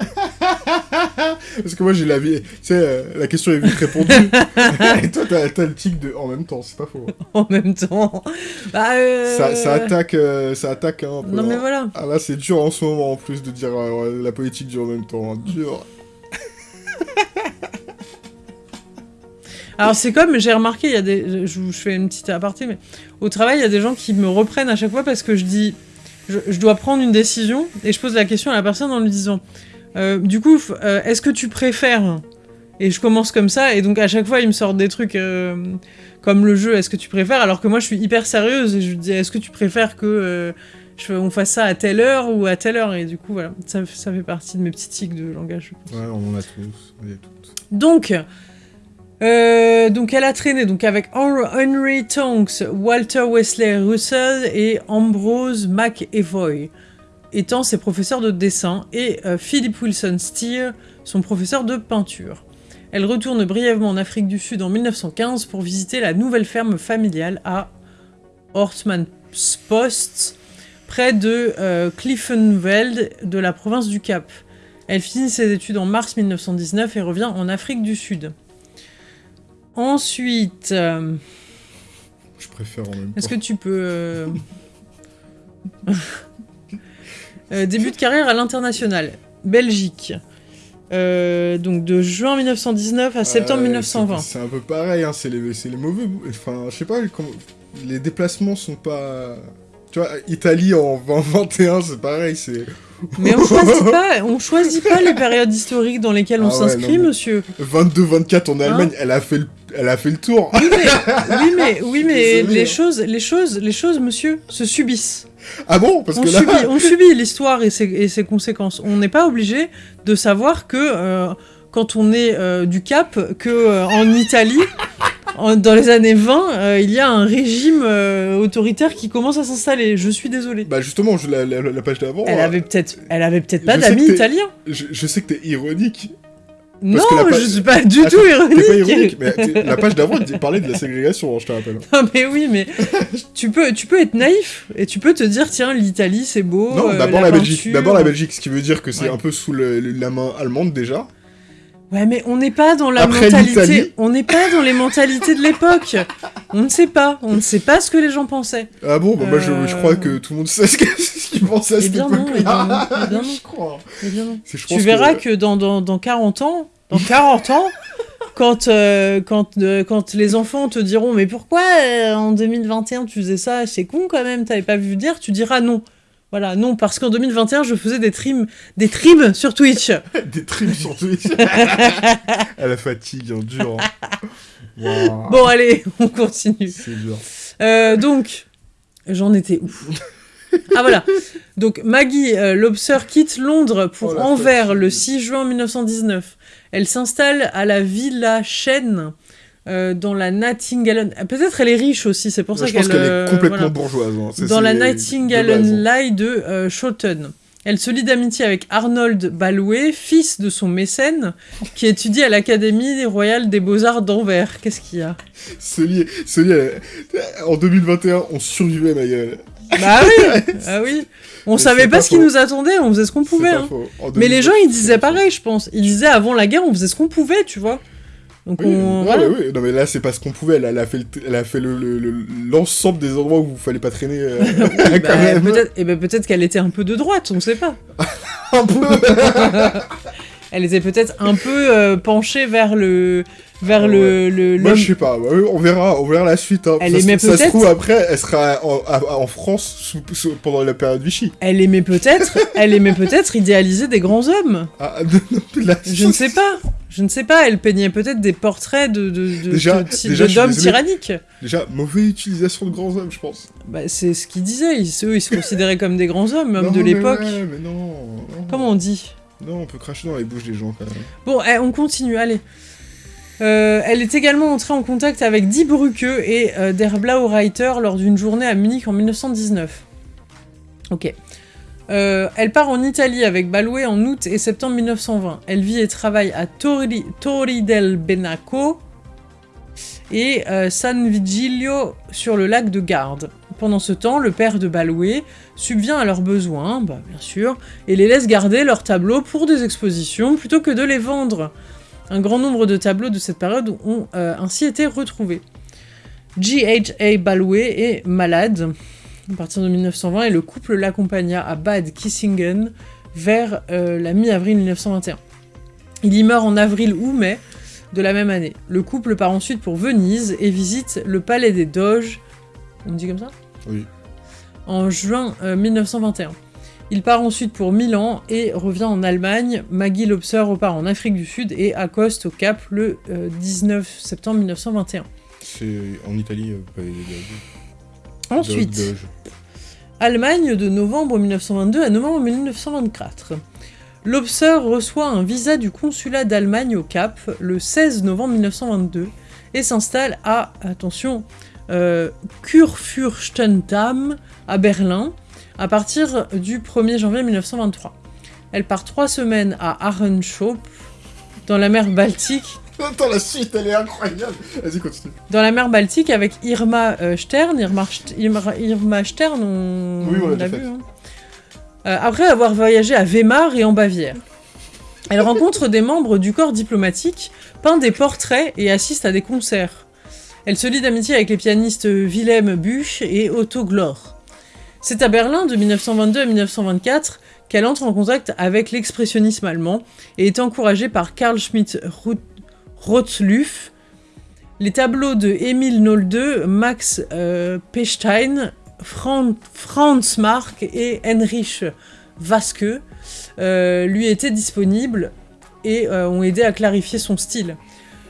[SPEAKER 2] Parce que moi j'ai la vie. Tu sais, euh, la question est vite répondue. Et toi t'as t'as le tic de en même temps, c'est pas faux.
[SPEAKER 1] en même temps Bah, euh,
[SPEAKER 2] Ça, ça attaque, euh, ça attaque hein, un peu.
[SPEAKER 1] Non mais
[SPEAKER 2] hein.
[SPEAKER 1] voilà.
[SPEAKER 2] Ah là c'est dur en ce moment en plus de dire la politique dure en même temps. hein. Dur.
[SPEAKER 1] Alors c'est comme, j'ai remarqué, il y a des, je fais une petite aparté, mais au travail, il y a des gens qui me reprennent à chaque fois parce que je dis, je, je dois prendre une décision et je pose la question à la personne en lui disant, euh, du coup, euh, est-ce que tu préfères Et je commence comme ça et donc à chaque fois, ils me sortent des trucs euh, comme le jeu, est-ce que tu préfères Alors que moi, je suis hyper sérieuse et je lui dis, est-ce que tu préfères que je, on fasse ça à telle heure ou à telle heure Et du coup, voilà, ça, ça fait partie de mes petits tics de langage. je pense.
[SPEAKER 2] Ouais, on en a tous. On y a toutes.
[SPEAKER 1] Donc, donc elle a traîné donc avec Hen- Henry Tonks, Walter Wesley Russell et Ambrose McEvoy, étant ses professeurs de dessin, et euh, Philip Wilson Steer, son professeur de peinture. Elle retourne brièvement en Afrique du Sud en 1915 pour visiter la nouvelle ferme familiale à Horstmanspost, près de euh, Cliftonveld de la province du Cap. Elle finit ses études en mars 1919 et revient en Afrique du Sud. Ensuite, euh,
[SPEAKER 2] Je préfère en même
[SPEAKER 1] est-ce que tu peux... euh, début de carrière à l'international. Belgique. Euh, donc de juin 1919 à septembre
[SPEAKER 2] Euh,
[SPEAKER 1] 1920.
[SPEAKER 2] c'est- un peu pareil, hein, c'est les, les mauvais. Enfin, je sais pas, les déplacements sont pas. Tu vois, Italie en 2021, c'est pareil, c'est
[SPEAKER 1] Mais on choisit pas, on choisit pas les périodes historiques dans lesquelles on
[SPEAKER 2] Ah ouais,
[SPEAKER 1] s'inscrit, monsieur.
[SPEAKER 2] 22-24 en Allemagne,
[SPEAKER 1] Hein
[SPEAKER 2] elle, a fait le, elle a fait le tour.
[SPEAKER 1] Oui mais, oui mais, oui, mais
[SPEAKER 2] Désolé,
[SPEAKER 1] les
[SPEAKER 2] hein.
[SPEAKER 1] choses, les choses, les choses, monsieur, se subissent.
[SPEAKER 2] Ah bon? Parce
[SPEAKER 1] On
[SPEAKER 2] que là.
[SPEAKER 1] subit, on subit l'histoire et ses, et ses conséquences. On n'est pas obligé de savoir que euh, quand on est euh, du Cap, que euh, en Italie, en- dans les années 20, euh, il y a un régime euh, autoritaire qui commence à s'installer. Je suis désolée.
[SPEAKER 2] Bah justement, je, la, la- la page d'avant,
[SPEAKER 1] Elle
[SPEAKER 2] euh,
[SPEAKER 1] avait peut-être, elle avait peut-être pas d'amis italiens.
[SPEAKER 2] je, je sais que t'es ironique.
[SPEAKER 1] Non,
[SPEAKER 2] page-
[SPEAKER 1] je suis pas du tout ironique.
[SPEAKER 2] T'es pas ironique, mais la page d'avant, parlait de la ségrégation, hein, je te rappelle.
[SPEAKER 1] Non mais oui, mais tu peux, tu peux être naïf et tu peux te dire tiens l'Italie c'est beau.
[SPEAKER 2] non,
[SPEAKER 1] euh,
[SPEAKER 2] d'abord la, Belgique. D'abord la Belgique, ce qui veut dire que c'est
[SPEAKER 1] Ouais.
[SPEAKER 2] un peu sous le- la main allemande déjà.
[SPEAKER 1] Ouais, mais on n'est pas dans la
[SPEAKER 2] Après
[SPEAKER 1] mentalité. On n'est pas dans les mentalités de l'époque. On ne sait pas. On ne sait pas ce que les gens pensaient.
[SPEAKER 2] Ah bon, bah, moi je, je
[SPEAKER 1] Euh.
[SPEAKER 2] crois que tout le monde sait ce qu'ils pensaient à cette
[SPEAKER 1] bien non, eh bien non,
[SPEAKER 2] époque-là.
[SPEAKER 1] bien non.
[SPEAKER 2] Je crois.
[SPEAKER 1] Eh bien non.
[SPEAKER 2] Je
[SPEAKER 1] Tu verras que, dans, dans, dans 40 ans, dans 40 ans, quand, euh, quand, euh, quand les enfants te diront mais pourquoi euh, en 2021 tu faisais ça, c'est con quand même, t'avais pas vu dire, tu diras non. Voilà, non, parce qu'en 2021, je faisais des trims, des trims sur Twitch.
[SPEAKER 2] Des trims sur Twitch. à la fatigue, hein, dur. hein.
[SPEAKER 1] Bon, allez, on continue.
[SPEAKER 2] C'est dur.
[SPEAKER 1] Euh, donc, j'en étais où? Ah voilà. Donc Maggie euh, Lobster quitte Londres pour
[SPEAKER 2] Oh,
[SPEAKER 1] Anvers
[SPEAKER 2] fatigue.
[SPEAKER 1] le 6 juin 1919. Elle s'installe à la Villa Chêne euh, dans la Nightingale. Ah, Peut-être elle est riche aussi, c'est pour ça
[SPEAKER 2] je pense
[SPEAKER 1] qu'elle.
[SPEAKER 2] qu'elle est
[SPEAKER 1] euh,
[SPEAKER 2] complètement
[SPEAKER 1] voilà.
[SPEAKER 2] bourgeoise. hein.
[SPEAKER 1] Dans la Nightingale
[SPEAKER 2] hein.
[SPEAKER 1] Lie de euh. Elle se lie d'amitié avec Arnold Balouet, fils de son mécène, qui étudie à l'Académie royale des Beaux-Arts d'Anvers. Qu'est-ce qu'il y a?
[SPEAKER 2] Lit, ce lit, elle- en 2021, on survivait, ma gueule.
[SPEAKER 1] Bah oui, ah oui. On
[SPEAKER 2] Mais
[SPEAKER 1] savait pas,
[SPEAKER 2] pas
[SPEAKER 1] ce qui nous attendait, on faisait ce qu'on pouvait. hein. Mais les gens,
[SPEAKER 2] 2020,
[SPEAKER 1] ils disaient pareil, je pense. Ils disaient avant la guerre, on faisait ce qu'on pouvait, tu vois. Donc
[SPEAKER 2] Oui,
[SPEAKER 1] on. voilà.
[SPEAKER 2] mais oui, non mais là c'est pas ce qu'on pouvait, elle, elle a fait le- elle a fait le- le- le- l'ensemble des endroits où il fallait pas traîner euh,
[SPEAKER 1] bah,
[SPEAKER 2] même.
[SPEAKER 1] peut-être eh ben, peut-être qu'elle était un peu de droite, on sait pas.
[SPEAKER 2] un peu.
[SPEAKER 1] Elle était peut-être un peu euh, penchée vers le vers
[SPEAKER 2] Ah
[SPEAKER 1] le le
[SPEAKER 2] Moi je sais pas, on verra, on verra la suite. Hein.
[SPEAKER 1] Elle
[SPEAKER 2] ça, se-
[SPEAKER 1] aimait
[SPEAKER 2] ça se
[SPEAKER 1] peut-être-
[SPEAKER 2] trouve après, elle sera en, France sous- sous- pendant la période Vichy.
[SPEAKER 1] Elle aimait peut-être, elle aimait peut-être idéaliser des grands hommes.
[SPEAKER 2] Ah, non, là,
[SPEAKER 1] Je ne sais pas. Je ne sais pas. Elle peignait peut-être des portraits de de de-
[SPEAKER 2] Déjà-
[SPEAKER 1] de-
[SPEAKER 2] déjà, je suis
[SPEAKER 1] d'hommes tyranniques.
[SPEAKER 2] Déjà, mauvaise utilisation de grands hommes, je pense.
[SPEAKER 1] Bah, c'est ce qu'ils disaient. Ils, eux, ils se considéraient comme des grands hommes, hommes
[SPEAKER 2] Non,
[SPEAKER 1] de
[SPEAKER 2] mais
[SPEAKER 1] l'époque.
[SPEAKER 2] ouais, mais non, non.
[SPEAKER 1] Comment on dit?
[SPEAKER 2] Non, on peut cracher dans les bouches des gens quand même.
[SPEAKER 1] Bon, eh, on continue, allez. Euh, elle est également entrée en contact avec Die Brücke et euh, Der Blaue Reiter lors d'une journée à Munich en 1919. Ok. Euh, elle part en Italie avec Balouet en août et septembre 1920. Elle vit et travaille à Torri, del Benaco et euh, San Vigilio sur le lac de Garde. Pendant ce temps, le père de Balouet subvient à leurs besoins, bah, bien sûr, et les laisse garder leurs tableaux pour des expositions plutôt que de les vendre. Un grand nombre de tableaux de cette période ont euh, ainsi été retrouvés. G.H.A. Balouet est malade à partir de 1920 et le couple l'accompagna à Bad Kissingen vers euh, la mi-avril 1921. Il y meurt en avril ou mai de la même année. Le couple part ensuite pour Venise et visite le palais des Doges. On dit comme ça?
[SPEAKER 2] Oui.
[SPEAKER 1] En juin euh, 1921. Il part ensuite pour Milan et revient en Allemagne. Maggie Lobser repart en Afrique du Sud et accoste au Cap le euh, 19 septembre 1921.
[SPEAKER 2] C'est en Italie, euh,
[SPEAKER 1] Ensuite. Allemagne de novembre 1922 à novembre 1924. Lobser reçoit un visa du consulat d'Allemagne au Cap le 16 novembre 1922 et s'installe à, attention, euh, Kurfürstendamm à Berlin à partir du 1er janvier 1923. Elle part trois semaines à Arenschop, dans la mer Baltique,
[SPEAKER 2] Attends, la suite, elle est incroyable. Vas-y, continue.
[SPEAKER 1] dans la mer Baltique avec Irma euh, Stern. Irma, Irma- Irma Stern, on,
[SPEAKER 2] Oui, on l'a
[SPEAKER 1] vu. hein. Euh, après avoir voyagé à Weimar et en Bavière. Elle rencontre des membres du corps diplomatique, peint des portraits et assiste à des concerts. Elle se lie d'amitié avec les pianistes Wilhelm Buch et Otto Glor. C'est à Berlin de 1922 à 1924 qu'elle entre en contact avec l'expressionnisme allemand et est encouragée par Karl Schmidt Rotzluff. Les tableaux de Emil Nolde, Max euh, Pechstein, Fran- Franz Marc et Heinrich Waske euh, lui étaient disponibles et euh, ont aidé à clarifier son style.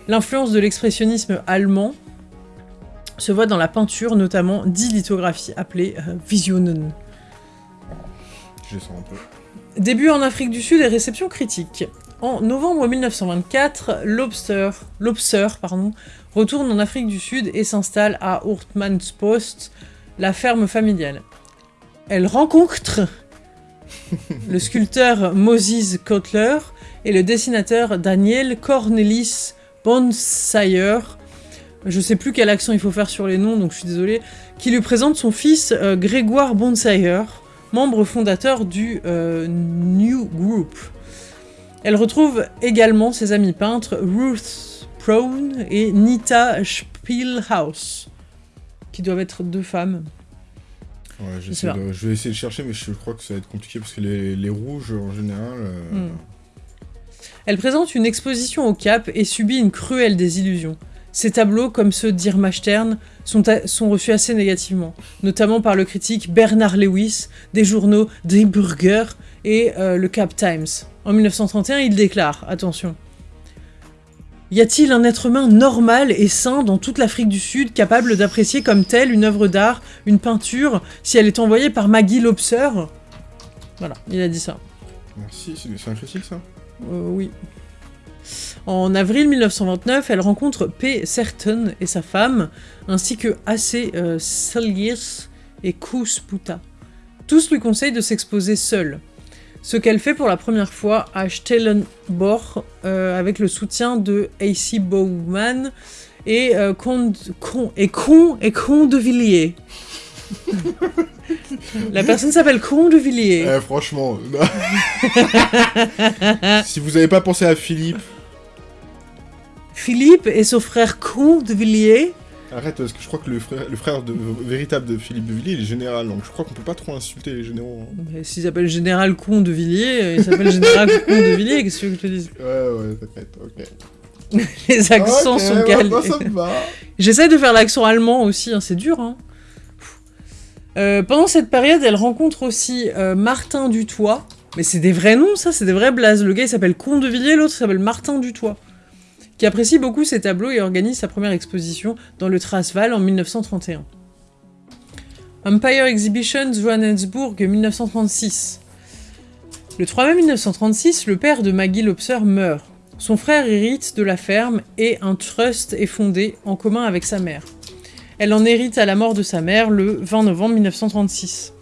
[SPEAKER 1] L'influence de l'expressionnisme allemand se voit dans la peinture, notamment dix lithographies appelées euh, Visionen.
[SPEAKER 2] Je les sens un peu.
[SPEAKER 1] Début en Afrique du Sud et réception critique. En novembre 1924, Lobster, Lobster pardon, retourne en Afrique du Sud et s'installe à Post, la ferme familiale. Elle rencontre le sculpteur Moses Kotler et le dessinateur Daniel Cornelis Bonsayer, je sais plus quel accent il faut faire sur les noms, donc je suis désolée, qui lui présente son fils euh, Grégoire Bonsayer, membre fondateur du euh, New Group. Elle retrouve également ses amis peintres Ruth Prone et Nita Spielhaus, qui doivent être deux femmes.
[SPEAKER 2] Ouais, de- je vais essayer de chercher, mais je crois que ça va être compliqué parce que les, les rouges, en général. euh,
[SPEAKER 1] Hmm. Elle présente une exposition au Cap et subit une cruelle désillusion. Ses tableaux, comme ceux d'Irma Stern, sont reçus assez négativement, notamment par le critique Bernard Lewis des journaux Die Burger et euh, le Cap Times. En 1931, il déclare, attention, Y a-t-il un être humain normal et sain dans toute l'Afrique du Sud capable d'apprécier comme telle une œuvre d'art, une peinture, si elle est envoyée par Maggie Lobser? Voilà, il a dit ça.
[SPEAKER 2] Merci, c'est un critique ça
[SPEAKER 1] Euh, oui. En avril 1929, elle rencontre P. Serton et sa femme, ainsi que A.C. euh, et Koos Puta. Tous lui conseillent de s'exposer seule. Ce qu'elle fait pour la première fois à Stellenbosch euh, avec le soutien de A.C. Bowman et euh, Con, Con- et Con et Con de Villiers. la personne s'appelle Con de Villiers.
[SPEAKER 2] Eh, franchement. si vous avez pas pensé à Philippe,
[SPEAKER 1] Philippe et son frère Con de Villiers.
[SPEAKER 2] Arrête parce que je crois que le frère, le frère de- véritable de Philippe de Villiers il est général, donc je crois qu'on peut pas trop insulter les généraux. hein.
[SPEAKER 1] Mais S'il s'appelle Général Con de Villiers, euh, il s'appelle Général Con de Villiers, qu'est-ce que je te dise?
[SPEAKER 2] Ouais, ouais, t'inquiète, ok.
[SPEAKER 1] Les accents sont calés.
[SPEAKER 2] bah.
[SPEAKER 1] J'essaie de faire l'accent allemand aussi, hein, c'est dur. Hein. Euh, pendant cette période, elle rencontre aussi euh, Martin Dutoit. Mais c'est des vrais noms, ça, c'est des vrais blazes. Le gars, il s'appelle Con de Villiers, l'autre s'appelle Martin Dutoit. Qui apprécie beaucoup ses tableaux et organise sa première exposition dans le Transvaal en 1931. Empire Exhibitions Johannesburg 1936. Le 3 mai 1936, le père de Maggie Lobser meurt. Son frère hérite de la ferme et un trust est fondé en commun avec sa mère. Elle en hérite à la mort de sa mère le 20 novembre 1936.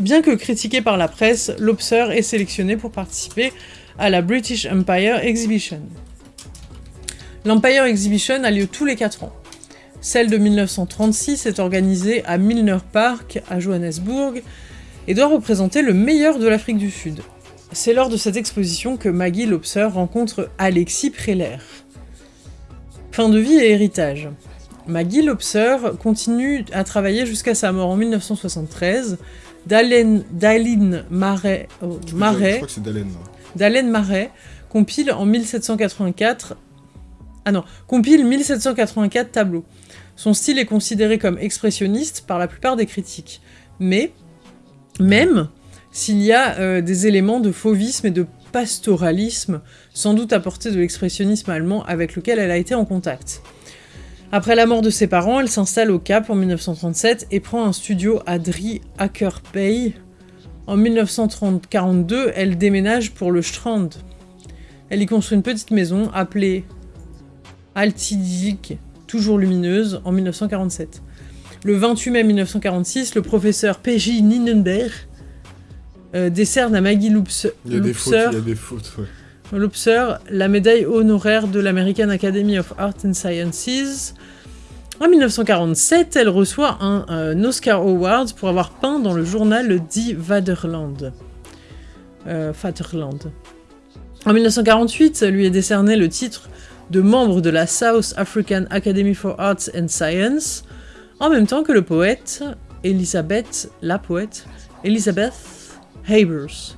[SPEAKER 1] Bien que critiqué par la presse, Lobser est sélectionné pour participer à la British Empire Exhibition. L'Empire Exhibition a lieu tous les 4 ans. Celle de 1936 est organisée à Milner Park à Johannesburg et doit représenter le meilleur de l'Afrique du Sud. C'est lors de cette exposition que Maggie Lobser rencontre Alexis Preller. Fin de vie et héritage. Maggie Lobser continue à travailler jusqu'à sa mort en 1973. Dalen, Daline Marais,
[SPEAKER 2] Dalen.
[SPEAKER 1] d'Alain Marais compile en 1784 ah non, compile 1784 tableaux. Son style est considéré comme expressionniste par la plupart des critiques. Mais, même s'il y a euh, des éléments de fauvisme et de pastoralisme, sans doute apportés de l'expressionnisme allemand avec lequel elle a été en contact. Après la mort de ses parents, elle s'installe au Cap en 1937 et prend un studio à Drie Akerpey. En 1942, elle déménage pour le Strand. Elle y construit une petite maison appelée Altidik, toujours lumineuse, en 1947. Le 28 mai 1946, le professeur P.J. Nienberg euh, décerne à Maggie Loops-
[SPEAKER 2] Il y a des fautes,
[SPEAKER 1] Loopser
[SPEAKER 2] il y a des fautes, ouais.
[SPEAKER 1] Lobser la médaille honoraire de l'American Academy of Art and Sciences. En 1947, elle reçoit un, un Oscar Award pour avoir peint dans le journal Die Vaderland. Euh, Vaterland. En 1948, lui est décerné le titre de membre de la South African Academy for Arts and Science, en même temps que le poète Elizabeth, la poète, Elizabeth Habers.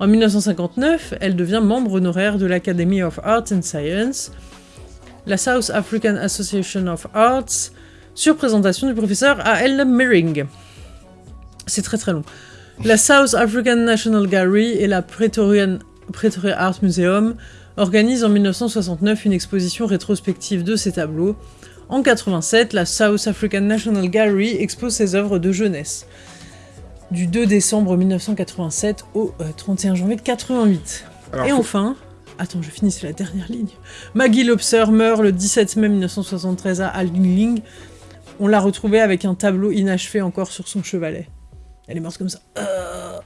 [SPEAKER 1] En 1959, elle devient membre honoraire de l'Academy of Arts and Science, la South African Association of Arts, sur présentation du professeur A.L. Miring. C'est très très long. La South African National Gallery et la Pretoria Art Museum organisent en 1969 une exposition rétrospective de ces tableaux. En 87, la South African National Gallery expose ses œuvres de jeunesse. Du 2 décembre 1987 au euh, 31 janvier 88.
[SPEAKER 2] Alors,
[SPEAKER 1] Et
[SPEAKER 2] faut-
[SPEAKER 1] enfin, attends, je finis, c'est la dernière ligne. Maggie Lobser meurt le 17 mai 1973 à Alling. On l'a retrouvée avec un tableau inachevé encore sur son chevalet. Elle est morte comme ça. Euh.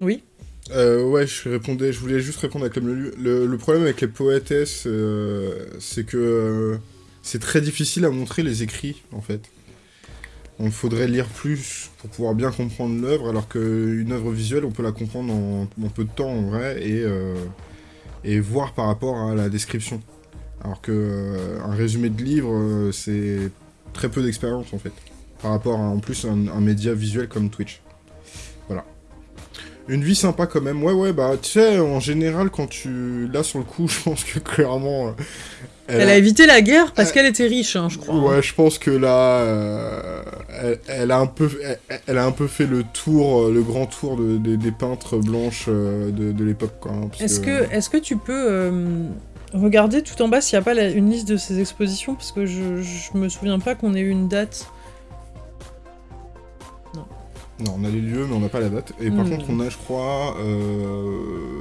[SPEAKER 1] Oui
[SPEAKER 2] Euh, ouais, je répondais, je voulais juste répondre avec le milieu. Le, le problème avec les poétesses, euh, c'est que euh, c'est très difficile à montrer les écrits, en fait. On faudrait lire plus pour pouvoir bien comprendre l'œuvre, alors qu'une œuvre visuelle, on peut la comprendre en, peu de temps, en vrai, et, euh, et voir par rapport à la description. Alors que un résumé de livre, c'est très peu d'expérience, en fait. Par rapport à, en plus, un, un média visuel comme Twitch. Une vie sympa quand même. Ouais, ouais, bah, tu sais, en général, quand tu... Là, sur le coup, je pense que clairement... euh,
[SPEAKER 1] Elle, a... évité la guerre parce qu'elle était riche, hein, je crois.
[SPEAKER 2] Ouais, je pense que là, euh, elle, elle a un peu, elle, elle a un peu fait le tour, euh, le grand tour de, de- des peintres blanches euh, de, de l'époque, hein,
[SPEAKER 1] Est-ce que, est que tu peux euh, regarder tout en bas s'il n'y a pas la- une liste de ces expositions? Parce que je, je me souviens pas qu'on ait eu une date.
[SPEAKER 2] Non, on a les lieux, mais on n'a pas la date. Et par
[SPEAKER 1] Hmm.
[SPEAKER 2] contre, on a, je crois, euh...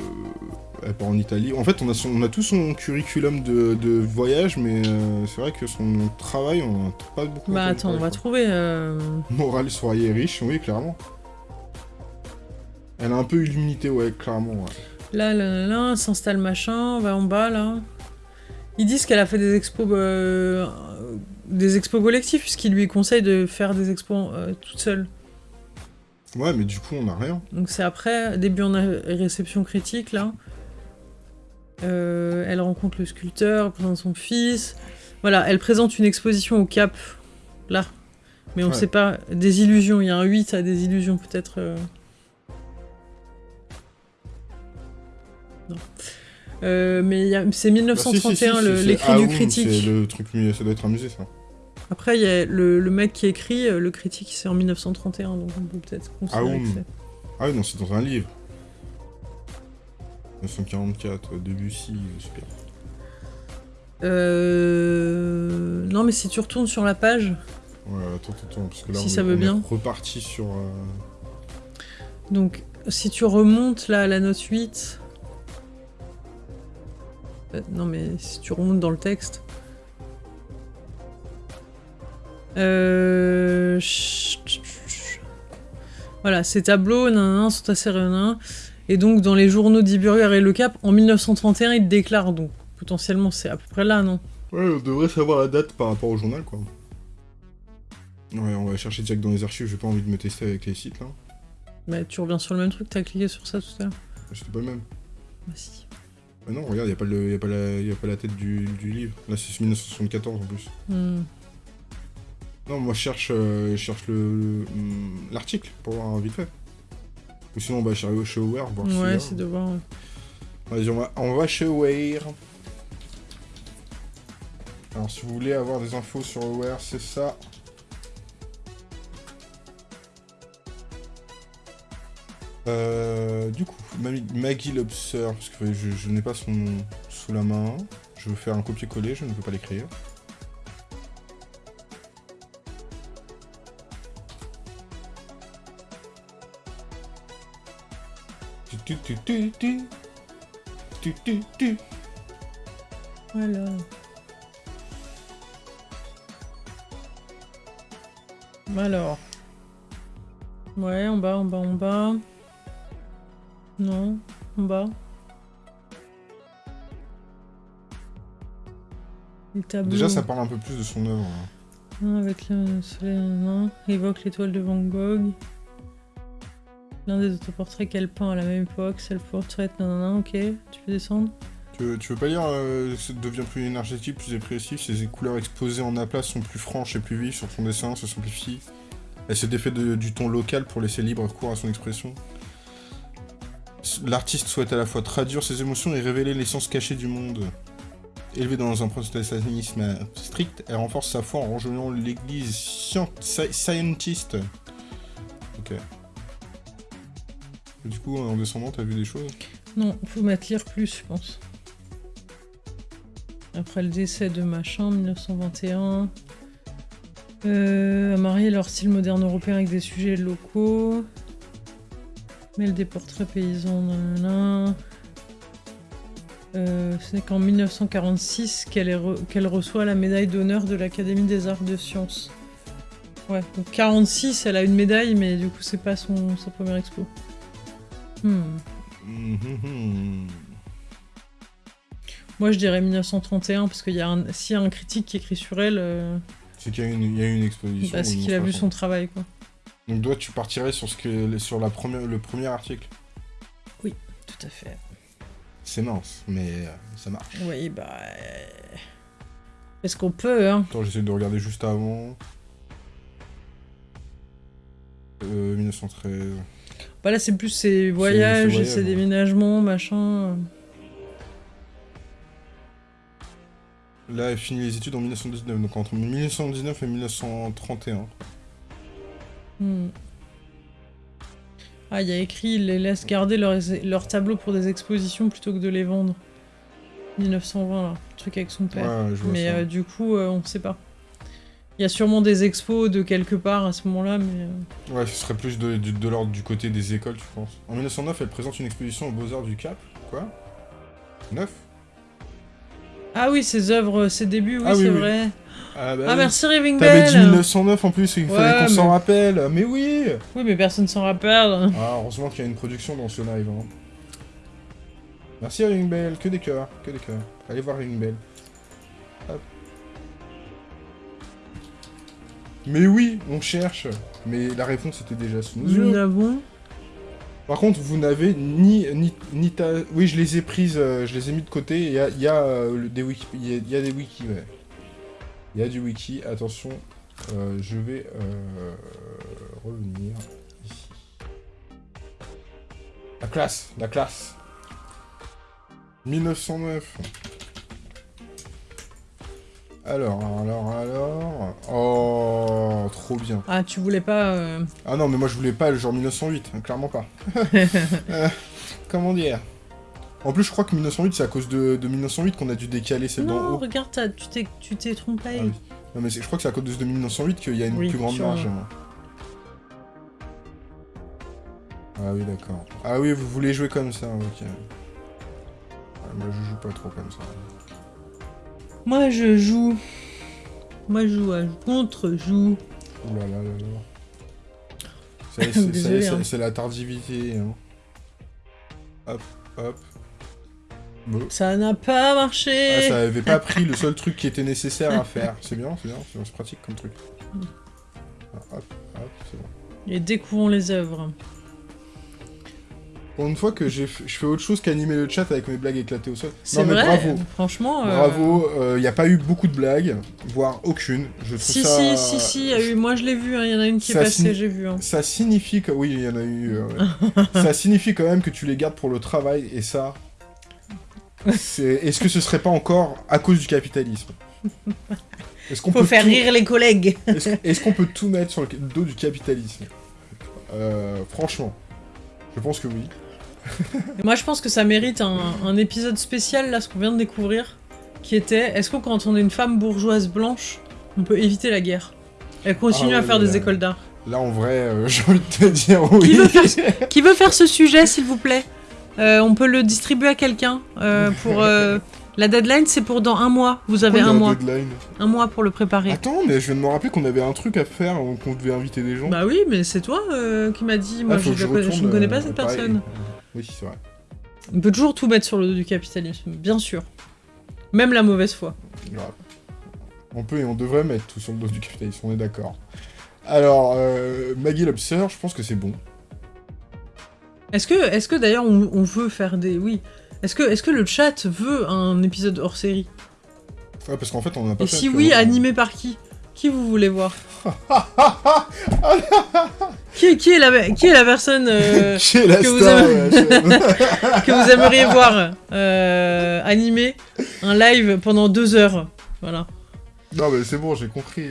[SPEAKER 2] elle part en Italie. En fait, on a, son- on a tout son curriculum de, de voyage, mais euh, c'est vrai que son travail, on n'a pas beaucoup.
[SPEAKER 1] Bah attends, on va trouver. euh,
[SPEAKER 2] Morale soyez riche, oui, clairement. Elle a un peu eu l'humilité, ouais, clairement, ouais.
[SPEAKER 1] Là, là, là, là, s'installe machin, va en bas là. Ils disent qu'elle a fait des expos, euh, des expos collectifs, puisqu'ils lui conseillent de faire des expos euh, toute seule.
[SPEAKER 2] Ouais, mais du coup, on n'a rien.
[SPEAKER 1] Donc c'est après, début en a- réception critique là. Euh, elle rencontre le sculpteur, elle présente son fils. Voilà, elle présente une exposition au Cap, là. Mais on
[SPEAKER 2] Ouais.
[SPEAKER 1] sait pas, des illusions, il y a un 8 à des illusions peut-être. euh. Non. Euh, mais c'est
[SPEAKER 2] Bah, si,
[SPEAKER 1] 1931
[SPEAKER 2] si, si,
[SPEAKER 1] le-
[SPEAKER 2] c'est-
[SPEAKER 1] l'écrit
[SPEAKER 2] ah
[SPEAKER 1] du
[SPEAKER 2] oui,
[SPEAKER 1] critique.
[SPEAKER 2] C'est le truc, ça doit être un musée, ça.
[SPEAKER 1] Après, il y a le, le mec qui écrit, euh, le critique, c'est en 1931, donc on peut peut-être considérer
[SPEAKER 2] Ah
[SPEAKER 1] que c'est-
[SPEAKER 2] Ah oui, non, c'est dans un livre. 1944, euh, Debussy, euh, super.
[SPEAKER 1] Euh... Non, mais si tu retournes sur la page,
[SPEAKER 2] Ouais, attends, attends, attends, parce que là,
[SPEAKER 1] Si
[SPEAKER 2] on,
[SPEAKER 1] ça
[SPEAKER 2] est-
[SPEAKER 1] veut
[SPEAKER 2] on
[SPEAKER 1] bien.
[SPEAKER 2] est reparti sur... euh,
[SPEAKER 1] donc si tu remontes là à la note 8... Euh, non, mais si tu remontes dans le texte... Euh... Voilà, ces tableaux nanana, sont assez réunis. Et donc, dans les journaux d'Iburger et Le Cap, en 1931, ils déclarent. Donc, potentiellement, c'est à peu près là, non?
[SPEAKER 2] Ouais, on devrait savoir la date par rapport au journal, quoi. Ouais, on va chercher direct dans les archives, j'ai pas envie de me tester avec les sites, là.
[SPEAKER 1] Bah, tu reviens sur le même truc, t'as cliqué sur ça tout à l'heure.
[SPEAKER 2] C'était pas le même.
[SPEAKER 1] Bah, si.
[SPEAKER 2] Ah non, regarde, y a, pas le- y a, pas la- y a pas la tête du, du livre. Là, c'est 1974 en plus.
[SPEAKER 1] Hmm.
[SPEAKER 2] Non, moi je cherche, euh, je cherche le hum, l'article pour voir vite fait. Ou sinon, on va chez, chez Aware, voir
[SPEAKER 1] Ouais, c'est de voir. ouais.
[SPEAKER 2] Vas-y, on va, on va chez Aware. Alors, si vous voulez avoir des infos sur Aware, c'est ça. Euh, du coup, Maggie Lobster, parce que je, je n'ai pas son nom sous la main. Je veux faire un copier-coller, je ne peux pas l'écrire. Tu, tu, tu, tu, tu. Tu, tu, tu.
[SPEAKER 1] Voilà. Alors. Ouais, en bas, en bas, en bas. Non, en bas.
[SPEAKER 2] Déjà, ça parle un peu plus de son œuvre. hein.
[SPEAKER 1] Avec le soleil, non. Évoque l'étoile de Van Gogh. L'un des autoportraits qu'elle peint à la même époque, c'est le portrait, nanana, ok, tu peux descendre.
[SPEAKER 2] Tu veux, pas lire euh, ça devient plus énergétique, plus dépressif, ses couleurs exposées en aplat sont plus franches et plus vives sur son dessin, se simplifie. Elle se défait du ton local pour laisser libre cours à son expression. L'artiste souhaite à la fois traduire ses émotions et révéler l'essence cachée du monde. Élevée dans un protestantisme strict, elle renforce sa foi en rejoignant l'église scien- sci- scientiste. Ok. Du coup, en descendant, t'as vu des choses
[SPEAKER 1] Non, faut mettre lire plus, je pense. Après le décès de machin, 1921. Euh, marier leur style moderne européen avec des sujets locaux. Mêle des portraits paysans. Euh, Ce n'est qu'en 1946 qu'elle est re- qu'elle reçoit la médaille d'honneur de l'Académie des arts de sciences. Ouais, donc 46, elle a une médaille, mais du coup, c'est pas son, sa première expo. Hmm. Moi, je dirais 1931 parce qu'il y a un, s'il y a un critique qui écrit sur elle, euh,
[SPEAKER 2] C'est qu'il y, a une- il y a une exposition.
[SPEAKER 1] bah, c'est qu'il a vu son travail, quoi.
[SPEAKER 2] Donc toi, tu partirais sur, ce que, sur la première, le premier article?
[SPEAKER 1] Tout à fait.
[SPEAKER 2] C'est mince, mais euh, ça marche.
[SPEAKER 1] Oui, bah. euh, Est-ce qu'on peut, hein?
[SPEAKER 2] Attends, j'essaie de regarder juste avant. Euh, 1913.
[SPEAKER 1] Bah là, c'est plus ses voyages,
[SPEAKER 2] ses
[SPEAKER 1] et ses
[SPEAKER 2] voyages, ouais.
[SPEAKER 1] déménagements, machin.
[SPEAKER 2] Là, elle finit les études en 1919, donc entre 1919 et 1931.
[SPEAKER 1] Hmm. Ah, il y a écrit, ils les laissent garder leurs leurs tableaux pour des expositions plutôt que de les vendre. 1920, là. Le truc avec son père.
[SPEAKER 2] Ouais, je vois
[SPEAKER 1] mais
[SPEAKER 2] ça.
[SPEAKER 1] euh, du coup, euh, on sait pas. Il y a sûrement des expos de quelque part à ce moment-là, mais. euh,
[SPEAKER 2] Ouais, ce serait plus de, de, de l'ordre du côté des écoles, tu penses. En 1909, elle présente une exposition aux Beaux-Arts du Cap. Quoi? 9
[SPEAKER 1] Ah oui, ses œuvres, ses débuts, oui,
[SPEAKER 2] Ah oui,
[SPEAKER 1] c'est
[SPEAKER 2] oui.
[SPEAKER 1] vrai.
[SPEAKER 2] Ah, bah
[SPEAKER 1] Ah,
[SPEAKER 2] oui.
[SPEAKER 1] merci Raving
[SPEAKER 2] T'avais dit
[SPEAKER 1] Bell
[SPEAKER 2] 1909 en plus, il
[SPEAKER 1] Ouais,
[SPEAKER 2] fallait qu'on s'en rappelle. Mais oui
[SPEAKER 1] Oui, mais personne s'en rappelle.
[SPEAKER 2] Ah, heureusement qu'il y a une production dans ce live. Hein. Merci Ring Bell, que des cœurs, que des cœurs. Allez voir Ring Bell. Mais oui, on cherche. Mais la réponse était déjà sous nos
[SPEAKER 1] Nous
[SPEAKER 2] yeux.
[SPEAKER 1] n'avons.
[SPEAKER 2] Par contre, vous n'avez ni, ni, ni ta... Oui, je les ai prises, euh, je les ai mis de côté. Il y a, y a, euh, des wiki, il y a, y a des wikis, ouais. Il y a du wiki. Attention, euh, je vais euh, revenir ici. La classe, la classe. 1909. Alors, alors, alors... Oh, trop bien.
[SPEAKER 1] Ah, tu voulais pas. euh,
[SPEAKER 2] Ah non, mais moi je voulais pas le genre 1908, hein, clairement pas. Euh, comment dire? En plus, je crois que 1908, c'est à cause de, de 1908 qu'on a dû décaler celle d'en
[SPEAKER 1] Non,
[SPEAKER 2] haut.
[SPEAKER 1] regarde, t'as- tu t'es tu t'es trompé.
[SPEAKER 2] Ah oui. Non, mais c'est- je crois que c'est à cause de 1908 qu'il y a une
[SPEAKER 1] Oui,
[SPEAKER 2] plus grande
[SPEAKER 1] sûrement.
[SPEAKER 2] marge. hein. Ah oui, d'accord. Ah oui, vous voulez jouer comme ça, ok. Ah, moi, je joue pas trop comme ça.
[SPEAKER 1] Moi, je joue. Moi, je joue à contre-joue.
[SPEAKER 2] Ouh là c'est-
[SPEAKER 1] hein.
[SPEAKER 2] la tardivité. hein. Hop, hop. Bon.
[SPEAKER 1] Ça n'a pas
[SPEAKER 2] Ah,
[SPEAKER 1] marché.
[SPEAKER 2] ça avait pas pris le seul truc qui était nécessaire à faire. C'est bien, c'est bien, c'est c'est pratique comme truc. Ah, hop, hop, c'est bon.
[SPEAKER 1] Et découvrons les œuvres.
[SPEAKER 2] Pour une fois que je fais autre chose qu'animer le chat avec mes blagues éclatées au sol.
[SPEAKER 1] C'est
[SPEAKER 2] Non mais
[SPEAKER 1] vrai.
[SPEAKER 2] bravo,
[SPEAKER 1] Franchement. euh,
[SPEAKER 2] bravo. Il n'y a pas eu beaucoup de blagues, voire aucune. Je trouve
[SPEAKER 1] Si,
[SPEAKER 2] ça.
[SPEAKER 1] si, si, si, il y a eu. Moi, je l'ai vu, hein, il y en a une qui est passée, j'ai vu. hein.
[SPEAKER 2] Ça signifie que oui, il y en a eu. euh, ça signifie quand même que tu les gardes pour le travail et ça. Est-ce que ce serait pas encore à cause du capitalisme? Est-ce qu'on peut
[SPEAKER 1] faire
[SPEAKER 2] tout-
[SPEAKER 1] rire les collègues.
[SPEAKER 2] Est-ce qu'on peut tout mettre sur le dos du capitalisme? Euh, Franchement, je pense que oui.
[SPEAKER 1] Moi, je pense que ça mérite un, un épisode spécial, là, ce qu'on vient de découvrir, qui était est-ce que quand on est une femme bourgeoise blanche, on peut éviter la guerre? Elle continue
[SPEAKER 2] Ah
[SPEAKER 1] à faire des écoles d'art.
[SPEAKER 2] Là, en vrai, euh, j'ai envie de te dire oui.
[SPEAKER 1] Qui veut faire, qui veut faire ce sujet, s'il vous plaît? Euh, On peut le distribuer à quelqu'un. euh, pour euh, La deadline, c'est pour dans un mois. Vous avez
[SPEAKER 2] Pourquoi
[SPEAKER 1] un mois.
[SPEAKER 2] deadline?
[SPEAKER 1] Un mois pour le préparer.
[SPEAKER 2] Attends, mais je viens de me rappeler qu'on avait un truc à faire, qu'on devait inviter des gens.
[SPEAKER 1] Bah oui, mais c'est toi euh, qui m'a dit. Moi,
[SPEAKER 2] Ah,
[SPEAKER 1] je, je
[SPEAKER 2] retourne,
[SPEAKER 1] ne connais pas cette
[SPEAKER 2] pareil.
[SPEAKER 1] personne.
[SPEAKER 2] Oui, c'est vrai.
[SPEAKER 1] On peut toujours tout mettre sur le dos du capitalisme, bien sûr. Même la mauvaise foi.
[SPEAKER 2] Grave. On peut et on devrait mettre tout sur le dos du capitalisme, on est d'accord. Alors, euh, Maggie Lobster, je pense que c'est bon.
[SPEAKER 1] Est-ce que, est que d'ailleurs on, on veut faire des. Oui. Est-ce que, est que le chat veut un épisode hors série?
[SPEAKER 2] Ouais, parce qu'en fait, on en a pas
[SPEAKER 1] Et
[SPEAKER 2] fait
[SPEAKER 1] si oui,
[SPEAKER 2] longtemps.
[SPEAKER 1] animé par qui? Qui vous voulez voir qui, est- qui, est la, qui est la personne euh,
[SPEAKER 2] Qui est la
[SPEAKER 1] que vous
[SPEAKER 2] star
[SPEAKER 1] que aimeriez voir euh, animé un live pendant deux heures Voilà.
[SPEAKER 2] Non, mais c'est bon, j'ai compris.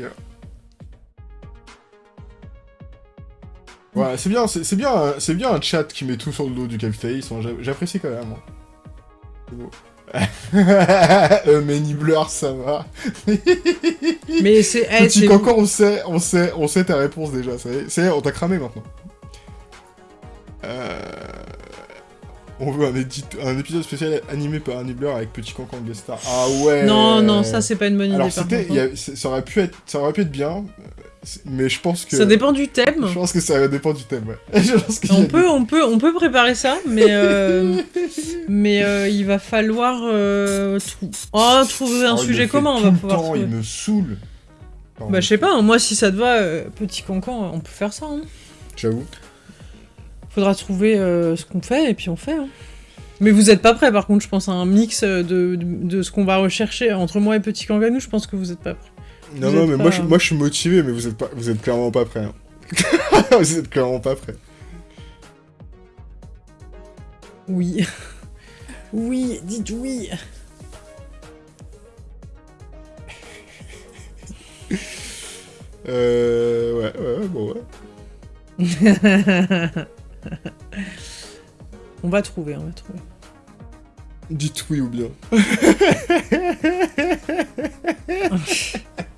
[SPEAKER 2] Ouais, c'est bien, c'est bien, c'est bien un chat qui met tout sur le dos du capitalisme. hein, j'a- J'apprécie quand même. hein. C'est beau. euh, mais Nibbler, ça va.
[SPEAKER 1] Mais c'est. eh,
[SPEAKER 2] Petit
[SPEAKER 1] c'est-
[SPEAKER 2] cancan, on sait, on sait, on sait ta réponse déjà. Ça y est, ça y est, on t'a cramé maintenant. Euh... On veut un, épisode spécial animé par un Nibbler avec Petit Cancan guest star. Ah ouais.
[SPEAKER 1] Non, non, ça c'est pas une bonne idée.
[SPEAKER 2] Alors
[SPEAKER 1] par
[SPEAKER 2] y
[SPEAKER 1] hein.
[SPEAKER 2] a- c'est- ça aurait pu être, ça aurait pu être bien, c'est- mais je pense que.
[SPEAKER 1] Ça dépend du thème.
[SPEAKER 2] Je pense que ça dépend du thème. Ouais. je pense
[SPEAKER 1] On
[SPEAKER 2] des-
[SPEAKER 1] peut, on, peut, on peut préparer ça, mais, euh, mais euh, il va falloir euh, trou- oh, trouver un
[SPEAKER 2] Oh,
[SPEAKER 1] sujet commun. On va pouvoir
[SPEAKER 2] temps,
[SPEAKER 1] trouver.
[SPEAKER 2] il me saoule. Pardon.
[SPEAKER 1] Bah, je sais pas, hein, moi si ça te va, euh, petit cancan, on peut faire ça. Hein.
[SPEAKER 2] J'avoue.
[SPEAKER 1] Faudra trouver ce qu'on fait et puis on fait. hein. Mais vous êtes pas prêts par contre, je pense à un mix de, de, de ce qu'on va rechercher entre moi et Petit Kanganou, je pense que vous êtes pas prêts.
[SPEAKER 2] Non,
[SPEAKER 1] Vous
[SPEAKER 2] non, mais
[SPEAKER 1] pas-
[SPEAKER 2] moi, je, moi je suis motivé, mais vous êtes, pas, vous êtes clairement pas prêts. hein. vous êtes clairement pas prêts.
[SPEAKER 1] Oui. Oui, dites oui.
[SPEAKER 2] Euh. Ouais, ouais, ouais, bon, ouais.
[SPEAKER 1] on va trouver, on va trouver.
[SPEAKER 2] Dites oui ou bien.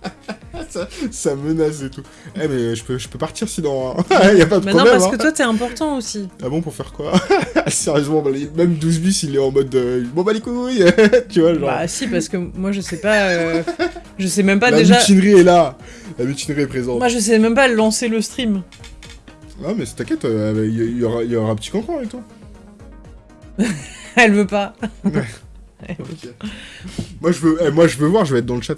[SPEAKER 2] ça, ça menace et tout. Eh, mais je peux, je peux partir sinon. Hein. y a pas de
[SPEAKER 1] Bah non,
[SPEAKER 2] problème.
[SPEAKER 1] parce
[SPEAKER 2] hein.
[SPEAKER 1] que toi t'es important aussi.
[SPEAKER 2] Ah bon, pour faire quoi? Sérieusement, bah, même 12 bis, il est en mode. euh, bon, bah les couilles Tu vois, genre.
[SPEAKER 1] Bah si, parce que moi je sais pas. euh, je sais même pas
[SPEAKER 2] la
[SPEAKER 1] déjà.
[SPEAKER 2] mutinerie est là La mutinerie est présente.
[SPEAKER 1] Moi je sais même pas lancer le stream.
[SPEAKER 2] Ah, mais t'inquiète, euh, il y, il y aura, il y aura un petit cancan avec toi.
[SPEAKER 1] Elle veut pas.
[SPEAKER 2] Ouais. Moi, je veux, eh, moi, je veux voir, je vais être dans le chat.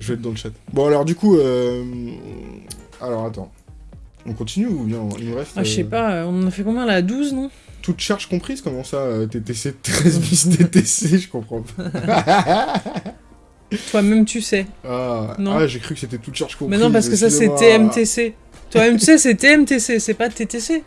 [SPEAKER 2] Je vais être dans le chat. Bon, alors, du coup, euh... alors, attends. On continue ou bien il nous reste.
[SPEAKER 1] Ah, je sais
[SPEAKER 2] euh,
[SPEAKER 1] pas, on en a fait combien là 12 non?
[SPEAKER 2] Toute charge comprise, comment ça euh, TTC 13 bis TTC, je comprends pas.
[SPEAKER 1] Toi-même tu sais.
[SPEAKER 2] ah,
[SPEAKER 1] Non.
[SPEAKER 2] ah, j'ai cru que c'était toute charge comprise.
[SPEAKER 1] Mais non, parce que ça c'est. TMTC. Toi-même tu sais, c'est TMTC, c'est pas TTC.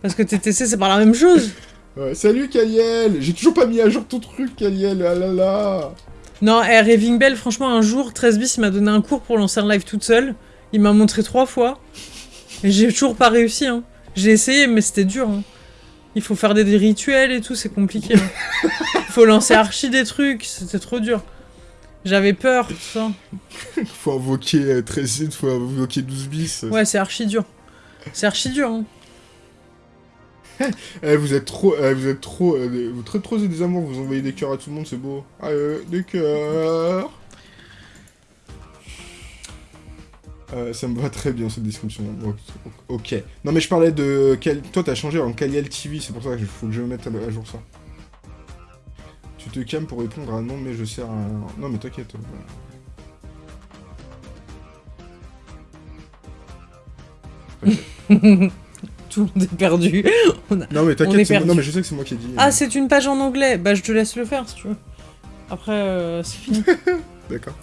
[SPEAKER 1] Parce que TTC c'est pas la même chose.
[SPEAKER 2] Ouais, salut Kaliel J'ai toujours pas mis à jour ton truc, Kaliel, ah là là
[SPEAKER 1] Non, eh, Raving Bell, franchement, un jour, 13 bis il m'a donné un cours pour lancer un live toute seule. Il m'a montré trois fois. Et j'ai toujours pas réussi. Hein. J'ai essayé, mais c'était dur. hein. Il faut faire des, des rituels et tout, c'est compliqué. hein. Il faut lancer archi des trucs, c'était trop dur. J'avais peur, tout ça.
[SPEAKER 2] Faut invoquer euh, 13 faut invoquer 12 bis.
[SPEAKER 1] Ouais, c'est archi dur. C'est archi dur. Hein.
[SPEAKER 2] Eh, vous êtes trop, eh, vous êtes trop, euh, vous très trop des amours, vous envoyez des cœurs à tout le monde, c'est beau. Ah, euh, des cœurs. Euh, ça me va très bien cette description. Ok. Non mais je parlais de toi t'as changé en Kaliel TV, c'est pour ça qu'il faut que je mette à jour ça. Tu te calmes pour répondre à non mais je sers à... Non mais t'inquiète. euh,
[SPEAKER 1] Tout le monde est perdu. On a-
[SPEAKER 2] Non mais t'inquiète, non mais je sais que c'est moi qui ai dit.
[SPEAKER 1] Ah, c'est une page en anglais. Bah, je te laisse le faire si tu veux. Après, euh, c'est fini.
[SPEAKER 2] D'accord.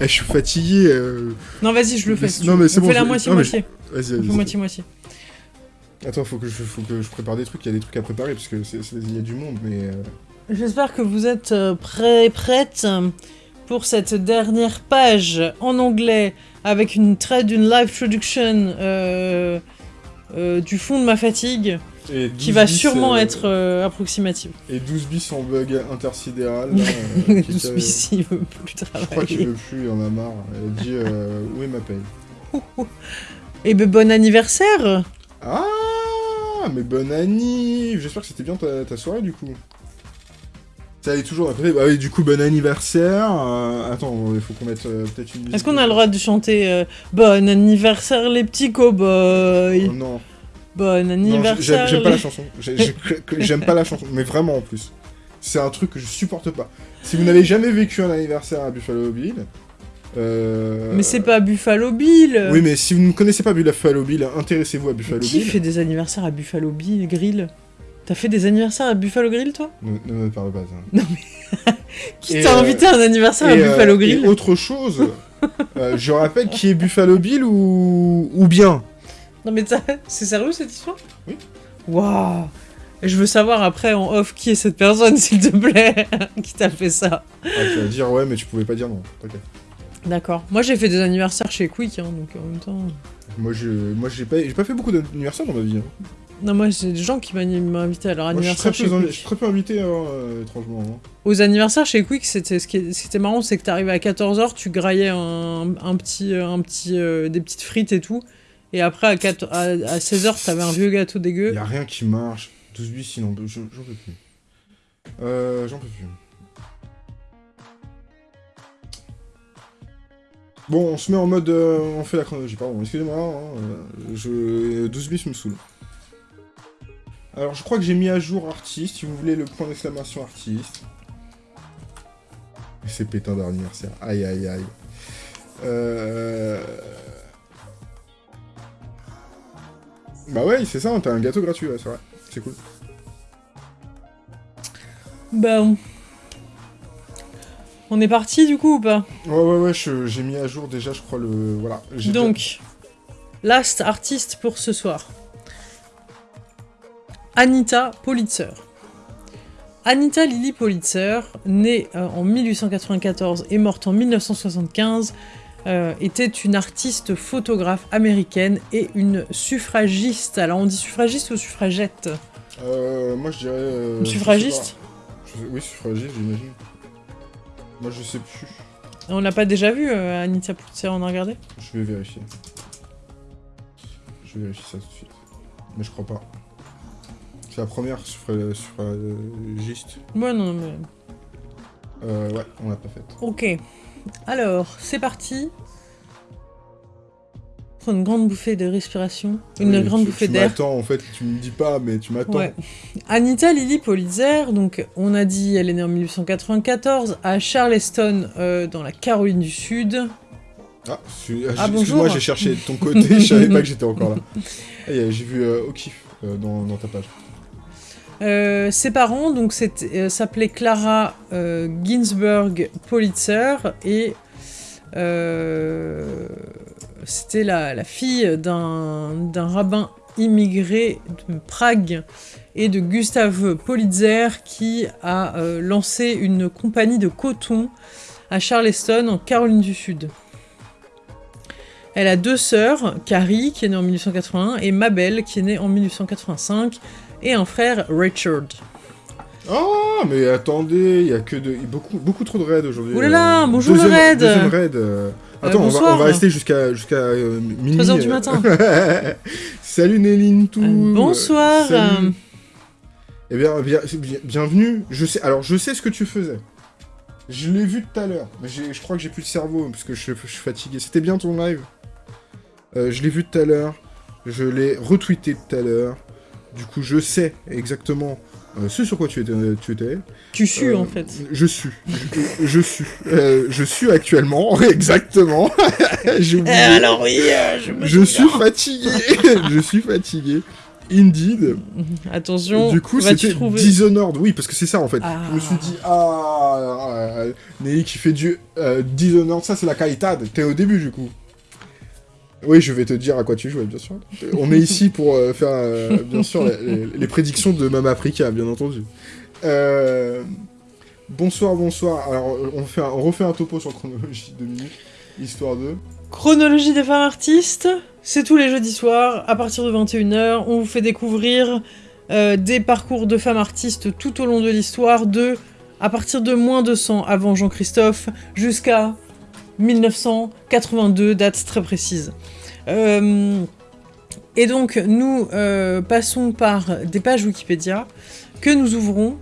[SPEAKER 2] Eh, je suis fatigué. euh,
[SPEAKER 1] Non, vas-y, je le fais. Si
[SPEAKER 2] non, mais c'est
[SPEAKER 1] On
[SPEAKER 2] bon,
[SPEAKER 1] fait la
[SPEAKER 2] je-
[SPEAKER 1] moitié-moitié.
[SPEAKER 2] Vas-y, vas-y.
[SPEAKER 1] moitié-moitié.
[SPEAKER 2] Attends, faut que, je, faut que je prépare des trucs, il y a des trucs à préparer, parce que il y a du monde, mais... euh,
[SPEAKER 1] J'espère que vous êtes euh, prêts prêtes pour cette dernière page en anglais avec une traite d'une live production euh, euh, du fond de ma fatigue
[SPEAKER 2] et
[SPEAKER 1] qui
[SPEAKER 2] 12
[SPEAKER 1] va
[SPEAKER 2] bis,
[SPEAKER 1] sûrement
[SPEAKER 2] euh,
[SPEAKER 1] être euh, approximative.
[SPEAKER 2] Et 12 bis en bug intersidéral, là, euh, qui-
[SPEAKER 1] Tout
[SPEAKER 2] qui-
[SPEAKER 1] celui-ci veut plus
[SPEAKER 2] Je crois qu'il
[SPEAKER 1] travailler.
[SPEAKER 2] veut plus, il en a marre. Elle dit où est ma paye?
[SPEAKER 1] Et ben bon anniversaire
[SPEAKER 2] Ah Mais bonne année J'espère que c'était bien ta, ta soirée, du coup. Ça allait toujours côté. Bah oui, du coup, bon anniversaire. euh, Attends, il faut qu'on mette euh, peut-être une musique.
[SPEAKER 1] Est-ce qu'on a le droit de chanter euh, Bon anniversaire les petits cow-boys?
[SPEAKER 2] Oh, Non.
[SPEAKER 1] Bon anniversaire
[SPEAKER 2] j'aime pas la chanson. J'aime pas la chanson, mais vraiment en plus. C'est un truc que je supporte pas. Si vous n'avez jamais vécu un anniversaire à Buffalo Bill.
[SPEAKER 1] Mais c'est pas Buffalo Bill
[SPEAKER 2] Oui, mais si vous ne connaissez pas Buffalo Bill, intéressez-vous à Buffalo
[SPEAKER 1] Qui
[SPEAKER 2] Bill.
[SPEAKER 1] fait des anniversaires à Buffalo Bill Grill? T'as fait des anniversaires à Buffalo Grill, toi?
[SPEAKER 2] Ne, ne me parle pas de ça.
[SPEAKER 1] Qui t'a
[SPEAKER 2] euh,
[SPEAKER 1] invité à un anniversaire à
[SPEAKER 2] euh,
[SPEAKER 1] Buffalo
[SPEAKER 2] et
[SPEAKER 1] Grill?
[SPEAKER 2] autre chose, euh, je rappelle qui est Buffalo Bill ou, ou bien?
[SPEAKER 1] Non mais t'as- c'est sérieux cette histoire?
[SPEAKER 2] Oui.
[SPEAKER 1] Waouh Et je veux savoir après en off qui est cette personne, s'il te plaît, qui t'a fait ça?
[SPEAKER 2] Ah, tu vas dire ouais, mais tu pouvais pas dire non.
[SPEAKER 1] D'accord. Moi j'ai fait des anniversaires chez Quick, hein, donc en même temps...
[SPEAKER 2] Moi, je, moi, j'ai pas, j'ai pas fait beaucoup d'anniversaires dans ma vie. hein.
[SPEAKER 1] Non, moi c'est des gens qui m'ont invité à leur
[SPEAKER 2] Moi, je suis
[SPEAKER 1] anniversaire chez
[SPEAKER 2] je suis très peu invité, hein, euh, étrangement. hein.
[SPEAKER 1] Aux anniversaires chez Quick, c'était ce qui était marrant, c'est que t'arrivais à 14h, tu graillais un, un petit, un petit, euh, des petites frites et tout. Et après, à, 4 à, 16h, t'avais un vieux gâteau dégueu.
[SPEAKER 2] Y a rien qui marche. 12 bis, sinon, je- j'en peux plus. Euh, j'en peux plus. Bon, on se met en mode. euh, on fait la chronologie, pardon, excusez-moi. hein, euh, je... 12 bis me saoule. Alors, je crois que j'ai mis à jour artiste, si vous voulez le point d'exclamation artiste. C'est pétain d'anniversaire. Aïe aïe aïe. Euh... Bah ouais, c'est ça, t'as un gâteau gratuit, ouais, c'est vrai. C'est cool.
[SPEAKER 1] Bah, on... on est parti du coup ou pas?
[SPEAKER 2] Ouais, ouais, ouais, j'ai mis à jour déjà, je crois, le... Voilà.
[SPEAKER 1] Donc, last artiste pour ce soir. Anita Politzer. Anita Lily Politzer, née euh, en 1894 et morte en 1975, euh, était une artiste photographe américaine et une suffragiste. Alors on dit suffragiste ou suffragette?
[SPEAKER 2] Euh, moi, je dirais... euh,
[SPEAKER 1] Une
[SPEAKER 2] sais
[SPEAKER 1] suffragiste?
[SPEAKER 2] Je Oui, suffragiste, j'imagine. Moi, je sais plus.
[SPEAKER 1] On l'a pas déjà vu, euh, Anita Politzer, on a regardé?
[SPEAKER 2] Je vais vérifier. Je vais vérifier ça tout de suite. Mais je crois pas. C'est la première suffra- suffragiste.
[SPEAKER 1] Ouais, non, mais...
[SPEAKER 2] Euh, ouais, on l'a pas faite.
[SPEAKER 1] Ok. Alors, c'est parti. Prends une grande bouffée de respiration. Une
[SPEAKER 2] Oui,
[SPEAKER 1] grande
[SPEAKER 2] tu-
[SPEAKER 1] bouffée
[SPEAKER 2] Tu
[SPEAKER 1] d'air.
[SPEAKER 2] m'attends, en fait, tu me dis pas, mais tu m'attends.
[SPEAKER 1] Ouais. Anita Lily Politzer, donc on a dit, elle est née en 1894 à Charleston, euh, dans la Caroline du Sud.
[SPEAKER 2] Ah, je-
[SPEAKER 1] Ah,
[SPEAKER 2] excuse-moi,
[SPEAKER 1] bonjour.
[SPEAKER 2] j'ai cherché de ton côté, je savais pas que j'étais encore là. Euh, j'ai vu euh, euh, dans ta page.
[SPEAKER 1] Euh, ses parents donc euh, s'appelaient Clara euh, Ginsburg Politzer et c'était la, la fille d'un rabbin immigré de Prague et de Gustave Politzer qui a lancé une compagnie de coton à Charleston en Caroline du Sud. Elle a deux sœurs, Carrie qui est née en 1881 et Mabel qui est née en 1885 et un frère Richard.
[SPEAKER 2] Ah, mais attendez, il y a que de... beaucoup, beaucoup trop de raids aujourd'hui.
[SPEAKER 1] Là là, bonjour le raid.
[SPEAKER 2] Deuxième raid. euh. Attends, on, va,
[SPEAKER 1] bonsoir.
[SPEAKER 2] on va rester jusqu'à jusqu'à euh, minuit.
[SPEAKER 1] 3 heures du
[SPEAKER 2] euh.
[SPEAKER 1] matin.
[SPEAKER 2] Salut Néline tout.
[SPEAKER 1] Euh, bonsoir.
[SPEAKER 2] Salut. Eh bien, bien- bien- bienvenue. Je sais, alors je sais ce que tu faisais. Je l'ai vu tout à l'heure, je crois que j'ai plus le cerveau parce que je, je suis fatigué. C'était bien ton live. Euh, je l'ai vu tout à l'heure. Je l'ai retweeté tout à l'heure. Du coup, je sais exactement euh, ce sur quoi tu étais. Tu étais.
[SPEAKER 1] Tu sues
[SPEAKER 2] Euh,
[SPEAKER 1] en fait.
[SPEAKER 2] Je suis. Je, je suis. Euh, je suis actuellement, exactement. J'ai oublié.
[SPEAKER 1] oui, euh, je me
[SPEAKER 2] Je suis fatigué. je suis fatigué. Indeed.
[SPEAKER 1] Attention,
[SPEAKER 2] du coup, c'était
[SPEAKER 1] trouver
[SPEAKER 2] Dishonored. Oui, parce que c'est ça en fait.
[SPEAKER 1] Ah.
[SPEAKER 2] Je me suis dit, ah, Nelly qui fait du Dishonored, ça c'est la qualité. T'es au début du coup. Oui, je vais te dire à quoi tu jouais, bien sûr. On est ici pour euh, faire, euh, bien sûr, les, prédictions de Mama Africa, bien entendu. Euh, Bonsoir, bonsoir. Alors, on, refait un topo sur chronologie de minutes, histoire de...
[SPEAKER 1] Chronologie des femmes artistes, c'est tous les jeudis soirs, à partir de 21h, on vous fait découvrir des parcours de femmes artistes tout au long de l'histoire, de à partir de moins de 100 avant Jean-Christophe jusqu'à 1982, date très précise. Euh, et donc, nous euh, passons par des pages Wikipédia que nous ouvrons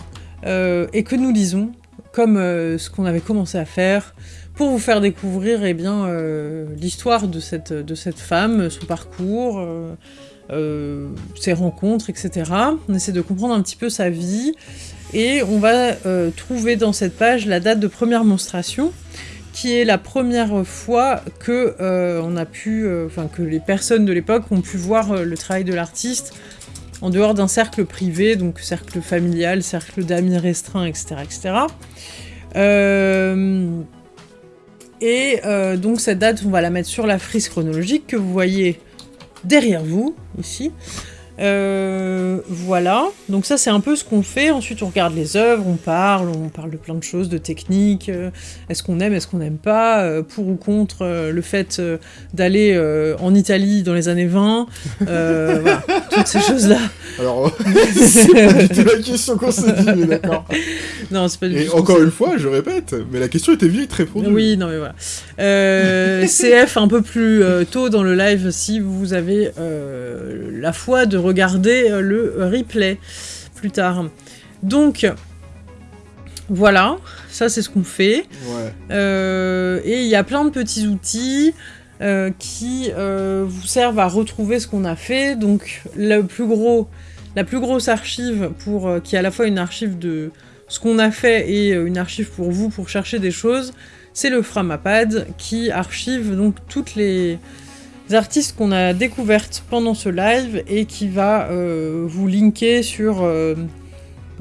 [SPEAKER 1] euh, et que nous lisons, comme ce qu'on avait commencé à faire, pour vous faire découvrir eh bien, l'histoire de cette, de cette femme, son parcours, ses rencontres, etc. On essaie de comprendre un petit peu sa vie, et on va trouver dans cette page la date de première monstration, qui est la première fois que euh, on a pu, euh, enfin que les personnes de l'époque ont pu voir euh, le travail de l'artiste en dehors d'un cercle privé, donc cercle familial, cercle d'amis restreint, etc. etc. Et donc cette date, on va la mettre sur la frise chronologique que vous voyez derrière vous, ici. Euh, voilà, donc ça c'est un peu ce qu'on fait. Ensuite on regarde les œuvres, on parle, on parle de plein de choses, de techniques. euh, est-ce qu'on aime, est-ce qu'on n'aime pas, euh, pour ou contre le fait d'aller en Italie dans les années 20. euh, voilà, toutes ces choses-là.
[SPEAKER 2] Alors, c'est pas du tout la question qu'on s'est dit, mais d'accord.
[SPEAKER 1] non, c'est pas du tout.
[SPEAKER 2] encore une fois, je répète, mais la question était vite répondue.
[SPEAKER 1] Oui, non mais voilà. CF un peu plus tôt dans le live si vous avez la foi de regarder euh, le replay plus tard. Donc voilà, ça c'est ce qu'on fait.
[SPEAKER 2] Ouais.
[SPEAKER 1] Euh, et il y a plein de petits outils euh, qui euh, vous servent à retrouver ce qu'on a fait. Donc le plus gros, la plus grosse archive pour qui est à la fois une archive de ce qu'on a fait et une archive pour vous pour chercher des choses, c'est le Framapad qui archive donc toutes les artistes qu'on a découvertes pendant ce live et qui va euh, vous linker sur euh,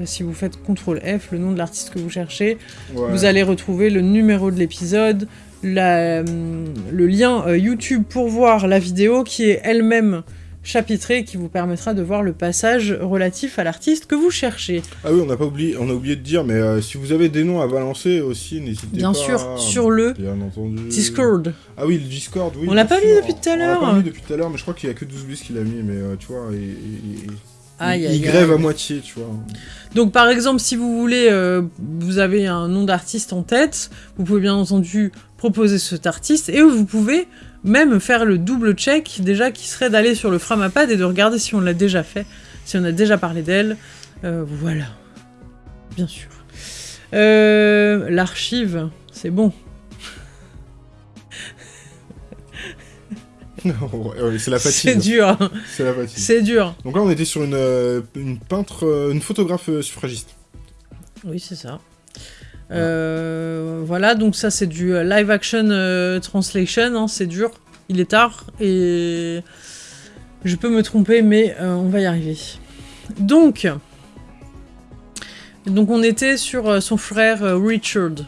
[SPEAKER 1] si vous faites CTRL F, le nom de l'artiste que vous cherchez,
[SPEAKER 2] ouais.
[SPEAKER 1] vous allez retrouver le numéro de l'épisode, hum, le lien euh, YouTube pour voir la vidéo qui est elle-même chapitrée et qui vous permettra de voir le passage relatif à l'artiste que vous cherchez.
[SPEAKER 2] Ah oui, on n'a pas oublié, on a oublié de dire, mais euh, si vous avez des noms à balancer aussi, n'hésitez pas.
[SPEAKER 1] Bien sûr, sur le
[SPEAKER 2] Bien entendu.
[SPEAKER 1] Discord.
[SPEAKER 2] Ah oui, le Discord, oui.
[SPEAKER 1] On l'a pas mis depuis tout à
[SPEAKER 2] On l'a
[SPEAKER 1] l'heure.
[SPEAKER 2] pas mis depuis tout à l'heure, mais je crois qu'il y a que 12 bis qu'il a mis, mais euh, tu vois, et, et- et-
[SPEAKER 1] Aïe,
[SPEAKER 2] il,
[SPEAKER 1] aïe,
[SPEAKER 2] il grève
[SPEAKER 1] aïe.
[SPEAKER 2] à moitié, tu vois.
[SPEAKER 1] Donc par exemple, si vous voulez, euh, vous avez un nom d'artiste en tête, vous pouvez bien entendu proposer cet artiste, et vous pouvez même faire le double check déjà qui serait d'aller sur le Framapad et de regarder si on l'a déjà fait, si on a déjà parlé d'elle. Euh, voilà. Bien sûr. Euh, L'archive, c'est bon.
[SPEAKER 2] Ouais, c'est la
[SPEAKER 1] C'est
[SPEAKER 2] fatigue.
[SPEAKER 1] dur. hein.
[SPEAKER 2] C'est la fatigue.
[SPEAKER 1] C'est dur.
[SPEAKER 2] Donc là, on était sur une, euh, une peintre, une photographe suffragiste.
[SPEAKER 1] Oui, c'est ça. Euh, voilà, donc ça c'est du live action euh, translation, hein, c'est dur, il est tard et je peux me tromper, mais euh, on va y arriver. Donc, donc on était sur son frère Richard.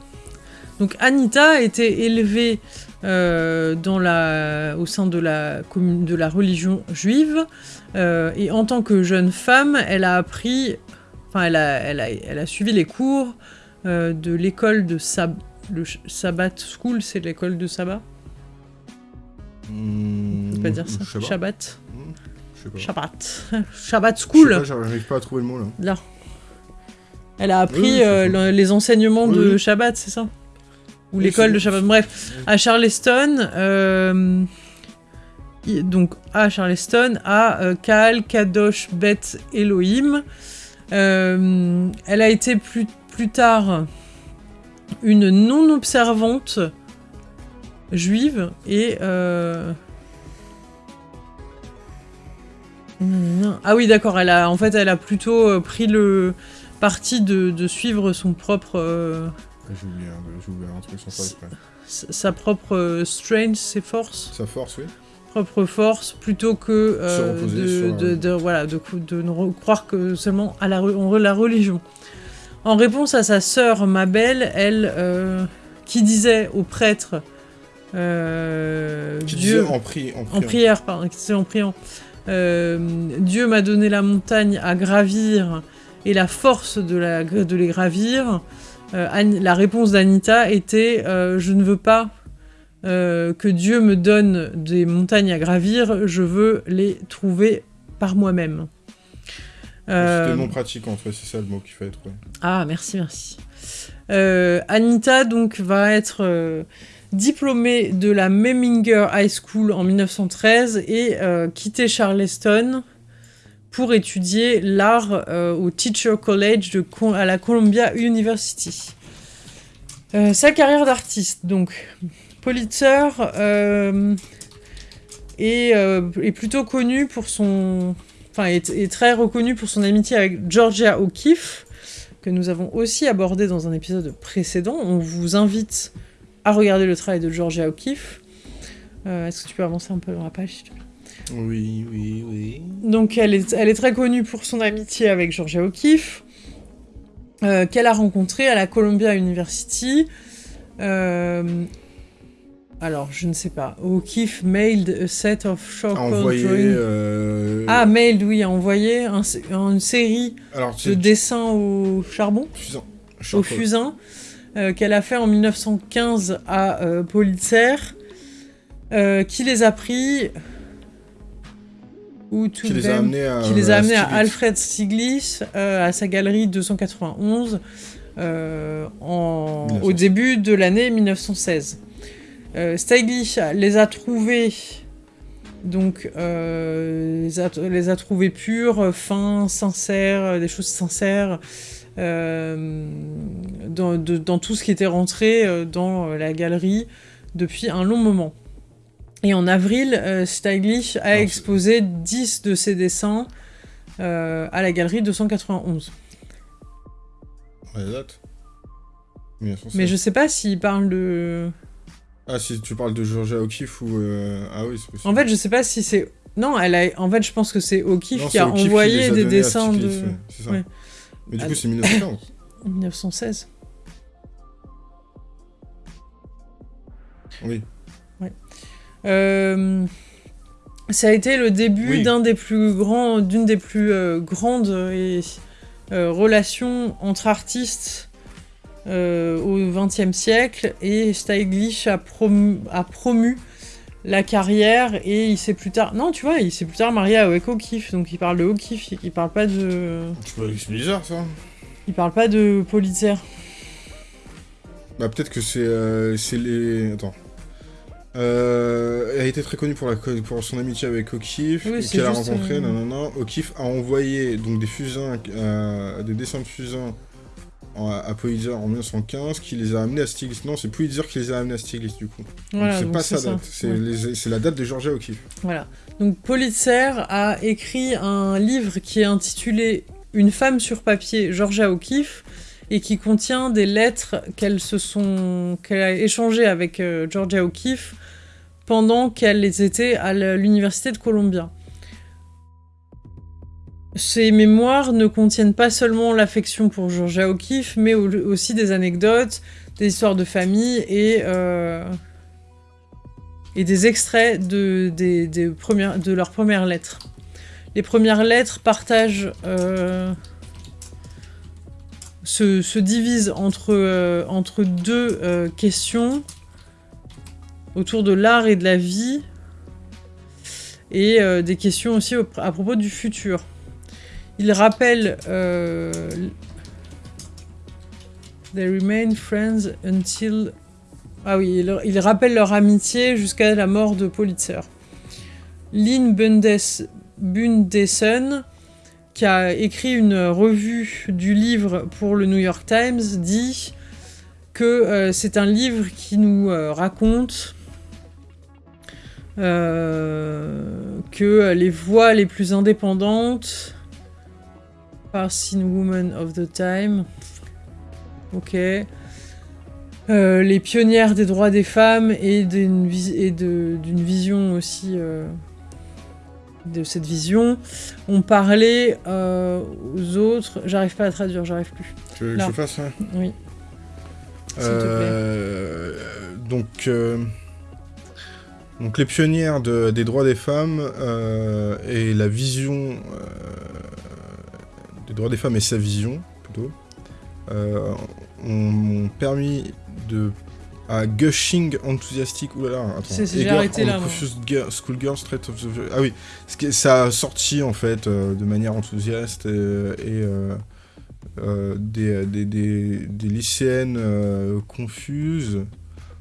[SPEAKER 1] Donc Anita a été élevée dans la, au sein de la, de la religion juive et en tant que jeune femme, elle a appris Enfin, elle a, suivi les cours de l'école de Sab le Sabbath School, c'est l'école de sabbat
[SPEAKER 2] Hmm,
[SPEAKER 1] On peut pas dire ça.
[SPEAKER 2] Pas.
[SPEAKER 1] Shabbat.
[SPEAKER 2] Hmm, sais pas.
[SPEAKER 1] Shabbat. Shabbat School.
[SPEAKER 2] J'arrive pas à trouver le mot là.
[SPEAKER 1] Là. Elle a appris
[SPEAKER 2] Oui,
[SPEAKER 1] euh, les enseignements
[SPEAKER 2] Oui,
[SPEAKER 1] de
[SPEAKER 2] oui.
[SPEAKER 1] Shabbat, c'est ça? Ou l'école de Shabbat. Bref, à Charleston, euh, donc à Charleston, à euh, Kaal Kadosh Bet Elohim. Euh, elle a été plus, plus tard une non-observante juive et... euh, Ah oui, d'accord. Elle a, en fait, elle a plutôt euh, pris le parti de, de suivre son propre, euh,
[SPEAKER 2] J'ai oublié, un- j'ai oublié un truc sans faire
[SPEAKER 1] sa propre strength, ses forces,
[SPEAKER 2] Sa force, oui.
[SPEAKER 1] propre force, plutôt que euh, de,
[SPEAKER 2] sur,
[SPEAKER 1] de, de- voilà, de, de ne re- croire que seulement à la, en la religion. En réponse à sa sœur Mabel, elle, euh, qui disait au prêtre, euh, Dieu,
[SPEAKER 2] en, pri en
[SPEAKER 1] en
[SPEAKER 2] priant.
[SPEAKER 1] prière, pardon, en priant. Euh, Dieu m'a donné la montagne à gravir et la force de, la, de les gravir. La réponse d'Anita était Je ne veux pas euh, que Dieu me donne des montagnes à gravir, je veux les trouver par moi-même. Euh,
[SPEAKER 2] C'était non pratiquant, ouais, c'est ça le mot qu'il fallait trouver.
[SPEAKER 1] ah, merci, merci. Euh, Anita, donc, va être euh, diplômée de la Meminger High School en 1913 et euh, quitter Charleston pour étudier l'art euh, au Teacher College de, à la Columbia University. Euh, sa carrière d'artiste, donc, Pulitzer euh, est, euh, est plutôt connu pour son enfin, est, est très reconnu pour son amitié avec Georgia O'Keeffe, que nous avons aussi abordé dans un épisode précédent. On vous invite à regarder le travail de Georgia O'Keeffe. Euh, Est-ce que tu peux avancer un peu dans la page, s'il te plaît?
[SPEAKER 2] Oui, oui, oui.
[SPEAKER 1] Donc elle est, elle est très connue pour son amitié avec Georgia O'Keeffe, euh, qu'elle a rencontrée à la Columbia University. Euh, alors, je ne sais pas. O'Keeffe mailed a set of short
[SPEAKER 2] envoyé...
[SPEAKER 1] drawings.
[SPEAKER 2] euh,
[SPEAKER 1] Ah, mailed, oui, a envoyé un- une série
[SPEAKER 2] Alors,
[SPEAKER 1] de dessins au charbon,
[SPEAKER 2] fusain.
[SPEAKER 1] au fusain, euh, qu'elle a fait en 1915 à euh, Pulitzer, euh, qui les a pris... Ou
[SPEAKER 2] Qui les a amenés à...
[SPEAKER 1] qui les a amenés à
[SPEAKER 2] Stiglitz.
[SPEAKER 1] Alfred Stieglitz, euh, à sa galerie 291, euh, en-
[SPEAKER 2] 1916.
[SPEAKER 1] au début de l'année 1916. Euh, les a trouvés, donc, euh, les, a, les a trouvés purs, fins, sincères, des choses sincères, euh, dans, de- dans tout ce qui était rentré euh, dans la galerie depuis un long moment. Et en avril, euh, a exposé 10 de ses dessins à la galerie 291.
[SPEAKER 2] Ouais, la date 1916.
[SPEAKER 1] Mais je sais pas s'il parle de...
[SPEAKER 2] Ah, si tu parles de Georgia O'Keeffe ou... euh, Ah oui, c'est possible.
[SPEAKER 1] En fait, je sais pas si c'est... Non, elle a... en fait, je pense que c'est O'Keeffe qui a
[SPEAKER 2] O'Keeffe
[SPEAKER 1] envoyé
[SPEAKER 2] a
[SPEAKER 1] des dessins de...
[SPEAKER 2] Ouais, c'est ça.
[SPEAKER 1] ouais.
[SPEAKER 2] Mais du coup, c'est 1915.
[SPEAKER 1] 1916.
[SPEAKER 2] oui.
[SPEAKER 1] Euh, ça a été le début
[SPEAKER 2] Oui.
[SPEAKER 1] d'un des plus grands, d'une des plus euh, grandes et, relations entre artistes euh, au XXe siècle et Stieglitz a promu, a promu la carrière et il s'est plus tard, non tu vois, il s'est plus tard marié avec O'Keeffe, donc il parle de O'Keeffe, il parle pas de,
[SPEAKER 2] Tu vois, c'est bizarre, ça.
[SPEAKER 1] il parle pas de Pulitzer.
[SPEAKER 2] Bah, peut-être que c'est euh, c'est les... Attends. Euh, elle a été très connue pour, la, co- pour son amitié avec O'Keeffe,
[SPEAKER 1] Oui,
[SPEAKER 2] qu'elle a rencontré,
[SPEAKER 1] euh,
[SPEAKER 2] nanana. O'Keeffe a envoyé donc, des fusains, euh, des dessins de fusains à Pulitzer en 1915, qui les a amenés à Stiglitz. Non, c'est Pulitzer qui les a amenés à Stiglitz, du coup.
[SPEAKER 1] Voilà,
[SPEAKER 2] c'est pas sa date, c'est
[SPEAKER 1] Ouais.
[SPEAKER 2] la date de Georgia O'Keeffe.
[SPEAKER 1] Voilà. Donc Pulitzer a écrit un livre qui est intitulé Une femme sur papier, Georgia O'Keeffe, et qui contient des lettres qu'elle sont qu'elle a échangées avec euh, Georgia O'Keeffe pendant qu'elle était à l'université de Columbia. Ces mémoires ne contiennent pas seulement l'affection pour Georgia O'Keeffe, mais au- aussi des anecdotes, des histoires de famille et euh, et des extraits de, de leurs premières lettres. Les premières lettres partagent... euh, se, se divisent entre, euh, entre deux questions autour de l'art et de la vie et des questions aussi au- à propos du futur. Il rappelle euh, They remain friends until ah oui, il, il rappelle leur amitié jusqu'à la mort de Pulitzer. Lynn Bundes, Bundeson, qui a écrit une revue du livre pour le New York Times, dit que euh, c'est un livre qui nous euh, raconte que les voix les plus indépendantes, Passing Woman of the Time, ok, euh, les pionnières des droits des femmes et d'une vision aussi euh, de cette vision ont parlé euh, aux autres. J'arrive pas à traduire, j'arrive plus.
[SPEAKER 2] Tu veux que je fasse ça
[SPEAKER 1] Oui. S'il te plaît.
[SPEAKER 2] Donc, donc les pionnières de- des droits des femmes euh, et la vision euh, des droits des femmes et sa vision plutôt. Euh, ont, permis de à gushing enthusiastic oulala attends
[SPEAKER 1] j'ai arrêté là,
[SPEAKER 2] Schoolgirl Straight of the ah oui ça a sorti en fait euh, de manière enthousiaste euh, et, euh, des, des, des, des lycéennes confuses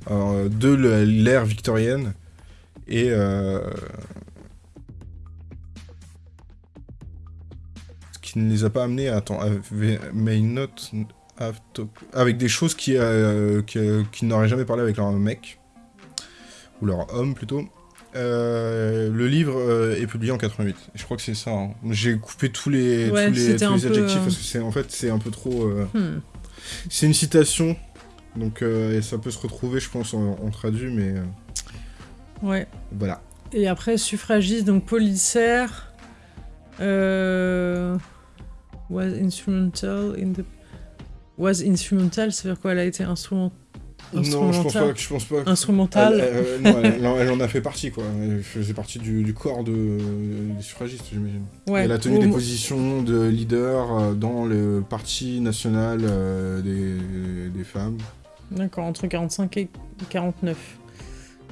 [SPEAKER 2] de l'ère victorienne et qui ne les a pas amenés à attends may not have talk- avec des choses qui, euh, qui, qui n'auraient jamais parlé avec leur mec ou leur homme plutôt Euh, le livre euh, est publié en 88. Et je crois que c'est ça. hein. J'ai coupé tous les,
[SPEAKER 1] Ouais,
[SPEAKER 2] tous les, tous adjectifs parce que c'est en fait c'est un peu trop.
[SPEAKER 1] Hmm.
[SPEAKER 2] C'est une citation, donc et ça peut se retrouver, je pense, en, en traduit, mais
[SPEAKER 1] Ouais.
[SPEAKER 2] voilà.
[SPEAKER 1] Et après, suffragiste, donc. Euh, was instrumental in the. Was instrumental, ça veut dire quoi Elle a été instrument...
[SPEAKER 2] Non, je pense
[SPEAKER 1] instrumentale.
[SPEAKER 2] pas. Je pense pas.
[SPEAKER 1] Instrumentale.
[SPEAKER 2] Elle, euh, non, elle, elle en a fait partie, quoi. Elle faisait partie du, du corps de, des suffragistes, j'imagine.
[SPEAKER 1] Ouais.
[SPEAKER 2] Elle a tenu
[SPEAKER 1] Au-
[SPEAKER 2] des positions de leader euh, dans le parti national euh, des, des femmes.
[SPEAKER 1] D'accord, entre 45 et 49.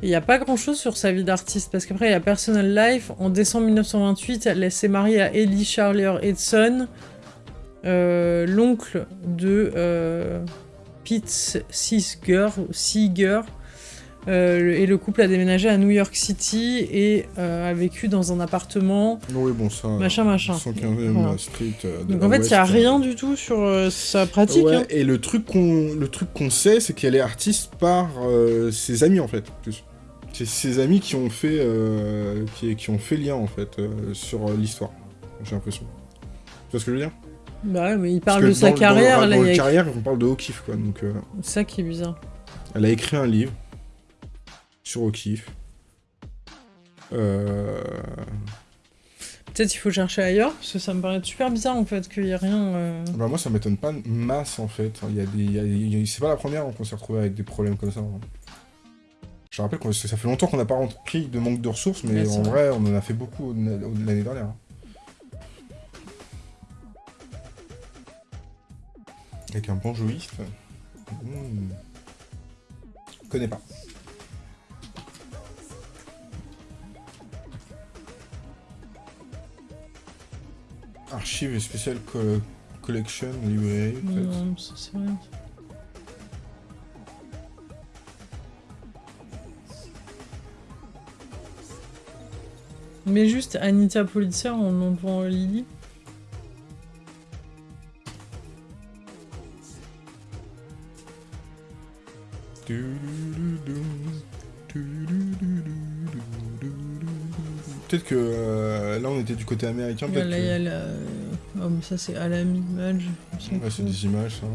[SPEAKER 1] Il n'y a pas grand chose sur sa vie d'artiste, parce qu'après, il y a Personal Life. En décembre 1928, elle s'est mariée à Ellie Charlier Edson, euh, l'oncle de euh, Pete Seeger. Seeger. Euh, et le couple a déménagé à New York City et a vécu dans un appartement,
[SPEAKER 2] Oui, bon, ça.
[SPEAKER 1] machin, machin.
[SPEAKER 2] 115e
[SPEAKER 1] Voilà.
[SPEAKER 2] Street. de
[SPEAKER 1] Donc en fait, il n'y a
[SPEAKER 2] West.
[SPEAKER 1] rien du tout sur sa pratique.
[SPEAKER 2] Ouais,
[SPEAKER 1] hein.
[SPEAKER 2] et le truc qu'on sait, c'est qu'elle est artiste par ses amis en fait. C'est ses amis qui ont fait qui, qui ont fait lien en fait sur l'histoire. J'ai l'impression. Tu vois ce que je veux dire?
[SPEAKER 1] Bah ouais, mais il parle de sa carrière,
[SPEAKER 2] Dans,
[SPEAKER 1] là,
[SPEAKER 2] dans
[SPEAKER 1] il y
[SPEAKER 2] le
[SPEAKER 1] a
[SPEAKER 2] carrière, on parle de O'Keeffe quoi. Donc euh,
[SPEAKER 1] C'est ça qui est bizarre.
[SPEAKER 2] elle a écrit un livre sur O'Keeffe. Euh...
[SPEAKER 1] Peut-être il faut chercher ailleurs, parce que ça me paraît super bizarre en fait qu'il n'y ait rien. euh.
[SPEAKER 2] Bah moi ça m'étonne pas masse en fait. Il y a des, c'est pas la première qu'on s'est retrouvé avec des problèmes comme ça. hein. Je rappelle que ça fait longtemps qu'on n'a pas repris de manque de ressources, mais
[SPEAKER 1] Ouais,
[SPEAKER 2] en
[SPEAKER 1] vrai.
[SPEAKER 2] vrai on en a fait beaucoup au- au- l'année dernière. Avec un banjoïste. Mmh. Connais pas. Archive spéciale co- collection librairie
[SPEAKER 1] ça c'est. Mais juste Anita Politzer en enlevant Lily?
[SPEAKER 2] Peut-être que euh, là on était du côté américain, peut-être
[SPEAKER 1] Là, il y a
[SPEAKER 2] que...
[SPEAKER 1] la- Oh, mais ça c'est Madge. on s'en
[SPEAKER 2] Ouais, c'est des images ça.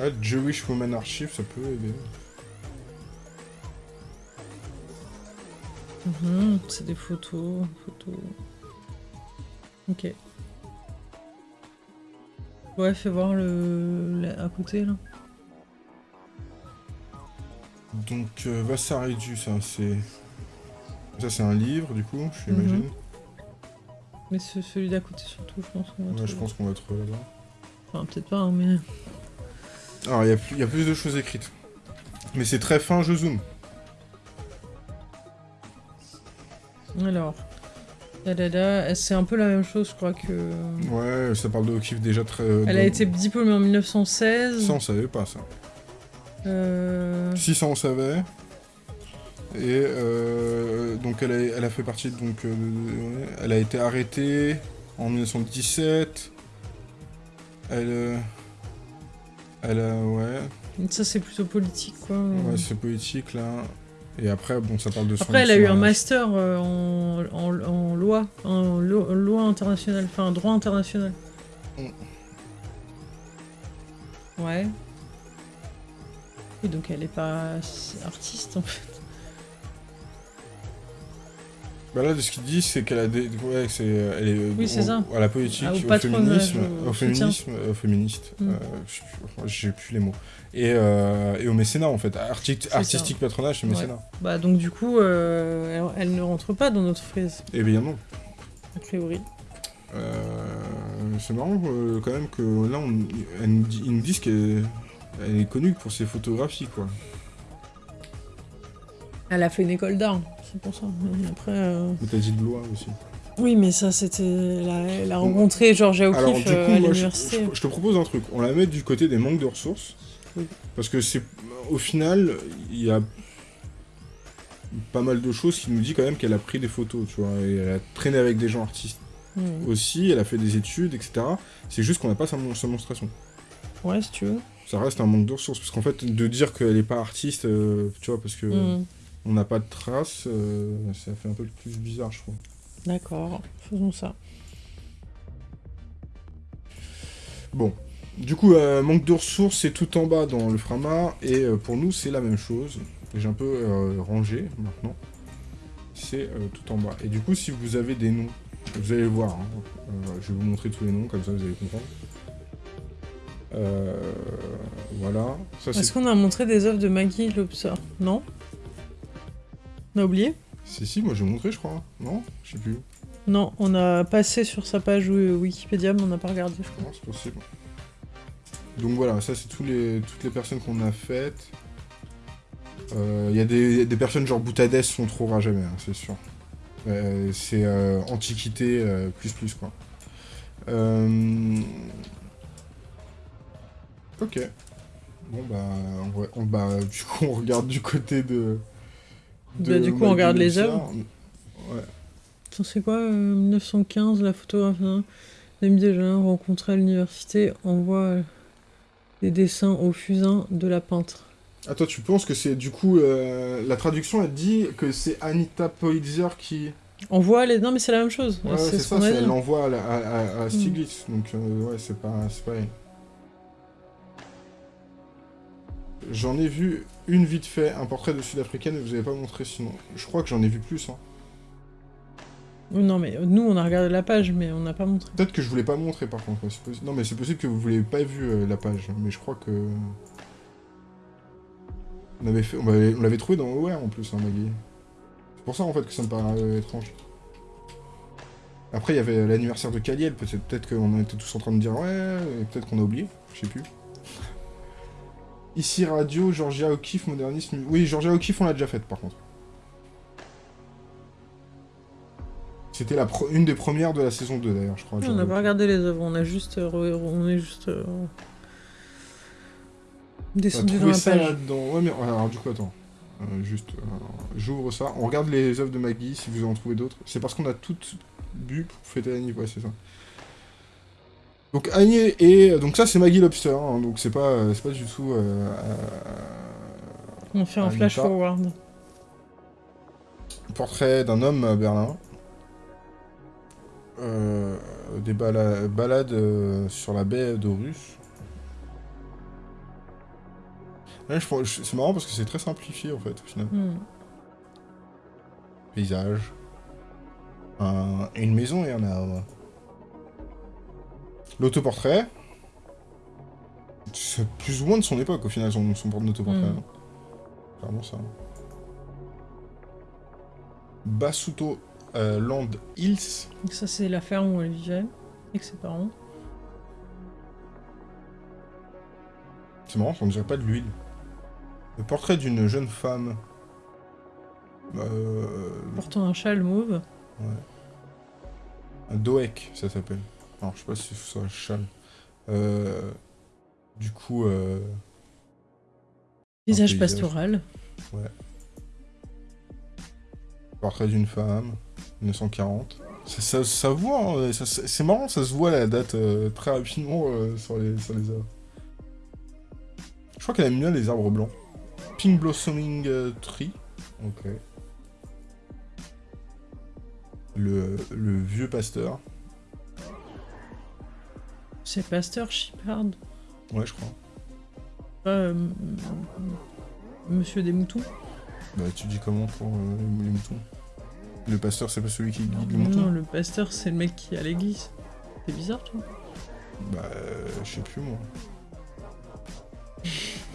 [SPEAKER 2] Ah, Jewish Woman Archive, ça peut aider.
[SPEAKER 1] Mhm, c'est des photos, photos. Ok. Ouais, fais voir le à côté là.
[SPEAKER 2] Donc, euh, Vassaridu, ça c'est... Ça c'est un livre du coup, j'imagine.
[SPEAKER 1] Mais c'est celui d'à côté surtout, je pense. qu'on va
[SPEAKER 2] Ouais, je pense qu'on va trouver là-bas.
[SPEAKER 1] Enfin, peut-être pas, hein, mais.
[SPEAKER 2] Alors, il y, a plus- il y a plus de choses écrites. Mais c'est très fin, je zoome.
[SPEAKER 1] Alors. Dadada, c'est un peu la même chose, je crois que.
[SPEAKER 2] Ouais, ça parle de O'Keeffe déjà très...
[SPEAKER 1] Elle a été diplômée en 1916.
[SPEAKER 2] Ça, on savait pas ça.
[SPEAKER 1] Euh,
[SPEAKER 2] Si, ça, on savait. Et euh, donc, elle a, elle a fait partie. Donc, euh, elle a été arrêtée en 1917. Elle. euh, elle a. Ouais.
[SPEAKER 1] Ça, c'est plutôt politique, quoi.
[SPEAKER 2] Ouais, c'est politique là. Et après, bon, ça parle de son
[SPEAKER 1] Après, elle a eu un master euh, en, en, en loi, en lo- loi internationale, enfin en droit international.
[SPEAKER 2] Mm.
[SPEAKER 1] Ouais. Et donc elle est pas artiste en fait.
[SPEAKER 2] Bah là, de ce qu'il dit, c'est qu'elle a des. Ouais, c'est. Elle est.
[SPEAKER 1] Oui, c'est ça.
[SPEAKER 2] À la politique,
[SPEAKER 1] Ah, au
[SPEAKER 2] féminisme.
[SPEAKER 1] au
[SPEAKER 2] Au féminisme. Au féministe.
[SPEAKER 1] Mm.
[SPEAKER 2] euh, J'ai plus les mots. Et, euh, et au mécénat, en fait.
[SPEAKER 1] Ça.
[SPEAKER 2] artistique patronage, c'est
[SPEAKER 1] Ouais.
[SPEAKER 2] mécénat.
[SPEAKER 1] Bah donc du coup, euh, elle, elle ne rentre pas dans notre frise,
[SPEAKER 2] Et bien non.
[SPEAKER 1] a priori.
[SPEAKER 2] Euh, c'est marrant euh, quand même que là, on, elle nous dit- ils nous disent qu'elle elle est connue pour ses photographies, quoi.
[SPEAKER 1] Elle a fait une école d'art, c'est pour ça. Mais après, euh,
[SPEAKER 2] Mais t'as dit de loi aussi.
[SPEAKER 1] oui, mais ça c'était, elle a, rencontré Georgia O'Keeffe euh,
[SPEAKER 2] coup,
[SPEAKER 1] à
[SPEAKER 2] je,
[SPEAKER 1] l'université.
[SPEAKER 2] je- je te propose un truc. On la met du côté des manques de ressources.
[SPEAKER 1] Oui.
[SPEAKER 2] Parce que c'est. Au final, il y a pas mal de choses qui nous dit quand même qu'elle a pris des photos, tu vois. Et elle a traîné avec des gens artistes aussi, elle a fait des études, etc. C'est juste qu'on n'a pas sa, mon- sa monstration.
[SPEAKER 1] Ouais, si tu veux.
[SPEAKER 2] Ça reste un manque de ressources. Parce qu'en fait, de dire qu'elle n'est pas artiste, euh, tu vois, parce que
[SPEAKER 1] Hmm.
[SPEAKER 2] On n'a pas de traces, euh, ça fait un peu plus bizarre, je trouve.
[SPEAKER 1] D'accord, faisons ça.
[SPEAKER 2] Bon. Du coup, euh, manque de ressources, c'est tout en bas dans le Frama, et euh, pour nous, c'est la même chose. j'ai un peu rangé maintenant, c'est tout en bas. Et du coup, si vous avez des noms, vous allez voir, hein, je vais vous montrer tous les noms, comme ça vous allez comprendre. Euh, voilà.
[SPEAKER 1] Est-ce qu'on a montré des œuvres de Maggie Lobster Non? On a oublié
[SPEAKER 2] Si, si, moi j'ai montré, je crois. Non Je sais plus.
[SPEAKER 1] Non, on a passé sur sa page euh, Wikipédia, mais on n'a pas regardé, je crois.
[SPEAKER 2] Non, c'est possible. Donc voilà, ça c'est tous les, toutes les personnes qu'on a faites. Euh, Il y a des, des personnes genre Boutadès, on trouvera jamais, hein, c'est sûr. Euh, c'est euh, Antiquité euh, plus plus quoi. Euh, Ok. Bon bah, on, va- on- bah, du coup on regarde du côté de...
[SPEAKER 1] Bah, du coup, on regarde les œuvres.
[SPEAKER 2] Ouais.
[SPEAKER 1] C'est quoi euh, 1915, la photographe hein, Dame déjà rencontrée à l'université, envoie euh, des dessins au fusain de la peintre.
[SPEAKER 2] Ah, toi, tu penses que c'est du coup euh, la traduction elle dit que c'est Anita Politzer qui.
[SPEAKER 1] Envoie les... Non mais c'est la même chose,
[SPEAKER 2] Ouais,
[SPEAKER 1] c'est
[SPEAKER 2] c'est
[SPEAKER 1] ce
[SPEAKER 2] ça, elle l'envoie à, la- à, à- à Stiglitz, donc euh, ouais, c'est pas, c'est pas elle. J'en ai vu une vite fait, un portrait de sud-africaine, vous avez pas montré sinon. Je crois que j'en ai vu plus. Hein.
[SPEAKER 1] Non mais euh, nous on a regardé la page, mais on n'a pas montré.
[SPEAKER 2] Peut-être que je voulais pas montrer par contre. Non, mais c'est possible que vous voulez pas vu euh, la page, mais je crois que. On avait fait, on l'avait- on trouvé dans OR en plus, hein, Maggie. C'est pour ça en fait que ça me paraît euh, étrange. Après, il y avait l'anniversaire de Kaliel, peut-être peut-être qu'on était tous en train de dire ouais, et peut-être qu'on a oublié, je sais plus. Ici Radio, Georgia O'Keeffe, modernisme. Oui, Georgia O'Keeffe, on l'a déjà faite par contre. C'était la pro- une des premières de la saison 2 d'ailleurs, je crois.
[SPEAKER 1] on n'a pas regardé les œuvres, on a juste, euh, on est juste euh,
[SPEAKER 2] On a
[SPEAKER 1] descendu dans la
[SPEAKER 2] ça
[SPEAKER 1] page.
[SPEAKER 2] là-dedans. Ouais, mais alors du coup, attends. Euh, juste, j'ouvre ça. On regarde les œuvres de Maggie, si vous en trouvez d'autres. C'est parce qu'on a toutes bu pour fêter Annie, ouais, c'est ça. Donc Annie et donc ça c'est Maggie Lobster, hein, donc c'est pas euh, pas du tout. euh,
[SPEAKER 1] On fait un flash forward.
[SPEAKER 2] portrait d'un homme à Berlin. Euh, des bala- balades euh, sur la baie je je- c'est marrant parce que c'est très simplifié en fait au final.
[SPEAKER 1] Hmm.
[SPEAKER 2] paysage, un- une maison et un arbre. L'autoportrait, c'est plus ou moins de son époque au final, son, son autoportrait.
[SPEAKER 1] Mm.
[SPEAKER 2] hein. Clairement ça. Basuto euh, Land Hills.
[SPEAKER 1] Donc Ça c'est la ferme où elle vivait avec ses parents.
[SPEAKER 2] C'est marrant, on dirait pas de l'huile. Le portrait d'une jeune femme. Euh,
[SPEAKER 1] Portant un châle mauve.
[SPEAKER 2] Un doek, ça s'appelle. Alors, je sais pas si c'est un châle. Euh, du coup, euh, paysage.
[SPEAKER 1] pastoral.
[SPEAKER 2] portrait d'une femme, 1940. Ça, ça, ça voit, hein, c'est marrant, ça se voit la date euh, très rapidement euh, sur, les, sur les arbres. Je crois qu'elle aime bien les arbres blancs. Pink Blossoming euh, Tree. Ok. Le, le vieux pasteur.
[SPEAKER 1] C'est Pasteur Shepard.
[SPEAKER 2] Ouais, je crois.
[SPEAKER 1] Pas euh, Monsieur des moutons.
[SPEAKER 2] Bah, tu dis comment pour euh, les moutons? Le pasteur, c'est pas celui qui guide les moutons?
[SPEAKER 1] Non, le pasteur c'est le mec qui est à l'église. C'est bizarre toi.
[SPEAKER 2] Bah, euh, je sais plus moi.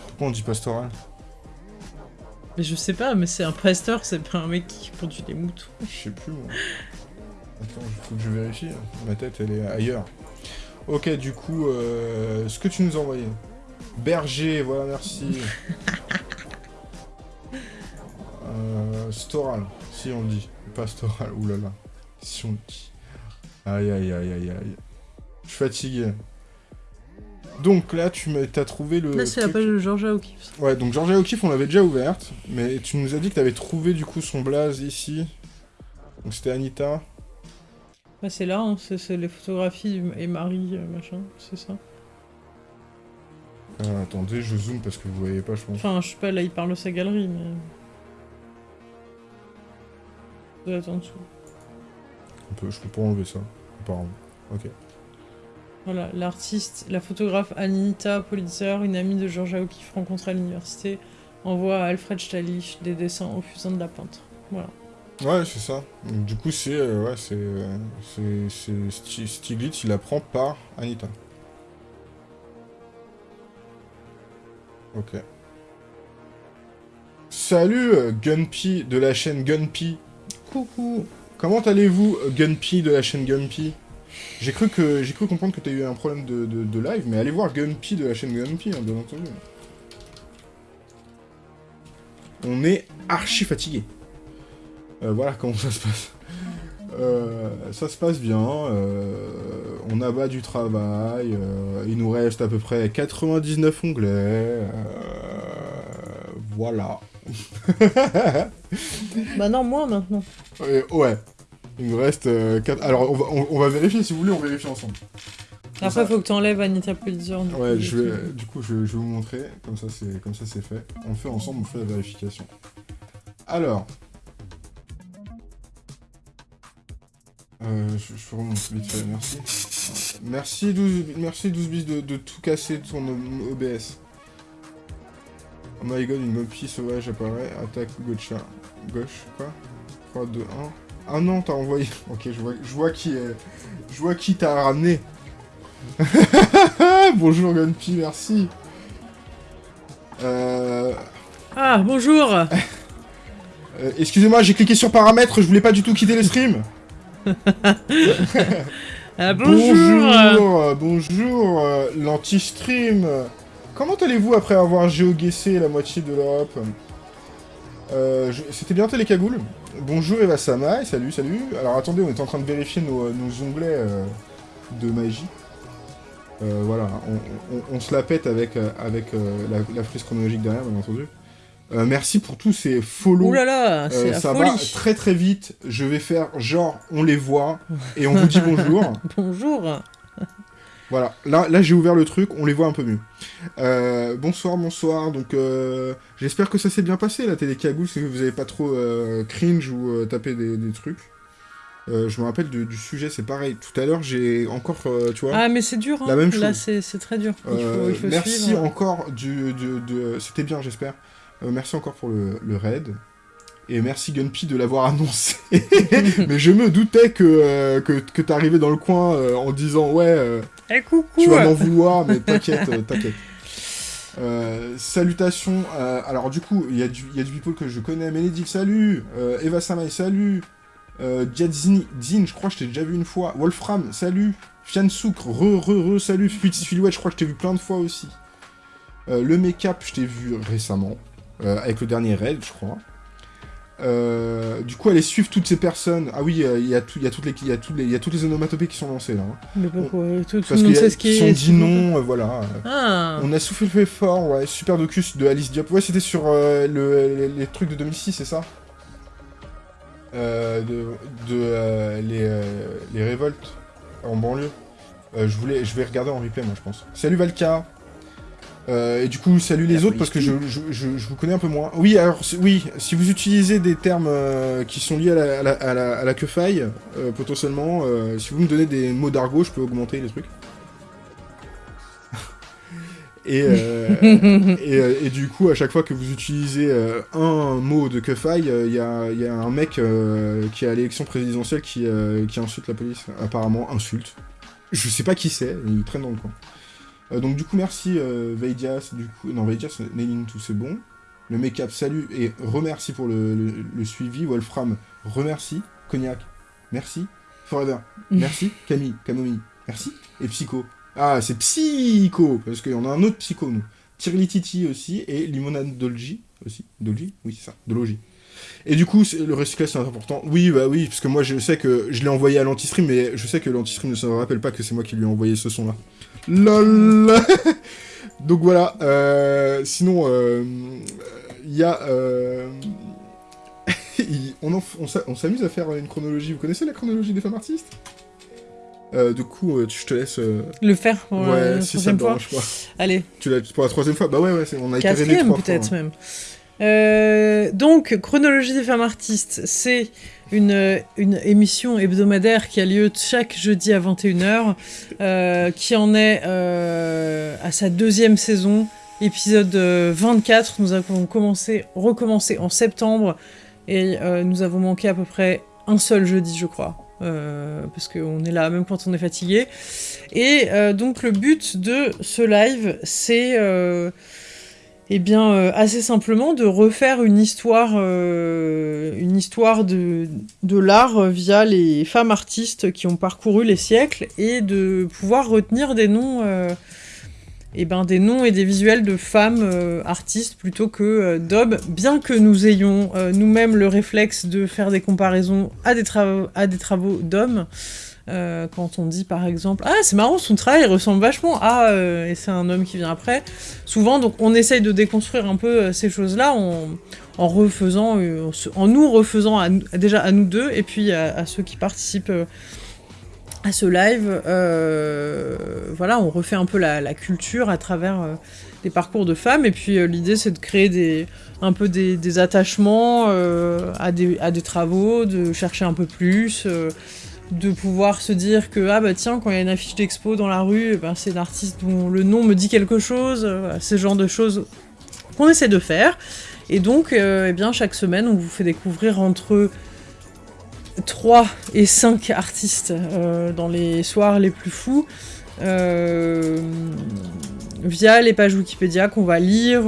[SPEAKER 2] Pourquoi on dit pastoral?
[SPEAKER 1] Mais je sais pas, mais c'est un pasteur, c'est pas un mec qui conduit des moutons.
[SPEAKER 2] Je sais plus moi. Attends, il faut que je vérifie. Ma tête, elle est ailleurs. Ok, du coup, euh, ce que tu nous as envoyé. Berger, voilà, merci. euh, storal, si on le dit. Pastoral, oulala. Si on le dit. Aïe, aïe, aïe, aïe, aïe. Je suis fatigué. Donc là, tu t'as trouvé le.
[SPEAKER 1] Là c'est la page de Georgia O'Keeffe.
[SPEAKER 2] Ouais, donc Georgia O'Keeffe, on l'avait déjà ouverte, mais tu nous as dit que t'avais trouvé du coup son blaze ici. Donc c'était Anita.
[SPEAKER 1] Bah, c'est là, hein, c'est les photographies et Marie, euh, machin, c'est ça.
[SPEAKER 2] Euh, attendez, je zoome parce que vous voyez pas, je pense.
[SPEAKER 1] Enfin, je sais pas, là il parle de sa galerie, mais. En dessous.
[SPEAKER 2] On peut, je peux pas enlever ça, apparemment. Ok.
[SPEAKER 1] Voilà, l'artiste, la photographe Anita Politzer, une amie de Georgia O'Keeffe rencontrée à l'université, envoie à Alfred Stalich des dessins au fusain de la peintre. Voilà.
[SPEAKER 2] Ouais, c'est ça. Du coup, c'est. euh, c'est. c'est- c'est Sti- Stiglitz, il apprend par Anita. Ok. Salut, euh, Gunpy de la chaîne Gunpy. Coucou. Comment allez-vous, euh, Gunpy de la chaîne Gunpy? J'ai cru que j'ai cru comprendre que t'as eu un problème de live, mais allez voir Gunpy de la chaîne Gunpy, hein, bien entendu. On est archi fatigué. Euh, voilà comment ça se passe. Euh, ça se passe bien, euh, on abat du travail, il nous reste à peu près 99 onglets, voilà.
[SPEAKER 1] Bah non, moi maintenant.
[SPEAKER 2] Euh, ouais, il nous reste... euh, quatre- Alors on va, on- on va vérifier, si vous voulez, on vérifie ensemble.
[SPEAKER 1] Après,
[SPEAKER 2] ça-
[SPEAKER 1] faut que t'enlèves Anita Pulitzer.
[SPEAKER 2] Ouais,
[SPEAKER 1] coup,
[SPEAKER 2] je vais, du coup, je, je vais vous montrer, comme ça c'est comme ça c'est fait. On fait ensemble, on fait la vérification. Alors... Euh, je, je remonte vite fait, merci. Merci 12, merci 12 bis de, de tout casser ton O- OBS. Oh my god, une mopie sauvage apparaît, attaque gauche, gauche, quoi 3, 2, 1. Ah non, t'as envoyé... Ok, je vois, je vois qui est... Je vois qui t'a ramené. Bonjour Gunpy, merci. Euh...
[SPEAKER 1] Ah, bonjour
[SPEAKER 2] euh, Excusez-moi, j'ai cliqué sur paramètres, je voulais pas du tout quitter le stream.
[SPEAKER 1] Ah, bonjour
[SPEAKER 2] Bonjour, euh, euh, l'anti-stream. Comment allez-vous après avoir géoguessé la moitié de l'Europe Euh, C'était bien Télécagoule Bonjour Eva Sama, et salut, salut. Alors attendez, on est en train de vérifier nos, onglets de magie. Voilà, on, se la pète avec, la, la frise chronologique derrière, bien entendu. Euh, merci pour tous ces follow.
[SPEAKER 1] Ouh là là,
[SPEAKER 2] Euh, ça
[SPEAKER 1] folie
[SPEAKER 2] va très très vite. Je vais faire genre on les voit et on vous dit bonjour.
[SPEAKER 1] Bonjour
[SPEAKER 2] Voilà, là, là j'ai ouvert le truc, on les voit un peu mieux. Euh, bonsoir, bonsoir. Donc j'espère que ça s'est bien passé la télé cagoule, c'est que vous avez pas trop cringe ou tapé des, des trucs. Je me rappelle de- du sujet, c'est pareil. Tout à l'heure j'ai encore, tu vois.
[SPEAKER 1] Ah, mais c'est dur, hein.
[SPEAKER 2] La même
[SPEAKER 1] Là,
[SPEAKER 2] chose.
[SPEAKER 1] c'est c'est très dur. Il faut, il faut
[SPEAKER 2] merci
[SPEAKER 1] suivre.
[SPEAKER 2] encore du, du- de... C'était bien, j'espère. Euh, merci encore pour le, le raid. Et merci Gunpy de l'avoir annoncé. Mais je me doutais que, euh, que, que t'arrivais dans le coin euh, en disant ouais,
[SPEAKER 1] Eh, coucou
[SPEAKER 2] tu vas m'en vouloir, mais t'inquiète, t'inquiète. Salutations. alors du coup, il y, a du- y a du people que je connais. Ménédic, salut. Eva Samai, salut. Euh, Diadzini, Zin, je crois que je t'ai déjà vu une fois. Wolfram, salut. Fiansouk, re, re, re, salut. Filouette, je crois que je t'ai vu plein de fois aussi. Euh, le make-up, je t'ai vu récemment. Euh, avec le dernier raid, je crois. Euh, du coup, allez suivre toutes ces personnes. Ah oui, euh, il y, a tout- il y, a toutes les- il y, a tous les- il y a toutes les onomatopées qui sont lancées là. hein.
[SPEAKER 1] Mais pourquoi Tout, tout
[SPEAKER 2] Parce
[SPEAKER 1] le monde
[SPEAKER 2] qu'ils
[SPEAKER 1] sait ce qui
[SPEAKER 2] sont
[SPEAKER 1] est...
[SPEAKER 2] dit non, euh, voilà.
[SPEAKER 1] Ah
[SPEAKER 2] On a soufflé fort, ouais. Super docus de Alice Diop. Ouais, c'était sur euh, le, les, les trucs de 2006, c'est ça? Euh, De, de euh, les, euh, les révoltes en banlieue. Euh, je, voulais, je vais regarder en replay, moi, je pense. Salut Valka Euh, et du coup, salut les autres parce que je, je, je- je vous connais un peu moins. Oui, alors, oui, si vous utilisez des termes euh, qui sont liés à la, à la, à la, à la queue-faille, euh, potentiellement, si vous me donnez des mots d'argot, je peux augmenter les trucs. et, et, et du coup, à chaque fois que vous utilisez un mot de queue-faille, il y, a, y a un mec qui est à l'élection présidentielle qui, qui insulte la police. Apparemment, insulte. Je sais pas qui c'est, il traîne dans le coin. Euh, donc du coup merci euh, Veidias, du coup non Veidias, Nailing tout c'est bon. Le make-up salut et remercie pour le, le- le suivi. Wolfram remercie. Cognac merci. Forever merci. Camille Camomille merci. Et Psycho ah c'est Psycho parce qu'il y en a un autre Psycho nous. Tirli Titi aussi et Limonade Dolgi aussi. Dolgi oui c'est ça. Dologi. Et du coup, le recyclage c'est important. Oui, bah oui, parce que moi je sais que je l'ai envoyé à l'anti-stream, mais je sais que l'anti-stream ne se rappelle pas que c'est moi qui lui ai envoyé ce son-là. LOL Donc voilà, euh, sinon, euh, il y a... euh, il- on on s'a- on s'amuse à faire une chronologie. Vous connaissez la chronologie des femmes artistes? Euh, Du coup, euh, je te laisse... euh,
[SPEAKER 1] Le faire pour
[SPEAKER 2] ouais,
[SPEAKER 1] la
[SPEAKER 2] si ça te
[SPEAKER 1] fois. Allez,
[SPEAKER 2] Tu l'as pour la troisième fois? Bah ouais, ouais, on a
[SPEAKER 1] quatrième peut-être
[SPEAKER 2] hein.
[SPEAKER 1] même. Euh, donc, Chronologie des femmes artistes, c'est une, euh, émission hebdomadaire qui a lieu chaque jeudi à 21h, euh, qui en est euh, à sa deuxième saison. épisode euh, 24. Nous avons commencé, recommencé en septembre et euh, nous avons manqué à peu près un seul jeudi, je crois. Euh, parce qu'on est là même quand on est fatigué. Et euh, donc le but de ce live, c'est euh, eh bien euh, assez simplement de refaire une histoire, euh, de, l'art via les femmes artistes qui ont parcouru les siècles et de pouvoir retenir des noms. euh, eh ben, et des visuels de femmes euh, artistes plutôt que euh, d'hommes, bien que nous ayons euh, nous-mêmes le réflexe de faire des comparaisons à des travaux d'hommes. Euh, quand on dit par exemple ah c'est marrant son travail ressemble vachement à euh, et c'est un homme qui vient après souvent donc on essaye de déconstruire un peu euh, ces choses là en, refaisant en nous refaisant à déjà à nous deux et puis à, ceux qui participent à ce live. Voilà on refait un peu la, culture à travers euh, des parcours de femmes et puis l'idée c'est de créer des un peu des, attachements à, des, travaux de chercher un peu plus de pouvoir se dire que ah bah tiens quand il y a une affiche d'expo dans la rue ben, c'est l'artiste dont le nom me dit quelque chose euh, voilà, ce genre de choses qu'on essaie de faire. Et donc euh, eh bien chaque semaine on vous fait découvrir entre 3 et 5 artistes euh, dans les soirs les plus fous via les pages Wikipédia qu'on va lire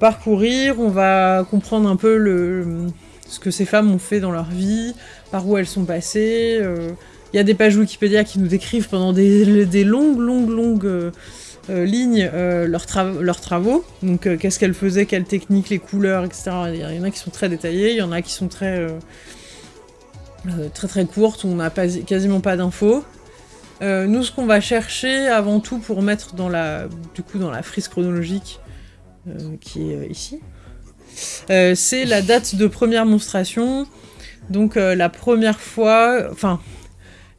[SPEAKER 1] parcourir. On va comprendre un peu le, ce que ces femmes ont fait dans leur vie par où elles sont passées. euh. Il y a des pages Wikipédia qui nous décrivent pendant des, longues, longues, longues euh, euh, lignes euh, leurs, tra- leurs travaux. Donc, euh, qu'est-ce qu'elles faisaient, quelles techniques, les couleurs, etc. Il y en a qui sont très détaillées, il y en a qui sont très, euh, euh, très, très courtes, où on n'a quasiment pas d'infos. Euh, nous, ce qu'on va chercher avant tout pour mettre dans la, du coup, dans la frise chronologique euh, qui est euh, ici, euh, c'est la date de première monstration. Donc euh, la première fois, enfin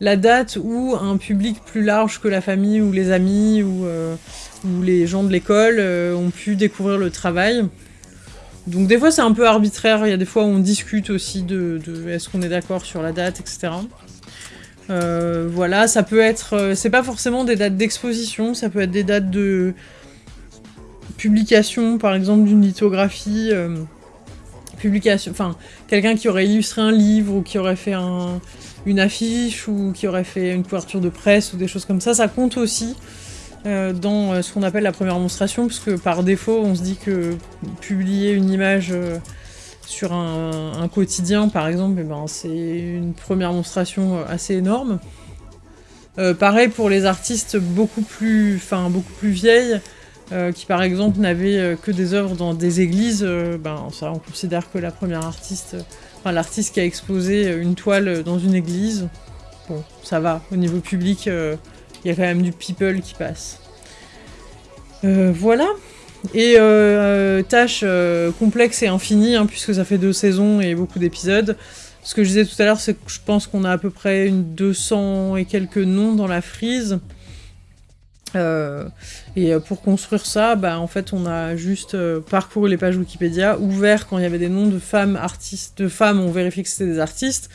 [SPEAKER 1] la date où un public plus large que la famille ou les amis ou, euh, les gens de l'école euh, ont pu découvrir le travail. Donc des fois c'est un peu arbitraire, il y a des fois où on discute aussi de, est-ce qu'on est d'accord sur la date, etc. Voilà, ça peut être, c'est pas forcément des dates d'exposition, ça peut être des dates de publication, par exemple d'une lithographie, quelqu'un qui aurait illustré un livre ou qui aurait fait un- une affiche ou qui aurait fait une couverture de presse ou des choses comme ça, ça compte aussi euh, dans euh, ce qu'on appelle la première monstration, parce que par défaut, on se dit que publier une image euh, sur un, quotidien, par exemple, eh ben, c'est une première monstration assez énorme. Pareil pour les artistes beaucoup plus, beaucoup plus vieilles, euh, qui par exemple n'avaient euh, que des œuvres dans des églises, euh, ben ça on considère que la première artiste, enfin l'artiste qui a exposé une toile dans une église, bon ça va, au niveau public, il y a quand même du people qui passe. Voilà. Et tâche complexe et infinie, hein, puisque ça fait deux saisons et beaucoup d'épisodes. Ce que je disais tout à l'heure, c'est que je pense qu'on a à peu près une 200 et quelques noms dans la frise. Euh, et euh, pour construire ça, bah, en fait, on a juste euh, parcouru les pages Wikipédia, ouvert quand il y avait des noms de femmes artistes, de femmes, on vérifiait que c'était des artistes.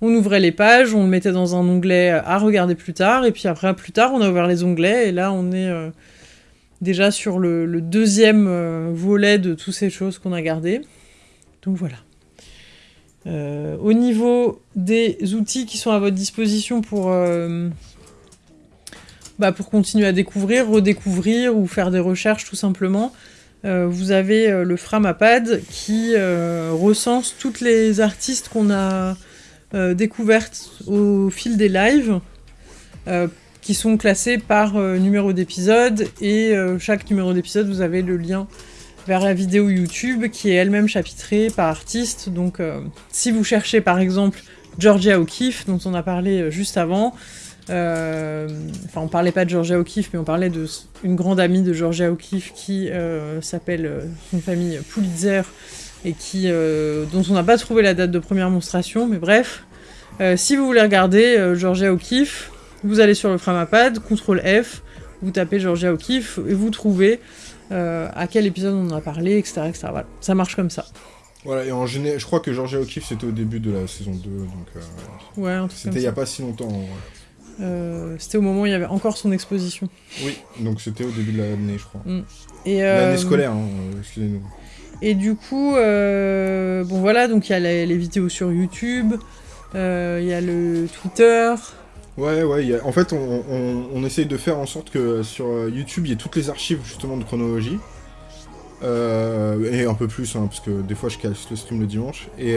[SPEAKER 1] On ouvrait les pages, on le mettait dans un onglet à regarder plus tard, et puis après, plus tard, on a ouvert les onglets, et là, on est déjà sur le, deuxième volet de toutes ces choses qu'on a gardées. Donc voilà. Au niveau des outils qui sont à votre disposition pour, bah, pour continuer à découvrir, redécouvrir ou faire des recherches tout simplement, euh, vous avez euh, le Framapad qui euh, recense toutes les artistes qu'on a découvertes au fil des lives, qui sont classés par numéro d'épisode, et chaque numéro d'épisode, vous avez le lien vers la vidéo YouTube qui est elle-même chapitrée par artiste. Donc si vous cherchez par exemple Georgia O'Keeffe, dont on a parlé juste avant, euh, enfin on parlait pas de Georgia O'Keeffe, mais on parlait de s- une grande amie de Georgia O'Keeffe qui euh, s'appelle euh, son famille Pulitzer et qui euh, dont on n'a pas trouvé la date de première monstration, mais bref. Si vous voulez regarder Georgia O'Keeffe, vous allez sur le Framapad, CTRL F, vous tapez Georgia O'Keeffe et vous trouvez à quel épisode on en a parlé, etc. etc. Voilà. Ça marche comme ça.
[SPEAKER 2] Voilà, et en général, je crois que Georgia O'Keeffe, c'était au début de la saison 2, donc euh,
[SPEAKER 1] Ouais,
[SPEAKER 2] c'était il y
[SPEAKER 1] ça.
[SPEAKER 2] a pas si longtemps.
[SPEAKER 1] Euh, c'était au moment où il y avait encore son exposition.
[SPEAKER 2] Oui, donc c'était au début de l'année, je crois.
[SPEAKER 1] Et,
[SPEAKER 2] L'année
[SPEAKER 1] euh,
[SPEAKER 2] scolaire, hein, euh, excusez-nous.
[SPEAKER 1] Et du coup, euh, bon voilà, donc il y a les, les vidéos sur YouTube, il y a le Twitter.
[SPEAKER 2] Ouais, ouais, il y a- en fait, on, on, on essaye de faire en sorte que sur YouTube, il y ait toutes les archives justement de chronologie. Et un peu plus, hein, parce que des fois je casse le stream le dimanche. Et,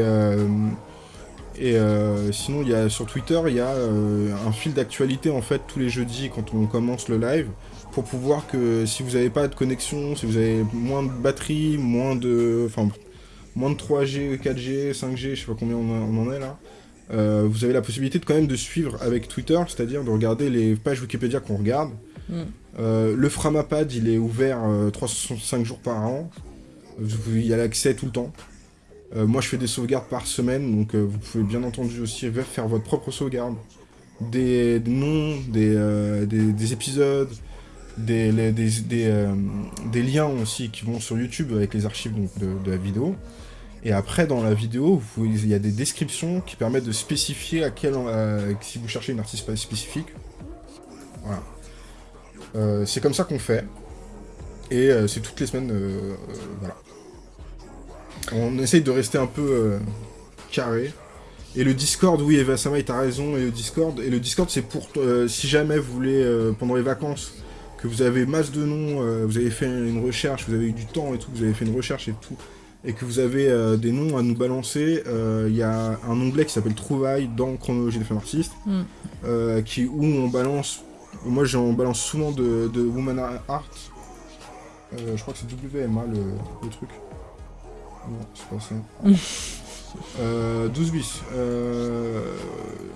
[SPEAKER 2] et euh, sinon, il y a, sur Twitter, il y a euh, un fil d'actualité en fait tous les jeudis quand on commence le live. Pour pouvoir que si vous n'avez pas de connexion, si vous avez moins de batterie, moins de. Enfin, moins de 3G, 4G, 5G, je sais pas combien on, en- on en est là. Euh, vous avez la possibilité de quand même de suivre avec Twitter, c'est-à-dire de regarder les pages Wikipédia qu'on regarde.
[SPEAKER 1] Mm.
[SPEAKER 2] Le Framapad, il est ouvert euh, 365 jours par an. Pouvez y aller accès tout le temps. Euh, moi, je fais des sauvegardes par semaine, donc euh, vous pouvez bien entendu aussi faire votre propre sauvegarde. Des, noms, des, euh, des, des épisodes, des, des, liens aussi qui vont sur YouTube avec les archives donc, de, la vidéo. Et après, dans la vidéo, il y a des descriptions qui permettent de spécifier à quel, si vous cherchez une artiste spécifique. Voilà. C'est comme ça qu'on fait. Et c'est toutes les semaines. voilà. On essaye de rester un peu euh, carré. Et le Discord, oui, Eva Samay, t'as raison. Et le Discord, et le Discord, c'est pour euh, si jamais vous voulez euh, pendant les vacances que vous avez masse de noms, euh, vous avez fait une recherche, vous avez eu du temps et tout, vous avez fait une recherche et tout, et que vous avez des noms à nous balancer, il y a un onglet qui s'appelle Trouvailles dans Chronologie des femmes artistes,
[SPEAKER 1] Mm.
[SPEAKER 2] qui, où on balance, moi j'en balance souvent de, de Woman Art, je crois que c'est WMA le, le truc. Non, c'est pas ça. Euh, 12 bis. Euh,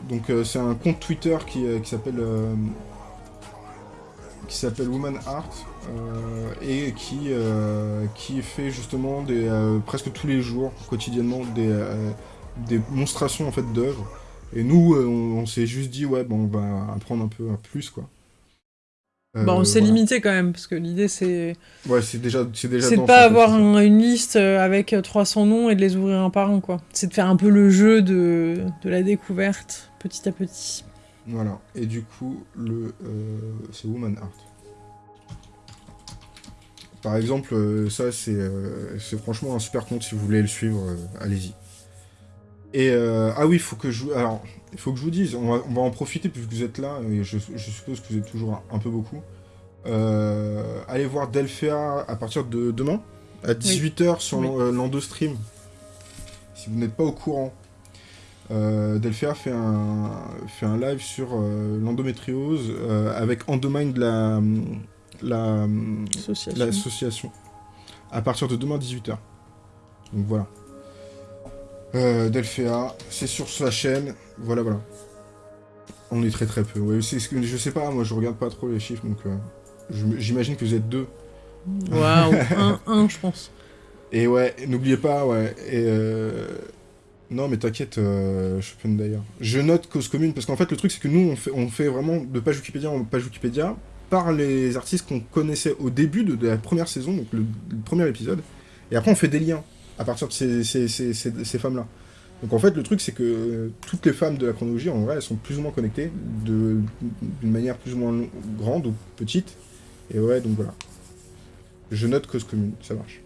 [SPEAKER 2] donc euh, c'est un compte Twitter qui, s'appelle qui s'appelle Woman Art et qui fait justement des presque tous les jours quotidiennement des des en fait d'œuvres. Et nous on, s'est juste dit ouais bon on va apprendre un peu plus quoi. Euh,
[SPEAKER 1] Bon, c'est
[SPEAKER 2] voilà.
[SPEAKER 1] limité quand même, parce que l'idée c'est
[SPEAKER 2] Ouais c'est déjà c'est déjà
[SPEAKER 1] c'est de pas avoir un- une liste euh, avec euh, 300 noms et de les ouvrir un par un, quoi. C'est de faire un peu le jeu de, de la découverte, petit à petit.
[SPEAKER 2] Voilà, et du coup, le euh, c'est Woman Art. Par exemple, euh, ça c'est euh, franchement un super compte si vous voulez le suivre, euh, allez-y. Et euh, ah oui, il faut que je alors il faut que je vous dise, on va, on va en profiter puisque vous êtes là et je, je suppose que vous êtes toujours un, un peu beaucoup. Euh, allez voir Delphéa à partir de demain à 18h sur
[SPEAKER 1] Oui.
[SPEAKER 2] l'en- euh, l'Endostream. Si vous n'êtes pas au courant, euh, Delphéa fait un, fait un live sur euh, l'endométriose euh, avec Endomind la, la,
[SPEAKER 1] Association.
[SPEAKER 2] l'association à partir de demain 18h. Donc voilà. Delphéa, c'est sur sa chaîne. Voilà, voilà. On est très très peu. Ouais, c'est ce que- je sais pas, moi je regarde pas trop les chiffres donc euh, j'imagine que vous êtes deux.
[SPEAKER 1] Waouh, un, un, je pense.
[SPEAKER 2] Et ouais, n'oubliez pas, ouais. Et euh... Non, mais t'inquiète, euh, je peux d'ailleurs. Je note cause commune parce qu'en fait, le truc, c'est que nous, on fait, on fait vraiment de page Wikipédia en page Wikipédia par les artistes qu'on connaissait au début de, de la première saison, donc le, le premier épisode. Et après, on fait des liens à partir de ces, ces, ces, ces- ces femmes-là. Donc en fait, le truc, c'est que euh, toutes les femmes de la chronologie, en vrai, elles sont plus ou moins connectées d'une manière plus ou moins grande ou petite. Et ouais, donc voilà. Je note cause commune, ça marche.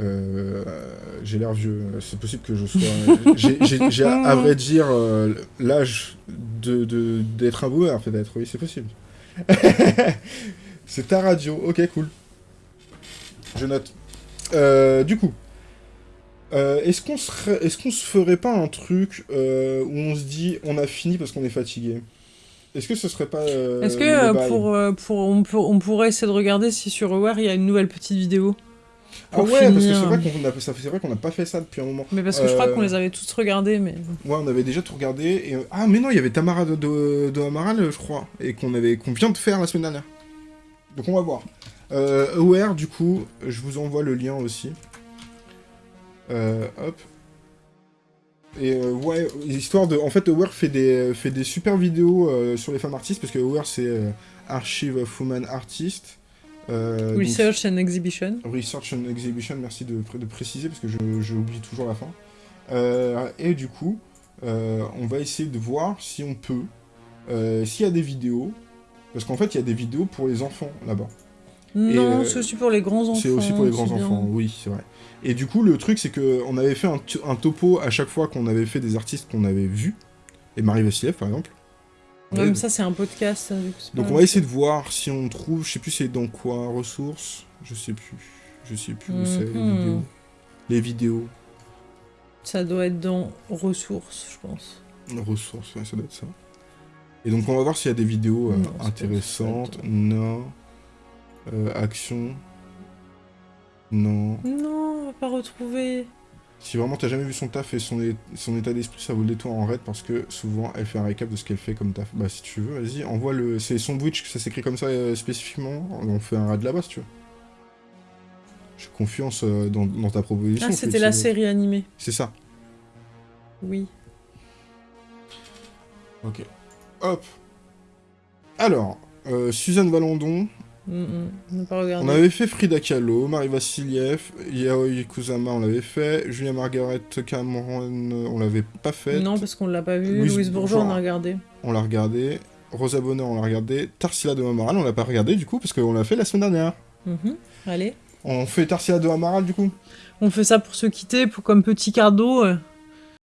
[SPEAKER 2] Euh, j'ai l'air vieux, c'est possible que je sois. j'ai- à vrai dire euh, l'âge de de- d'être un boomer, peut-être, oui, c'est possible. c'est ta radio, ok, cool. Je note. Euh, du coup, euh, est-ce qu'on se ferait pas un truc euh, où on se dit on a fini parce qu'on est fatigué? Est-ce que ce serait pas. euh,
[SPEAKER 1] Est-ce que pour, pour, on, pourrait essayer de regarder si sur Aware il y a une nouvelle petite vidéo
[SPEAKER 2] Ah ouais, parce que c'est vrai qu'on n'a pas fait ça depuis un moment.
[SPEAKER 1] Mais parce que je crois qu'on les avait tous regardés, mais.
[SPEAKER 2] Ouais, on avait déjà tout regardé. Et... Ah, mais non, il y avait Tamara de, de, de Amaral, je crois, et qu'on avait qu'on vient de faire la semaine dernière. Donc on va voir. Euh, Aware, du coup, je vous envoie le lien aussi. Euh, hop. Et euh, ouais, histoire de... En fait, Aware fait des, fait des super vidéos euh, sur les femmes artistes, parce que Aware, c'est euh, Archive of Women Artists. Donc-
[SPEAKER 1] Research and Exhibition.
[SPEAKER 2] Research and Exhibition, merci de, de préciser parce que j'oublie toujours la fin. Et du coup, on va essayer de voir si on peut, s'il y a des vidéos, parce qu'en fait, il y a des vidéos pour les enfants là-bas.
[SPEAKER 1] Non, c'est aussi pour les grands enfants.
[SPEAKER 2] C'est aussi pour les
[SPEAKER 1] c'est
[SPEAKER 2] grands-enfants,
[SPEAKER 1] bien.
[SPEAKER 2] oui, c'est vrai. Et du coup, le truc, c'est que on avait fait un, topo à chaque fois qu'on avait fait des artistes qu'on avait vus, et Marie Vassiliev, par exemple.
[SPEAKER 1] Ouais, mais ça, c'est un podcast. ça,
[SPEAKER 2] Donc on va essayer de voir si on trouve, je sais plus c'est dans quoi, ressources, je sais plus, je sais plus où c'est, les
[SPEAKER 1] Mhm.
[SPEAKER 2] vidéos. Les vidéos,
[SPEAKER 1] Ça doit être dans ressources, je pense.
[SPEAKER 2] ressources, ouais, ça doit être ça. Et donc on va voir s'il y a des vidéos euh,
[SPEAKER 1] Non,
[SPEAKER 2] intéressantes, non, Euh, action, non.
[SPEAKER 1] Non, on va pas retrouver.
[SPEAKER 2] Si vraiment t'as jamais vu son taf et son, état d'esprit, ça vaut le détour en raid parce que souvent elle fait un récap de ce qu'elle fait comme taf. Bah si tu veux, vas-y, envoie le. C'est son Twitch, ça s'écrit comme ça euh, spécifiquement. On fait un raid là-bas si tu veux. J'ai confiance euh, dans, dans ta proposition.
[SPEAKER 1] Ah, c'était la série animée.
[SPEAKER 2] C'est ça.
[SPEAKER 1] Oui.
[SPEAKER 2] Ok. Hop. Alors, euh, Suzanne Valandon,
[SPEAKER 1] Mm, mm. On pas
[SPEAKER 2] avait fait Frida Kahlo, Marie Vassiliev, Yaoi Kusama, on l'avait fait, Julia Margaret Cameron, euh, on l'avait pas fait.
[SPEAKER 1] Non, parce qu'on l'a pas vu.
[SPEAKER 2] Louise
[SPEAKER 1] Louise, Bourgeois, on
[SPEAKER 2] Bourgeois.
[SPEAKER 1] a regardé.
[SPEAKER 2] on l'a regardé. Rosa Bonheur, on l'a regardé. Tarsila de Amaral, on l'a pas regardé du coup, parce qu'on l'a fait la semaine dernière.
[SPEAKER 1] Mhm. Allez.
[SPEAKER 2] On fait Tarsila de Amaral du coup?
[SPEAKER 1] On fait ça pour se quitter, pour comme petit cadeau. euh,